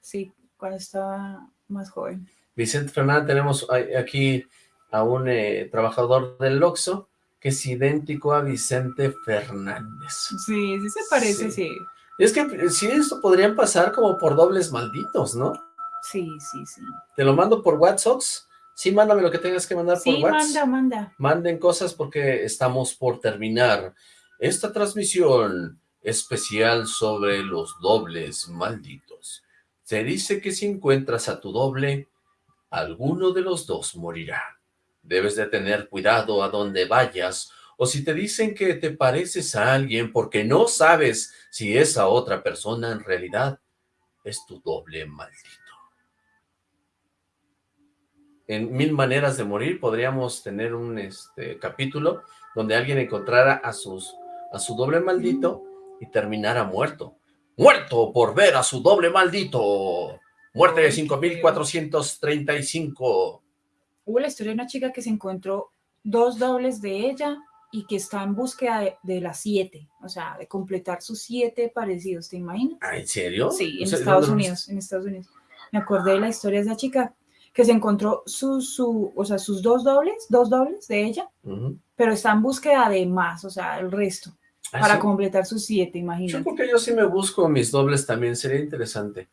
Sí, cuando estaba más joven. Vicente Fernández, tenemos aquí a un eh, trabajador del Oxxo que es idéntico a Vicente Fernández. Sí, sí se parece, Sí. sí. Es que eh, sí, esto podrían pasar como por dobles malditos, ¿no? Sí, sí, sí. Te lo mando por WhatsApp. Sí, mándame lo que tengas que mandar Sí, por WhatsApp. manda, manda. Manden cosas porque estamos por terminar esta transmisión especial sobre los dobles malditos. Se dice que si encuentras a tu doble, alguno de los dos morirá. Debes de tener cuidado a donde vayas o si te dicen que te pareces a alguien porque no sabes si esa otra persona en realidad es tu doble maldito. En Mil Maneras de Morir podríamos tener un este, capítulo donde alguien encontrara a, sus, a su doble maldito y terminara muerto. ¡Muerto por ver a su doble maldito! Muerte de Ay, qué 5435. Hubo la historia de una chica que se encontró dos dobles de ella y que está en búsqueda de, de las siete, o sea, de completar sus siete parecidos, ¿te imaginas? Ah, ¿En serio? Sí, O en sea, Estados ¿dónde- Unidos, en Estados Unidos. Me acordé de la historia de esa chica que se encontró sus, su, o sea, sus dos dobles, dos dobles de ella, pero está en búsqueda de más, o sea, el resto, Ah, para sí. completar sus siete, Yo imagínate. creo que yo sí me busco mis dobles también, sería interesante.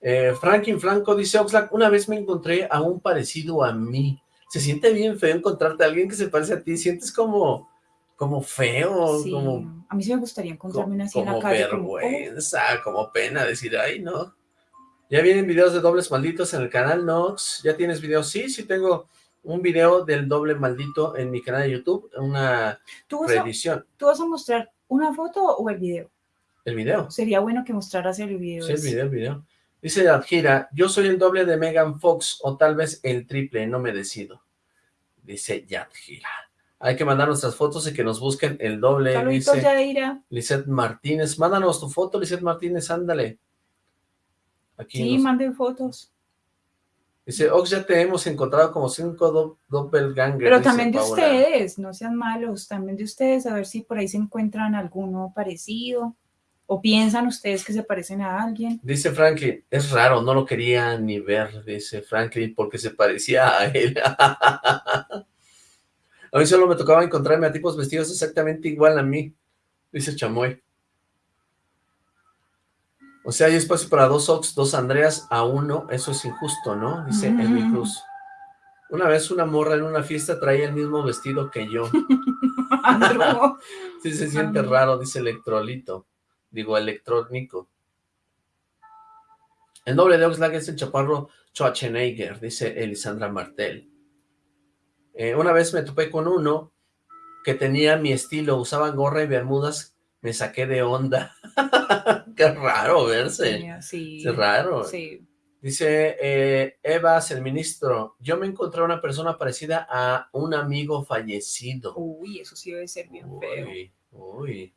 Eh, Franklin Franco dice, Oxlack, una vez me encontré a un parecido a mí. Se siente bien feo encontrarte a alguien que se parece a ti, sientes como, como feo, Sí, como, a mí sí me gustaría encontrarme una así en la calle. como, oh, vergüenza, como pena decir, ay, no. ¿Ya vienen videos de dobles malditos en el canal Nox? ¿Ya tienes videos? Sí, sí tengo un video del doble maldito en mi canal de YouTube, una ¿Tú a. ¿Tú vas a mostrar una foto o el video? El video. Sería bueno que mostraras el video. Sí, el video, el video. Dice Yadjira, yo soy el doble de Megan Fox o tal vez el triple, no me decido. Dice Yadjira. Hay que mandar nuestras fotos y que nos busquen el doble. Saluditos, dice Yadeira. Lizeth Martínez. Mándanos tu foto, Lizeth Martínez, ándale. Aquí Sí, manden fotos. Dice, Ox, ya te hemos encontrado como cinco do doppelganger. Pero también de Paola. ustedes, no sean malos, también de ustedes, a ver si por ahí se encuentran alguno parecido, o piensan ustedes que se parecen a alguien. Dice Franklin, es raro, no lo quería ni ver, dice Franklin, porque se parecía a él. a mí solo me tocaba encontrarme a tipos vestidos exactamente igual a mí, dice Chamoy. O sea, hay espacio para dos Ox, dos Andreas a uno, eso es injusto, ¿no? Dice Mm. Elmi Cruz. Una vez una morra en una fiesta traía el mismo vestido que yo. Sí se siente raro, dice Electrolito. Digo, electrónico. El doble de Oxlack es el chaparro Schwarzenegger, dice Elisandra Martel. Eh, una vez me topé con uno que tenía mi estilo, usaba gorra y bermudas, me saqué de onda. Qué raro verse. sí, Qué raro. sí. Dice eh, Evas, el ministro, yo me encontré una persona parecida a un amigo fallecido. Uy, eso sí debe ser bien feo. Uy, uy.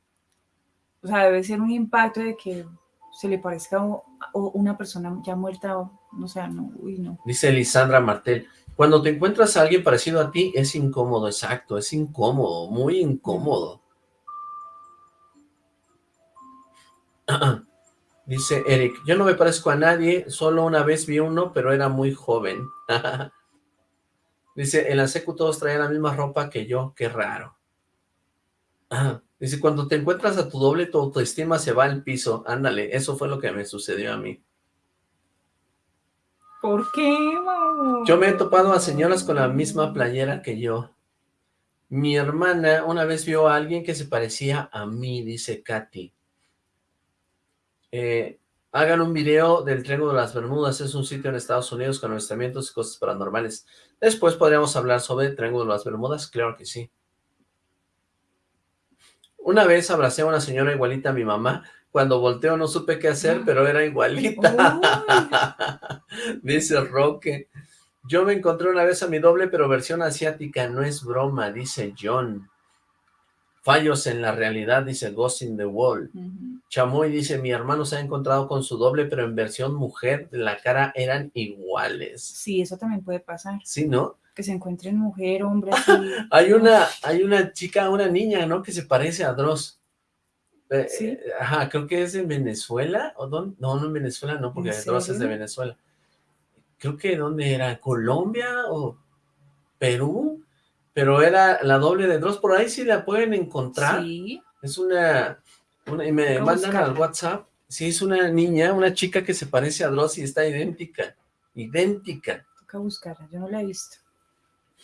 O sea, debe ser un impacto de que se le parezca a una persona ya muerta, o, o sea, no, uy, no. Dice Lisandra Martel, cuando te encuentras a alguien parecido a ti, es incómodo, exacto, es incómodo, muy incómodo. Dice Eric, yo no me parezco a nadie, solo una vez vi uno, pero era muy joven. Dice, en la secu todos traían la misma ropa que yo, qué raro. Dice, cuando te encuentras a tu doble, tu autoestima se va al piso. Ándale, eso fue lo que me sucedió a mí. ¿Por qué, mamá? Yo me he topado a señoras con la misma playera que yo. Mi hermana una vez vio a alguien que se parecía a mí, dice Katy. Eh, hagan un video del Triángulo de las Bermudas, es un sitio en Estados Unidos con avistamientos y cosas paranormales. Después podríamos hablar sobre el Triángulo de las Bermudas, claro que sí. Una vez abracé a una señora igualita a mi mamá, cuando volteo no supe qué hacer, pero era igualita. Dice Roque. Yo me encontré una vez a mi doble, pero versión asiática, no es broma, dice John. Fallos en la realidad, dice Ghost in the Wall. Chamoy dice, mi hermano se ha encontrado con su doble, pero en versión mujer, la cara eran iguales. Sí, eso también puede pasar, ¿Sí, no? que se encuentren mujer, hombre, así. Hay una, hay una chica, una niña, ¿no? Que se parece a Dross. Eh, Sí. eh, Ajá, creo que es en Venezuela, ¿o dónde? No, no en Venezuela, no, porque ¿En Dross es de? Venezuela. Creo que ¿dónde era? ¿Colombia o Perú? Pero era la doble de Dross, por ahí sí la pueden encontrar. Sí, Es una, una- y me mandan al. WhatsApp. Sí, es una niña, una chica que se parece a Dross y está idéntica, idéntica. toca buscarla, yo no la he visto.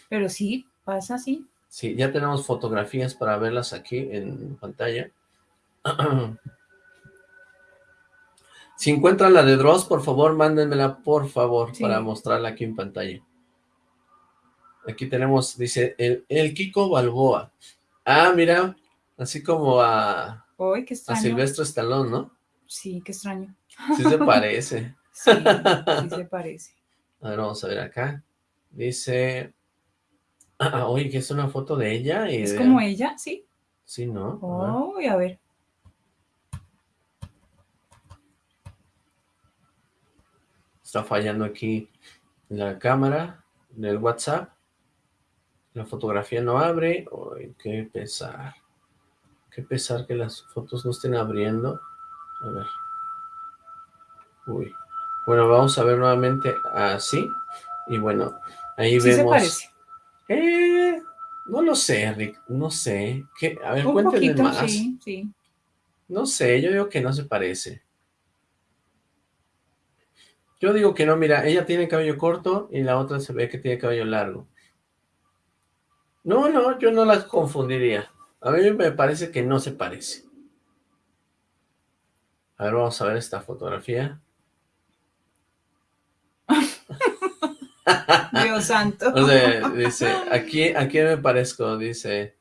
Pero sí, pasa así. Sí, ya tenemos fotografías para verlas aquí en pantalla. Si encuentran la de Dross, por favor, mándenmela, por favor, Sí. para mostrarla aquí en pantalla. Aquí tenemos, dice, el, el Kiko Balboa. Ah, mira, así como a, Uy, qué a extraño. Silvestre Stallone, ¿no? Sí, qué extraño. Sí se parece. Sí, sí se parece. A ver, vamos a ver acá. Dice... Ah, oye, que es una foto de ella y Es de- como ella, sí. Sí, ¿no? Uy, a ver. Está fallando aquí la cámara del WhatsApp. La fotografía no abre. Uy, qué pesar. Qué pesar que las fotos no estén abriendo. A ver. Uy. Bueno, vamos a ver nuevamente así. Y bueno, ahí Sí se vemos. parece. Eh, no lo sé, Rick. No sé. ¿Qué? A ver, Un cuéntenme poquito, más. sí, sí. No sé, yo digo que no se parece. Yo digo que no, mira, ella tiene cabello corto y la otra se ve que tiene cabello largo. No, no, yo no las confundiría. A mí me parece que no se parece. A ver, vamos a ver esta fotografía. Dios santo. O sea, dice, ¿a quién, ¿a quién me parezco? Dice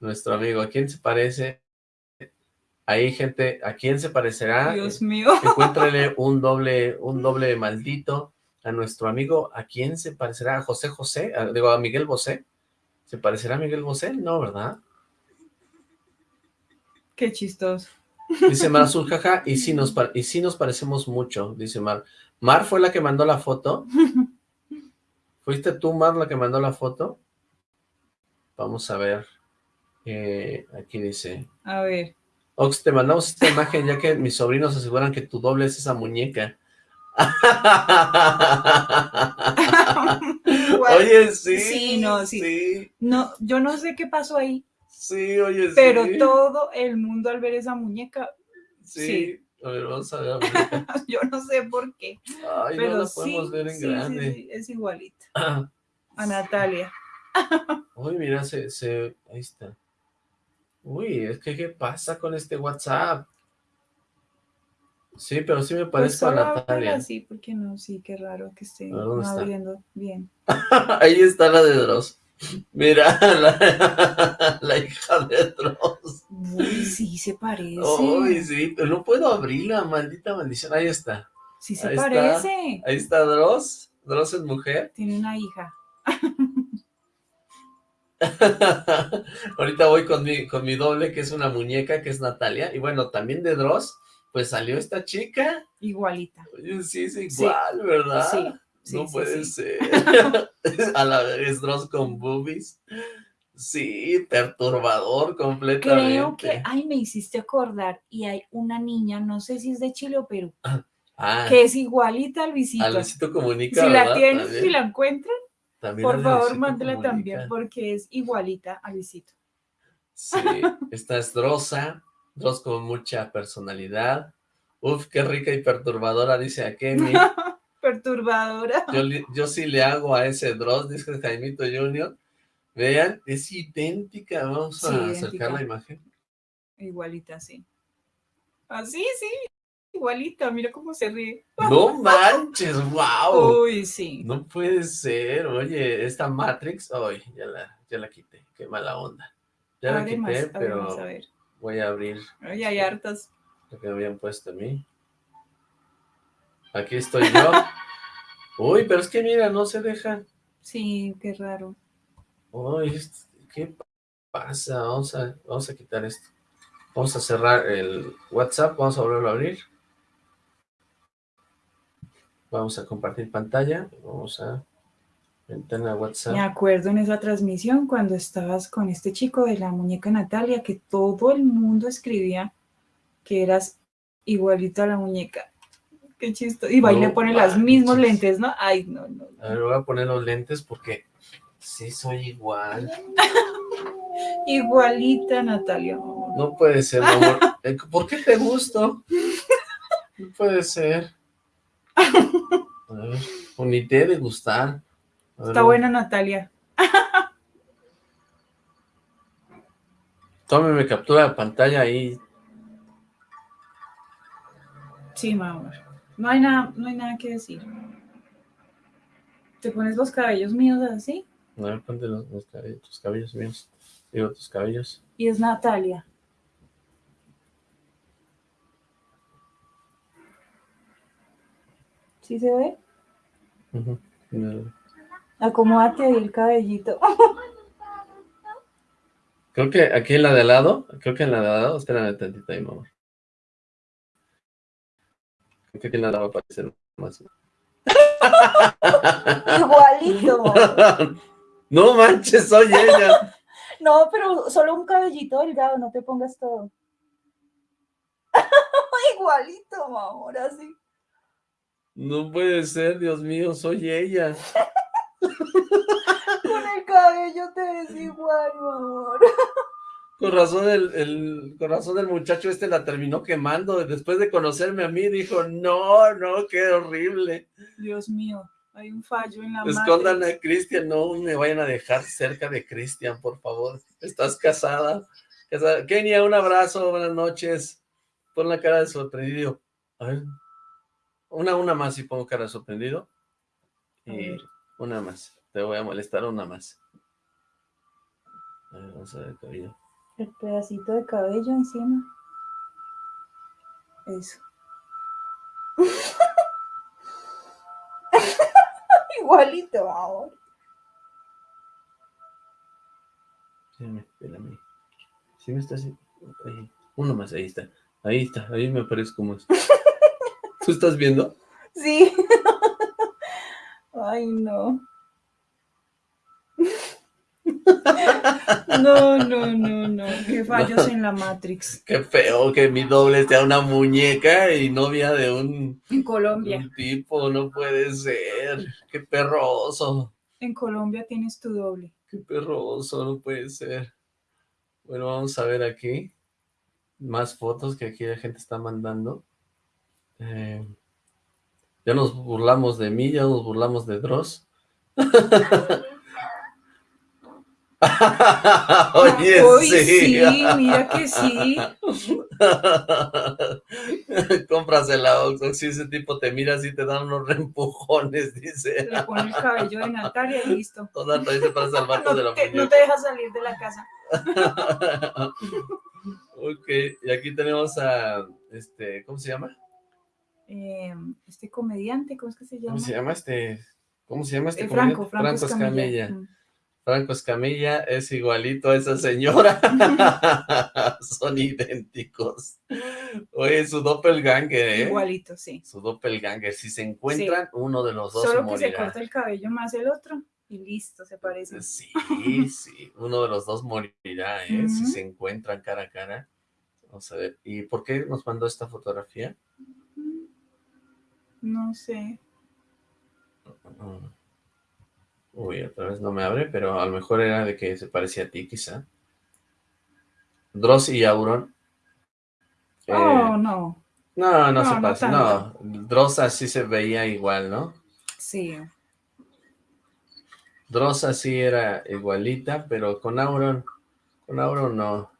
nuestro amigo. ¿A quién se parece? Ahí, gente, ¿a quién se parecerá? Dios mío. Encuéntrele un doble, un doble maldito a nuestro amigo. ¿A quién se parecerá? ¿A José José? A- digo, ¿a Miguel Bosé? ¿Se parecerá a Miguel Bosé? No, ¿verdad? Qué chistoso. Dice Mar Azul, jaja, y sí, nos y sí nos parecemos mucho, dice Mar. Mar fue la que mandó la foto. ¿Fuiste tú, Mar, la que mandó la foto? Vamos a ver. Eh, aquí dice... A ver. Ox, te mandamos esta imagen ya que mis sobrinos aseguran que tu doble es esa muñeca. Oye, sí. Sí, no, sí. Sí, No, yo no sé qué pasó ahí, sí, oye, sí. pero todo el mundo al ver esa muñeca, Sí. sí. A ver, vamos a ver. yo no sé por qué, Ay, pero no la sí, podemos ver en sí, sí, grande. sí, es igualita a Natalia. Uy, mira, se, se, ahí está. Uy, es que, ¿qué pasa con este WhatsApp? Sí, pero sí me Pues parezco a Natalia. así, porque no, sí, qué raro que esté abriendo bien. Ahí está la de Dross. Mira, la, la hija de Dross. Uy, sí se parece. Uy, sí, pero no puedo abrirla, maldita maldición. Ahí está. sí se ahí está. parece. Ahí está Dross. Dross es mujer. Tiene una hija. Ahorita voy con mi, con mi doble, que es una muñeca, que es Natalia. Y bueno, también de Dross, pues salió esta chica. Igualita. Oye, sí, es igual, ¿verdad? Sí, sí, no sí, puede ser. A la vez Dross con boobies. Sí, perturbador completamente. Creo que, ay, me hiciste acordar, y hay una niña, no sé si es de Chile o Perú, Ah, que es igualita al a visito. Luisito Comunica, Si la tienen, si la encuentran, También por a favor, mándela Comunica. también, porque es igualita a Luisito. Sí, esta es Drosa, Dross con mucha personalidad. Uf, qué rica y perturbadora, dice Akemi. Perturbadora. Yo, sí le hago a ese Dross, dice Jaimito Junior. Vean, es idéntica. Vamos Sí, a idéntica. acercar la imagen. Igualita, sí. Así, sí. Igualita, mira cómo se ríe. ¡No manches! ¡Wow! Uy, sí. No puede ser. Oye, esta Matrix, ay, ya la, ya la quité. Qué mala onda. Ya la quité, más, pero a ver. Voy a abrir Ay, hay hartas. lo que habían puesto a mí. Aquí estoy yo. Uy, pero es que mira, no se deja. Sí, qué raro. Uy, ¿qué pasa? Vamos a, vamos a quitar esto. Vamos a cerrar el WhatsApp, vamos a volverlo a abrir. Vamos a compartir pantalla. Vamos a ventana WhatsApp. Me acuerdo en esa transmisión cuando estabas con este chico de la muñeca Natalia, que todo el mundo escribía que eras igualito a la muñeca. Qué chisto. Y va y No le pone los mismos lentes, ¿no? Ay, no, no. no. A ver, voy a poner los lentes porque sí soy igual. Igualita Natalia. No puede ser, amor. Eh, ¿Por qué te gusto? No puede ser. A ver, ni te de gustar. Está buena Natalia. Tómeme captura de pantalla ahí. Sí, mi amor. No hay nada, no hay nada que decir. Te pones los cabellos míos así A ver, ponte los, los cabellos, tus cabellos míos. Digo, tus cabellos. y es Natalia. ¿Sí se ve? Ujú. Eh, Acomódate ahí el cabellito. Creo que aquí en la de al lado, creo que en la de lado, espérame tantito ahí, mamá. Creo que aquí en la de lado va a aparecer más. Igualito. no manches, soy ella. No, pero solo un cabellito delgado, no te pongas todo. Igualito, mi amor, así. No puede ser, Dios mío, soy ella. Con el cabello te ves igual, mi amor. Con razón el, el corazón del muchacho este la terminó quemando. Después de conocerme a mí, dijo, no, no, qué horrible. Dios mío, hay un fallo en la Escondan Matrix. a Cristian, no me vayan a dejar cerca de Cristian, por favor. Estás casada. Kenia, un abrazo, buenas noches. Pon la cara de sorprendido. A ver. Una, una más y pongo cara de sorprendido. Y. una más. Te voy a molestar una más. A ver, vamos a ver el cabello. El pedacito de cabello encima. Eso. Igualito ahora. Espérame, espérame. Sí me está haciendo... ahí. Uno más, ahí está. Ahí está, ahí me parezco más. ¿Tú estás viendo? Sí. Ay, no. No, no, no, no. Qué fallos en la Matrix. Qué feo que mi doble sea una muñeca y novia de un, En Colombia. un tipo, no puede ser. Qué perroso, En Colombia tienes tu doble. qué perroso, no puede ser. Bueno, vamos a ver aquí más fotos que aquí la gente está mandando. Eh, ya nos burlamos de mí, ya nos burlamos de Dross. Oye, Uy, sí. sí, mira que sí. Cómprasela, Ox. Si ese tipo te mira así, te dan unos reempujones, dice. Le pone el cabello de Natalia y listo. Toda dice para salvarte de la te, no te deja salir de la casa. ok, y aquí tenemos a, este, ¿cómo se llama? Eh, este comediante, ¿cómo es que se llama? ¿Cómo se llama este? ¿Cómo se llama este Eh, Franco, comediante? Franco, Escamilla. Escamilla. Mm. Franco Escamilla es igualito a esa señora. Son idénticos. Oye, su doppelganger, ¿eh? Igualito, sí. Su doppelganger. Si se encuentran, uno de los dos Solo que morirá. se corta el cabello más el otro y listo, se parece. Sí, sí, uno de los dos morirá, ¿eh? Si se encuentran cara a cara. Vamos a ver. ¿Y por qué nos mandó esta fotografía? No sé. Mm. Uy, otra vez no me abre, pero a lo mejor era de que se parecía a ti, quizá. Dross y Auron. Eh, Oh, no. no, no, no, se no parece. No, Dross así se veía igual, ¿no? Sí. Dross así era igualita, pero con Auron, con Auron no.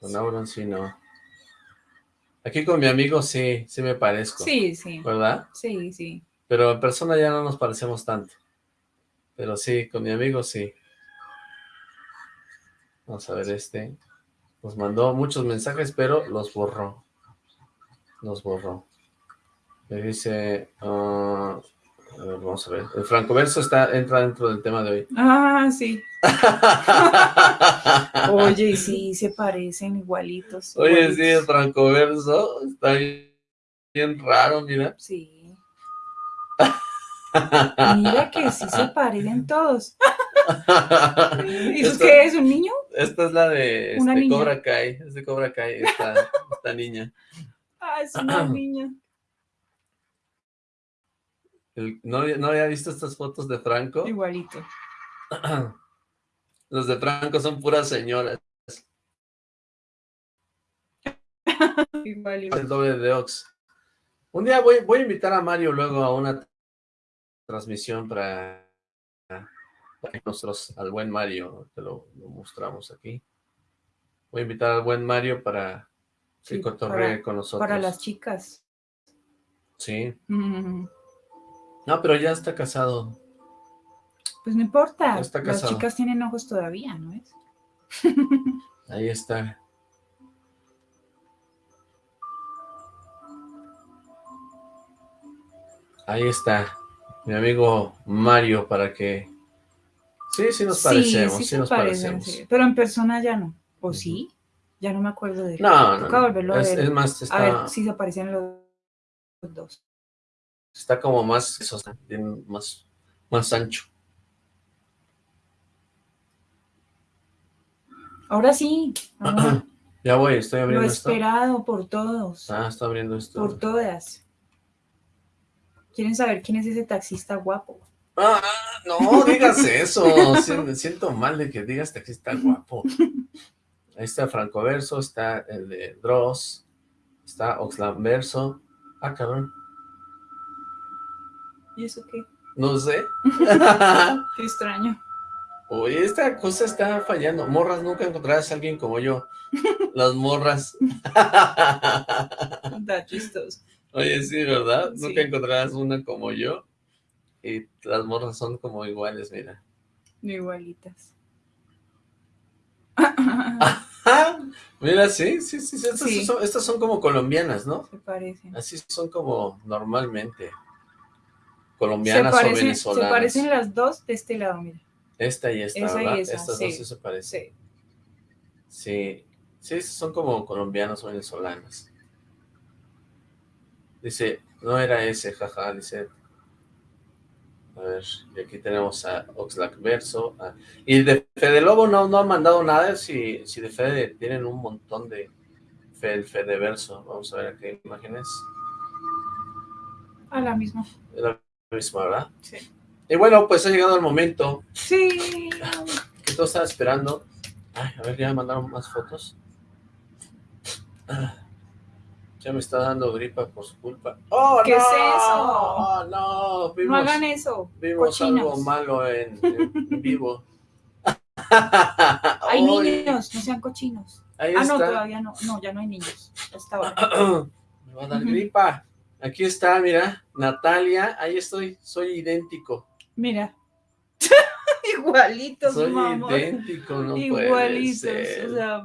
Con Auron sí no. Aquí con mi amigo sí, sí me parezco. Sí, sí. ¿Verdad? Sí, sí. Pero en persona ya no nos parecemos tanto. Pero sí, con mi amigo sí. Vamos a ver este. Nos mandó muchos mensajes, pero los borró. Los borró. Le dice... ah, a ver, vamos a ver. El francoverso está, entra dentro del tema de hoy. Ah, sí. Oye, sí, se parecen igualitos. Oye, igualitos. sí, el francoverso está bien, bien raro, mira. Sí. Mira que sí se parecen todos. ¿Y eso qué es? ¿Un niño? esta es la de este. Cobra Kai. Es de Cobra Kai, esta, esta niña. Ah, es una niña. El- ¿no, ¿No había visto estas fotos de Franco? Igualito. Los de Franco son puras señoras. Igual, El doble de Ox. Un día voy, voy a invitar a Mario luego a una transmisión para, para nosotros, al buen Mario, te lo, lo mostramos aquí. Voy a invitar al buen Mario para que Sí, cotorree con nosotros. Para las chicas. Sí. Mm, No, pero ya está casado. Pues no importa. Está Las chicas tienen ojos todavía, ¿no es? Ahí está. Ahí está. Mi amigo Mario para que... Sí, sí nos parecemos, sí, nos parecemos. Pero en persona ya no. ¿O sí? Ya no me acuerdo de él. No, no, a Es, más, A está, ver si se parecen los dos. Está como más, eso, más, más ancho. Ahora sí. ahora Ya voy, estoy lo abriendo esto. esperado por todos. Ah, estoy abriendo esto. Por todas. ¿Quieren saber quién es ese taxista guapo? Ah, no digas eso. Me siento mal de que digas está guapo. Ahí está Franco Verso, está el de Dross, está Oxlam Verso. Ah, cabrón. ¿Y eso qué? No sé. Qué extraño. Oye, esta cosa está fallando. Morras, nunca encontrarás a alguien como yo. Las morras. Está chistoso. Oye, sí, ¿verdad? Sí. Nunca encontrarás una como yo. Y las morras son como iguales, mira. Igualitas. ¡Ah! Mira, sí, sí, sí, sí, estas, Sí. Son, estas son como colombianas, ¿no? Se parecen. Así son como normalmente. Colombianas o parecen, se venezolanas. parecen las dos de este lado, mira. Esta y esta, Esa y ¿verdad? esa, Estas sí, dos sí se parecen. Sí. Sí, sí, son como colombianas o venezolanas. Dice, no era ese, jaja, dice. A ver, y aquí tenemos a Oxlack Verso. ah, Y de Fede Lobo no, no han mandado nada, si, si de Fede tienen un montón de Fe, el Fede Verso. Vamos a ver aquí imágenes. A la misma. La misma, ¿verdad? Sí. Y bueno, pues ha llegado el momento Sí. que todo estaba esperando. Ay, a ver, ya me mandaron más fotos. Ya me está dando gripa por su culpa. ¡Oh, ¿Qué no! es eso? ¡Oh, no! Hagan eso. vimos algo malo en, en vivo. Hay Ay, niños, no sean cochinos. Ahí Ah, no, todavía no. No, ya no hay niños. Hasta ahora. me va a dar gripa. Aquí está, mira, Natalia. Ahí estoy, soy idéntico. Mira. Igualitos, soy mamá. idéntico, no puede Igualitos. ser. O sea,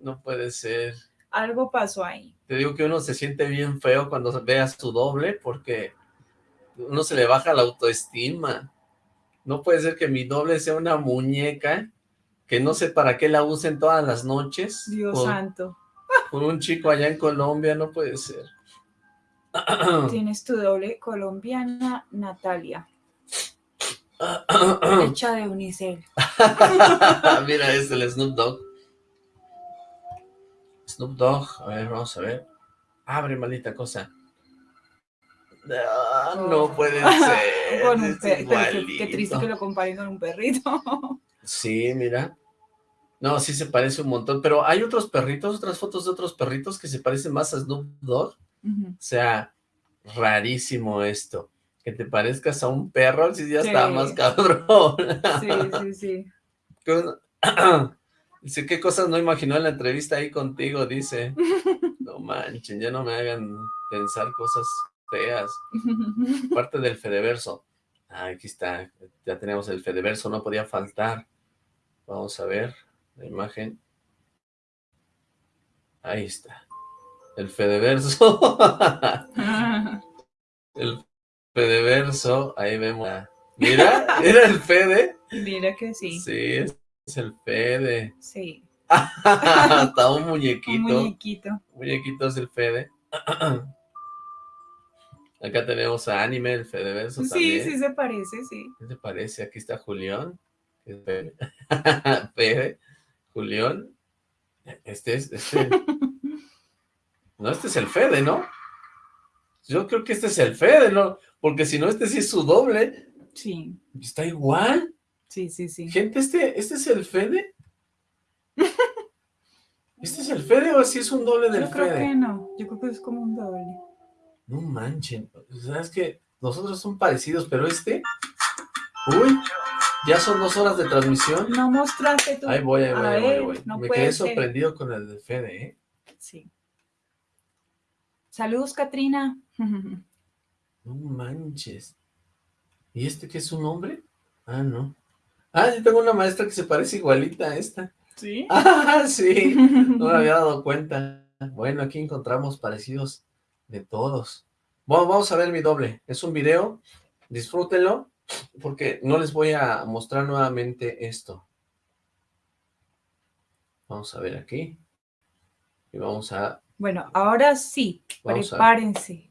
No puede ser. algo pasó ahí. Te digo que uno se siente bien feo cuando ve a su doble porque uno se le baja la autoestima. No puede ser que mi doble sea una muñeca que no sé para qué la usen todas las noches. Dios por, santo. por un chico allá en Colombia, no puede ser. Tienes tu doble colombiana, Natalia. Hecha de unicel. Mira, es el Snoop Dogg. Snoop Dogg, a ver, vamos a ver. Abre, maldita cosa. Ah, no puede ser. Con un es pe- pero qué, triste que lo comparen con un perrito. Sí, mira. No, sí se parece un montón, pero hay otros perritos, otras fotos de otros perritos que se parecen más a Snoop Dogg. O sea, rarísimo esto. Que te parezcas a un perro, si ya está más cabrón. Sí, sí, sí. ¿Qué- Dice, ¿qué cosas no imaginó en la entrevista ahí contigo? Dice, no manchen, ya no me hagan pensar cosas feas. Parte del Fedeverso. Ah, aquí está, ya tenemos el Fedeverso, no podía faltar. Vamos a ver la imagen. Ahí está. El Fedeverso. el Fedeverso, ahí vemos. Mira, era el Fede. Mira que sí. Sí, es, es el Fede. Sí. Hasta un Un muñequito. muñequito. Muñequito es el Fede. Acá tenemos a Anime, el Fedeverso Sí, también. sí se parece, sí. ¿Qué te parece? Aquí está Julián. Fede, Julián. Este es, este. No, este es el Fede, ¿no? Yo creo que este es el Fede, ¿no? Porque si no, este sí es su doble. Sí, Está igual. sí, sí, sí. Gente, ¿este, este es el Fede? ¿Este es el Fede o si es un doble del Yo creo Fede? que no. Yo creo que es como un doble. No manchen, ¿sabes que Nosotros son parecidos, pero este... Uy, ya son dos horas de transmisión. No mostraste tú. Ahí voy, ahí voy, ahí voy, ahí voy. no Me quedé ser. sorprendido con el de Fede, ¿eh? Sí. Saludos, Katrina. No manches. ¿Y este qué es un hombre? Ah, no. Ah, yo tengo una maestra que se parece igualita a esta. ¿Sí? Ah, sí. No me había dado cuenta. Bueno, aquí encontramos parecidos de todos. Bueno, vamos a ver mi doble. Es un video. Disfrútenlo. Porque no les voy a mostrar nuevamente esto. Vamos a ver aquí. Y vamos a... Bueno, ahora sí. Vamos Prepárense.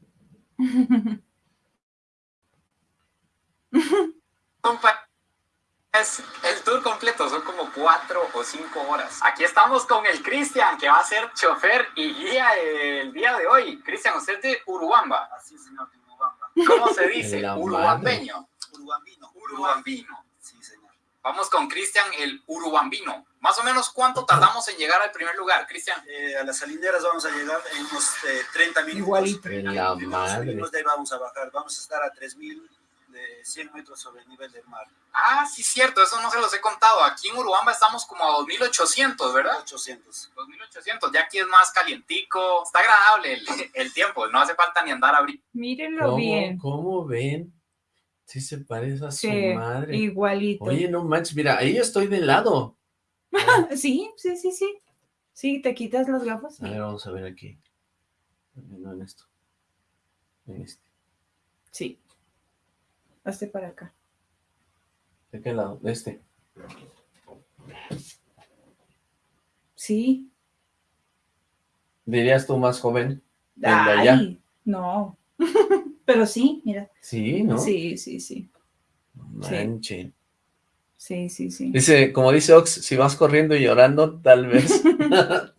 Es el tour completo, son como cuatro o cinco horas. Aquí estamos con el Cristian, que va a ser chofer y guía el día de hoy. Cristian, usted es de Urubamba. Así, señor, de Urubamba. ¿Cómo se dice? Urubambeño. Urubambino. Urubambino. Vamos con Cristian, el Urubambino. Más o menos, ¿cuánto tardamos en llegar al primer lugar, Cristian? Eh, a las salinderas vamos a llegar en unos eh, 30 minutos. Igualito. La madre. subimos, de ahí vamos a bajar. Vamos a estar a 3.100 metros sobre el nivel del mar. Ah, sí, cierto, eso no se los he contado. Aquí en Urubamba estamos como a 2.800, ¿verdad? 800. 2.800, ya aquí es más calientico. Está agradable el, el tiempo, no hace falta ni andar a abrir. Mírenlo ¿Cómo, bien. ¿Cómo ven? Sí se parece a su Sí, madre. igualito. Oye, no manches, mira, ahí estoy de lado. Sí, sí, sí, sí. Sí, te quitas las gafas. A ver, vamos a ver aquí. No en esto. En este. Sí. Hazte para acá. ¿De qué lado? De este. Sí. ¿Dirías tú más joven? ¿El de allá? No. Pero sí, mira. Sí, ¿no? Sí, sí, sí. Manche. Sí, sí, sí. Dice, como dice Ox, si vas corriendo y llorando, tal vez.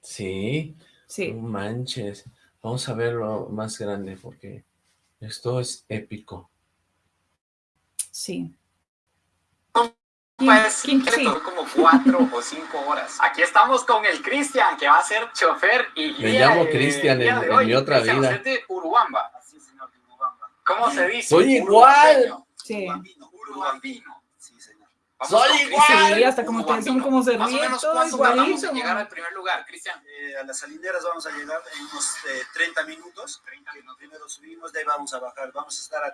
sí. Sí. No manches. Vamos a verlo más grande porque esto es épico. Sí. Pues, ¿Quién- que sí. como cuatro o cinco horas. Aquí estamos con el Cristian, que va a ser chofer y guía. Me llamo el Cristian día en- de en hoy. mi otra vida. usted es de Urubamba. Sí, señor, de Urubamba. ¿Cómo se dice? Soy igual. Sí. Urubambino. Urubambino. Sí, señor. Vamos Soy igual. Sí, hasta como ustedes son como se Más o menos, todo ¿cuánto tardamos igualito. en llegar al primer lugar, Cristian? Eh, a las salineras vamos a llegar en unos eh, 30 minutos. 30 minutos. Primero subimos, de ahí vamos a bajar. Vamos a estar a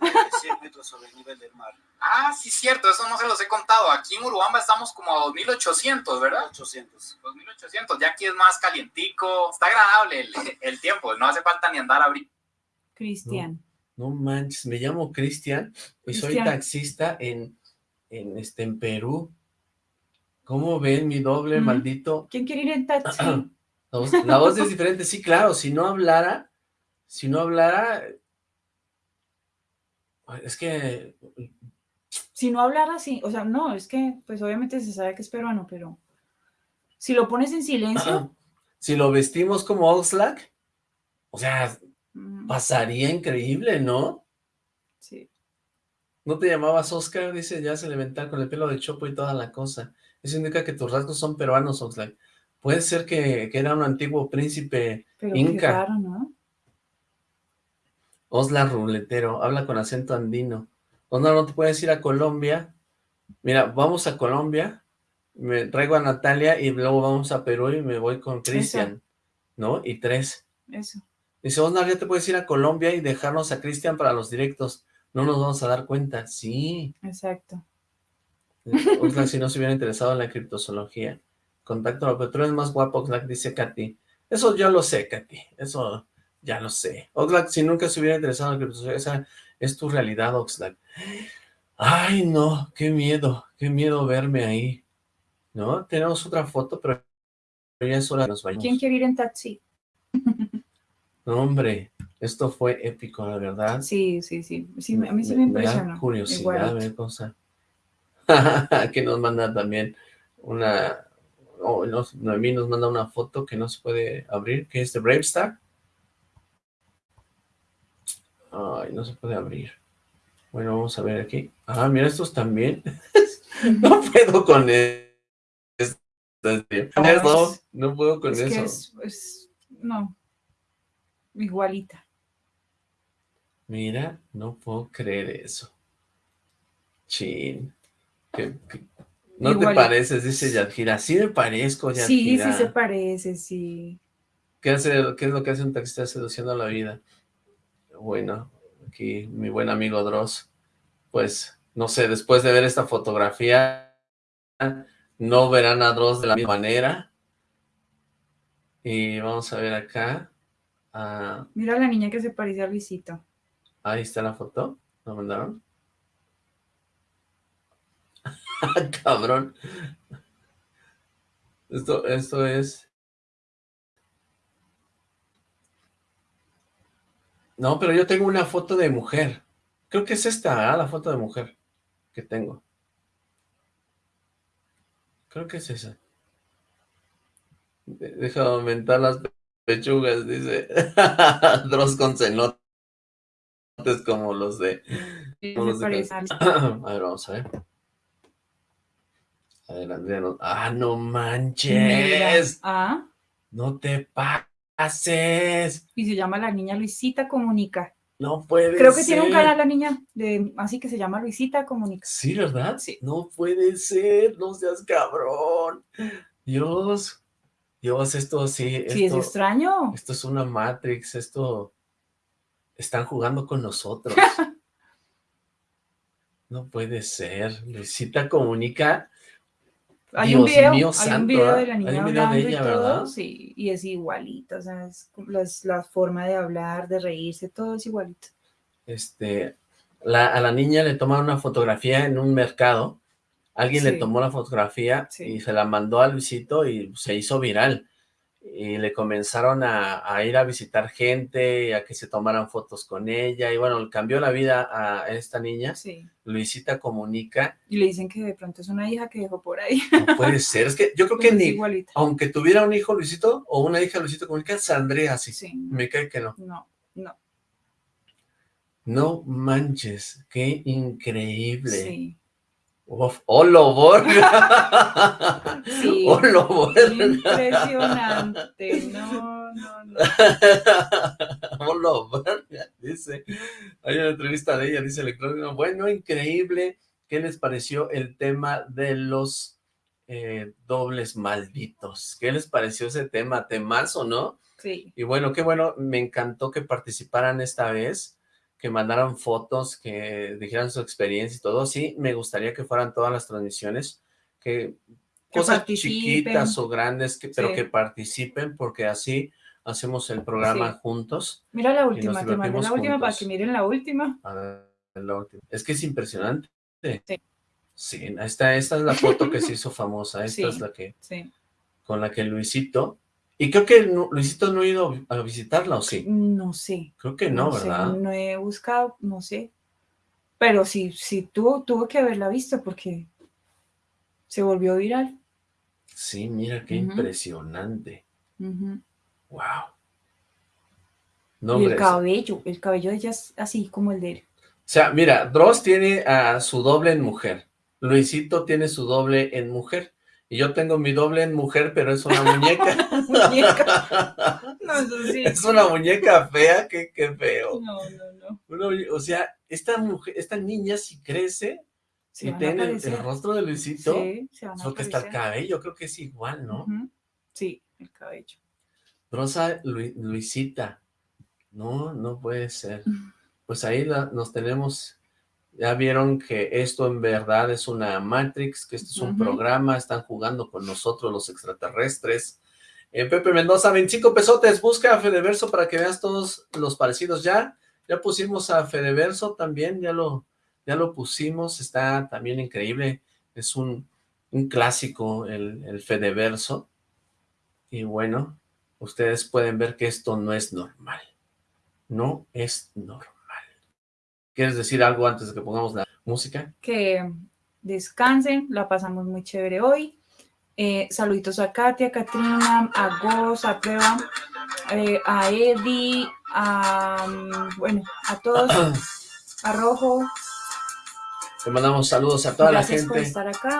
3.100 metros sobre el nivel del mar. Ah, sí, cierto, eso no se los he contado. Aquí en Urubamba estamos como a 2800, ¿verdad? 800. 2800, ya aquí es más calientico, está agradable el, el tiempo, no hace falta ni andar a abrir. Cristian. No manches, me llamo Cristian y soy Cristian. taxista en, en, este, en Perú. ¿Cómo ven mi doble, maldito? ¿Quién quiere ir en taxi? La voz, la voz es diferente, sí, claro, si no hablara, si no hablara, es que, Si no hablara así, o sea, no, es que, pues obviamente se sabe que es peruano, pero si lo pones en silencio, si lo vestimos como Oxlack, o sea, mm, pasaría increíble, ¿no? sí. ¿No te llamabas Oscar? Dice, ya se levantar con el pelo de chopo y toda la cosa. Eso indica que tus rasgos son peruanos, Oxlack. Puede ser que, que era un antiguo príncipe Pero qué Inca. raro, ¿no? Osla Ruletero, habla con acento andino. Osla, no te puedes ir a Colombia. Mira, vamos a Colombia, me traigo a Natalia y luego vamos a Perú y me voy con Cristian, ¿no? Y tres. Eso. Dice, Osla, ya te puedes ir a Colombia y dejarnos a Cristian para los directos. No nos vamos a dar cuenta. Sí. Exacto. Oxlack, si no se hubiera interesado en la criptozoología. Contáctalo, pero tú eres más guapo, Oxlack, dice Katy. Eso yo lo sé, Katy. Eso ya lo sé. Oxlack, si nunca se hubiera interesado en criptozoología, esa es tu realidad, Oxlack. Ay, no, qué miedo, qué miedo verme ahí. ¿No? Tenemos otra foto, pero ya es hora de nos vayamos. ¿Quién quiere ir en taxi? No, hombre, esto fue épico, la verdad. Sí, sí, sí. sí a mí sí me, da impresionó. curiosidad ver cosa. que nos manda también una... Oh, no, Noemí nos manda una foto que no se puede abrir, que es de Bravestar. Ay, no se puede abrir. Bueno, vamos a ver aquí. Ah, mira, estos también. no puedo con esto. Eso, no puedo con es eso. que es, es- no, igualita. Mira, no puedo creer eso. Chin. Que- que- No te pareces, dice Yadjira. Sí me parezco, Sí, Yadjira. sí se parece, sí. ¿Qué, hace, ¿Qué es lo que hace un taxista seduciendo a la vida? Bueno, aquí mi buen amigo Dross, pues, no sé, después de ver esta fotografía, no verán a Dross de la misma manera. Y vamos a ver acá. Ah, Mira la niña que se parece a Luisito. ahí está la foto. ¿La mandaron? Cabrón. Esto, esto es... No, pero yo tengo una foto de mujer. Creo que es esta, ah, la foto de mujer que tengo. Creo que es esa. De- Deja de aumentar las pechugas, dice. Dross con cenotes como los de... Como los de a ver, vamos a ver. A ver, Andrea, no- ¡Ah, no Mira. manches! Ah, ¡No te pases! y se llama la niña Luisita Comunica. No puede Creo que tiene un canal la niña, de, así que se llama Luisita Comunica. Sí, ¿verdad? Sí. No puede ser, no seas cabrón. Dios, Dios, esto sí, Sí, es esto, extraño. esto es una Matrix, esto están jugando con nosotros. No puede ser. Luisita comunica. Hay un video, mío hay santo, un video de la niña hablando de ella, y todo, y es igualito, o sea, es las- la forma de hablar, de reírse, todo es igualito. Este, la, a la niña le tomaron una fotografía en un mercado, alguien le tomó la fotografía Sí. y se la mandó a Luisito y se hizo viral. Y le comenzaron a, a ir a visitar gente, y a que se tomaran fotos con ella, y bueno, cambió la vida a esta niña. Sí. Luisita comunica, Y le dicen que de pronto es una hija que dejó por ahí. no puede ser, es que yo creo que Pues es ni, igualita. aunque tuviera un hijo Luisito o una hija Luisito comunica, saldría así. Sí, Me cae que no. no, no, No manches, qué increíble. sí. Uf, ¡Holo, Borga! Sí. ¡Holo, Borga! Impresionante, no, no, no. ¡Holo, Borga! Dice, hay una entrevista de ella, dice Electrónico, bueno, increíble, ¿qué les pareció el tema de los eh, dobles malditos? ¿Qué les pareció ese tema? Temazo, ¿no? Sí, Y bueno, qué bueno, me encantó que participaran esta vez, que mandaran fotos, que dijeran su experiencia y todo. Sí, me gustaría que fueran todas las transmisiones, que Que cosas participen. chiquitas o grandes, que, pero Sí. que participen, porque así hacemos el programa Sí. juntos. mira la última, te mandé la última para que miren la última. A ver, la última. Es que es impresionante. Sí. Sí, esta, esta es la foto que se hizo famosa, esta Sí. es la que, Sí, con la que Luisito, y creo que no- Luisito no ha ido a visitarla, ¿o sí? no sé. Creo que no, ¿verdad? no he buscado, no sé. Pero sí, sí tuvo, tuvo que haberla visto porque se volvió viral. Sí, mira qué impresionante. Wow. No, y el o cabello, el cabello de ella es así como el de él. sea, mira, Dross tiene a su doble en mujer. Luisito tiene su doble en mujer. Y yo tengo mi doble en mujer, pero es una muñeca. Muñeca. No, eso sí. es una muñeca fea, qué, qué feo. No, no, no. O sea, esta mujer, esta niña si crece Se a tiene el, rostro de Luisito, Sí, se van a solo que está el cabello, creo que es igual, ¿no? Sí, el cabello. Rosa Lu- Luisita. No, no puede ser. Pues ahí la- nos tenemos. Ya vieron que esto en verdad es una Matrix, que esto es un programa, están jugando con nosotros los extraterrestres. Eh, Pepe Mendoza, 25 pesotes, busca a Fedeverso para que veas todos los parecidos ya. Ya pusimos a Fedeverso también, ya lo, ya lo pusimos, está también increíble. Es un, un clásico el, el Fedeverso. Y bueno, ustedes pueden ver que esto no es normal. No es normal. ¿Quieres decir algo antes de que pongamos la música? Que descansen, la pasamos muy chévere hoy. Eh, saluditos a Katia, a Katrina, a Goz, a Prueba, eh, a Eddie, a, bueno, a todos, a Rojo. Le mandamos saludos a toda Gracias la gente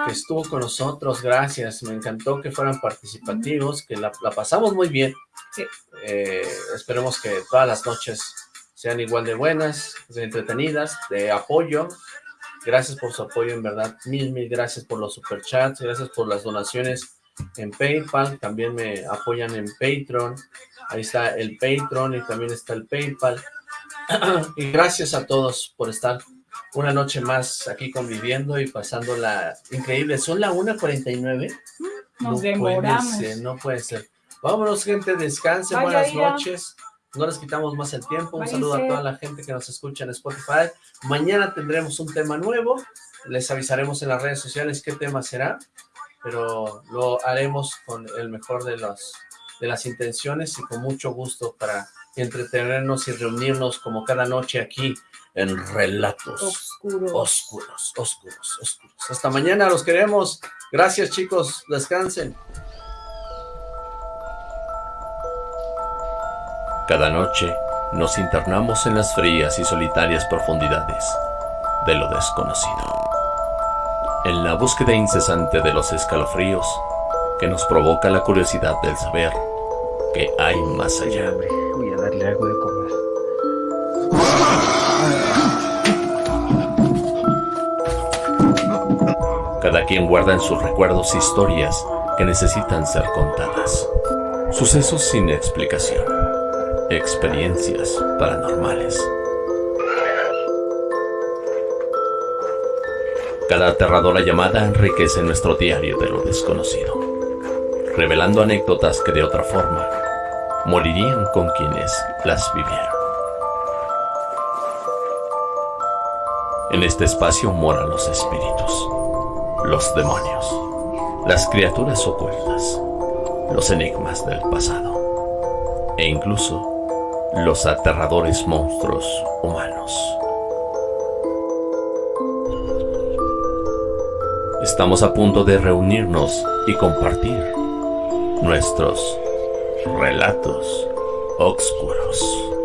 que estuvo con nosotros. Gracias. Me encantó que fueran participativos, que la, la pasamos muy bien. Sí. Eh, esperemos que todas las noches sean igual de buenas, de entretenidas, de apoyo. Gracias por su apoyo, en verdad. Mil, mil gracias por los superchats. Gracias por las donaciones en PayPal. También me apoyan en Patreon. Ahí está el Patreon y también está el PayPal. y gracias a todos por estar una noche más aquí conviviendo y pasándola increíble. Son la 1.49. Nos no demoramos. Puede ser, no puede ser. Vámonos, gente, descansen, Vaya, buenas noches. No les quitamos más el tiempo. Un saludo a toda la gente que nos escucha en Spotify. Mañana tendremos un tema nuevo. Les avisaremos en las redes sociales qué tema será, pero lo haremos con el mejor de las, de las intenciones y con mucho gusto para entretenernos y reunirnos como cada noche aquí en Relatos Oscuro. Oscuros, Oscuros, Oscuros. Hasta mañana, los queremos. Gracias, chicos. Descansen. Cada noche nos internamos en las frías y solitarias profundidades de lo desconocido. En la búsqueda incesante de los escalofríos que nos provoca la curiosidad del saber que hay más allá. Voy a darle algo de comer. Cada quien guarda en sus recuerdos historias que necesitan ser contadas. Sucesos sin explicación. Experiencias paranormales. Cada aterradora llamada enriquece nuestro diario de lo desconocido, revelando anécdotas que de otra forma morirían con quienes las vivieron. En este espacio moran los espíritus, los demonios, las criaturas ocultas, los enigmas del pasado e incluso los aterradores monstruos humanos. Estamos a punto de reunirnos y compartir nuestros relatos oscuros.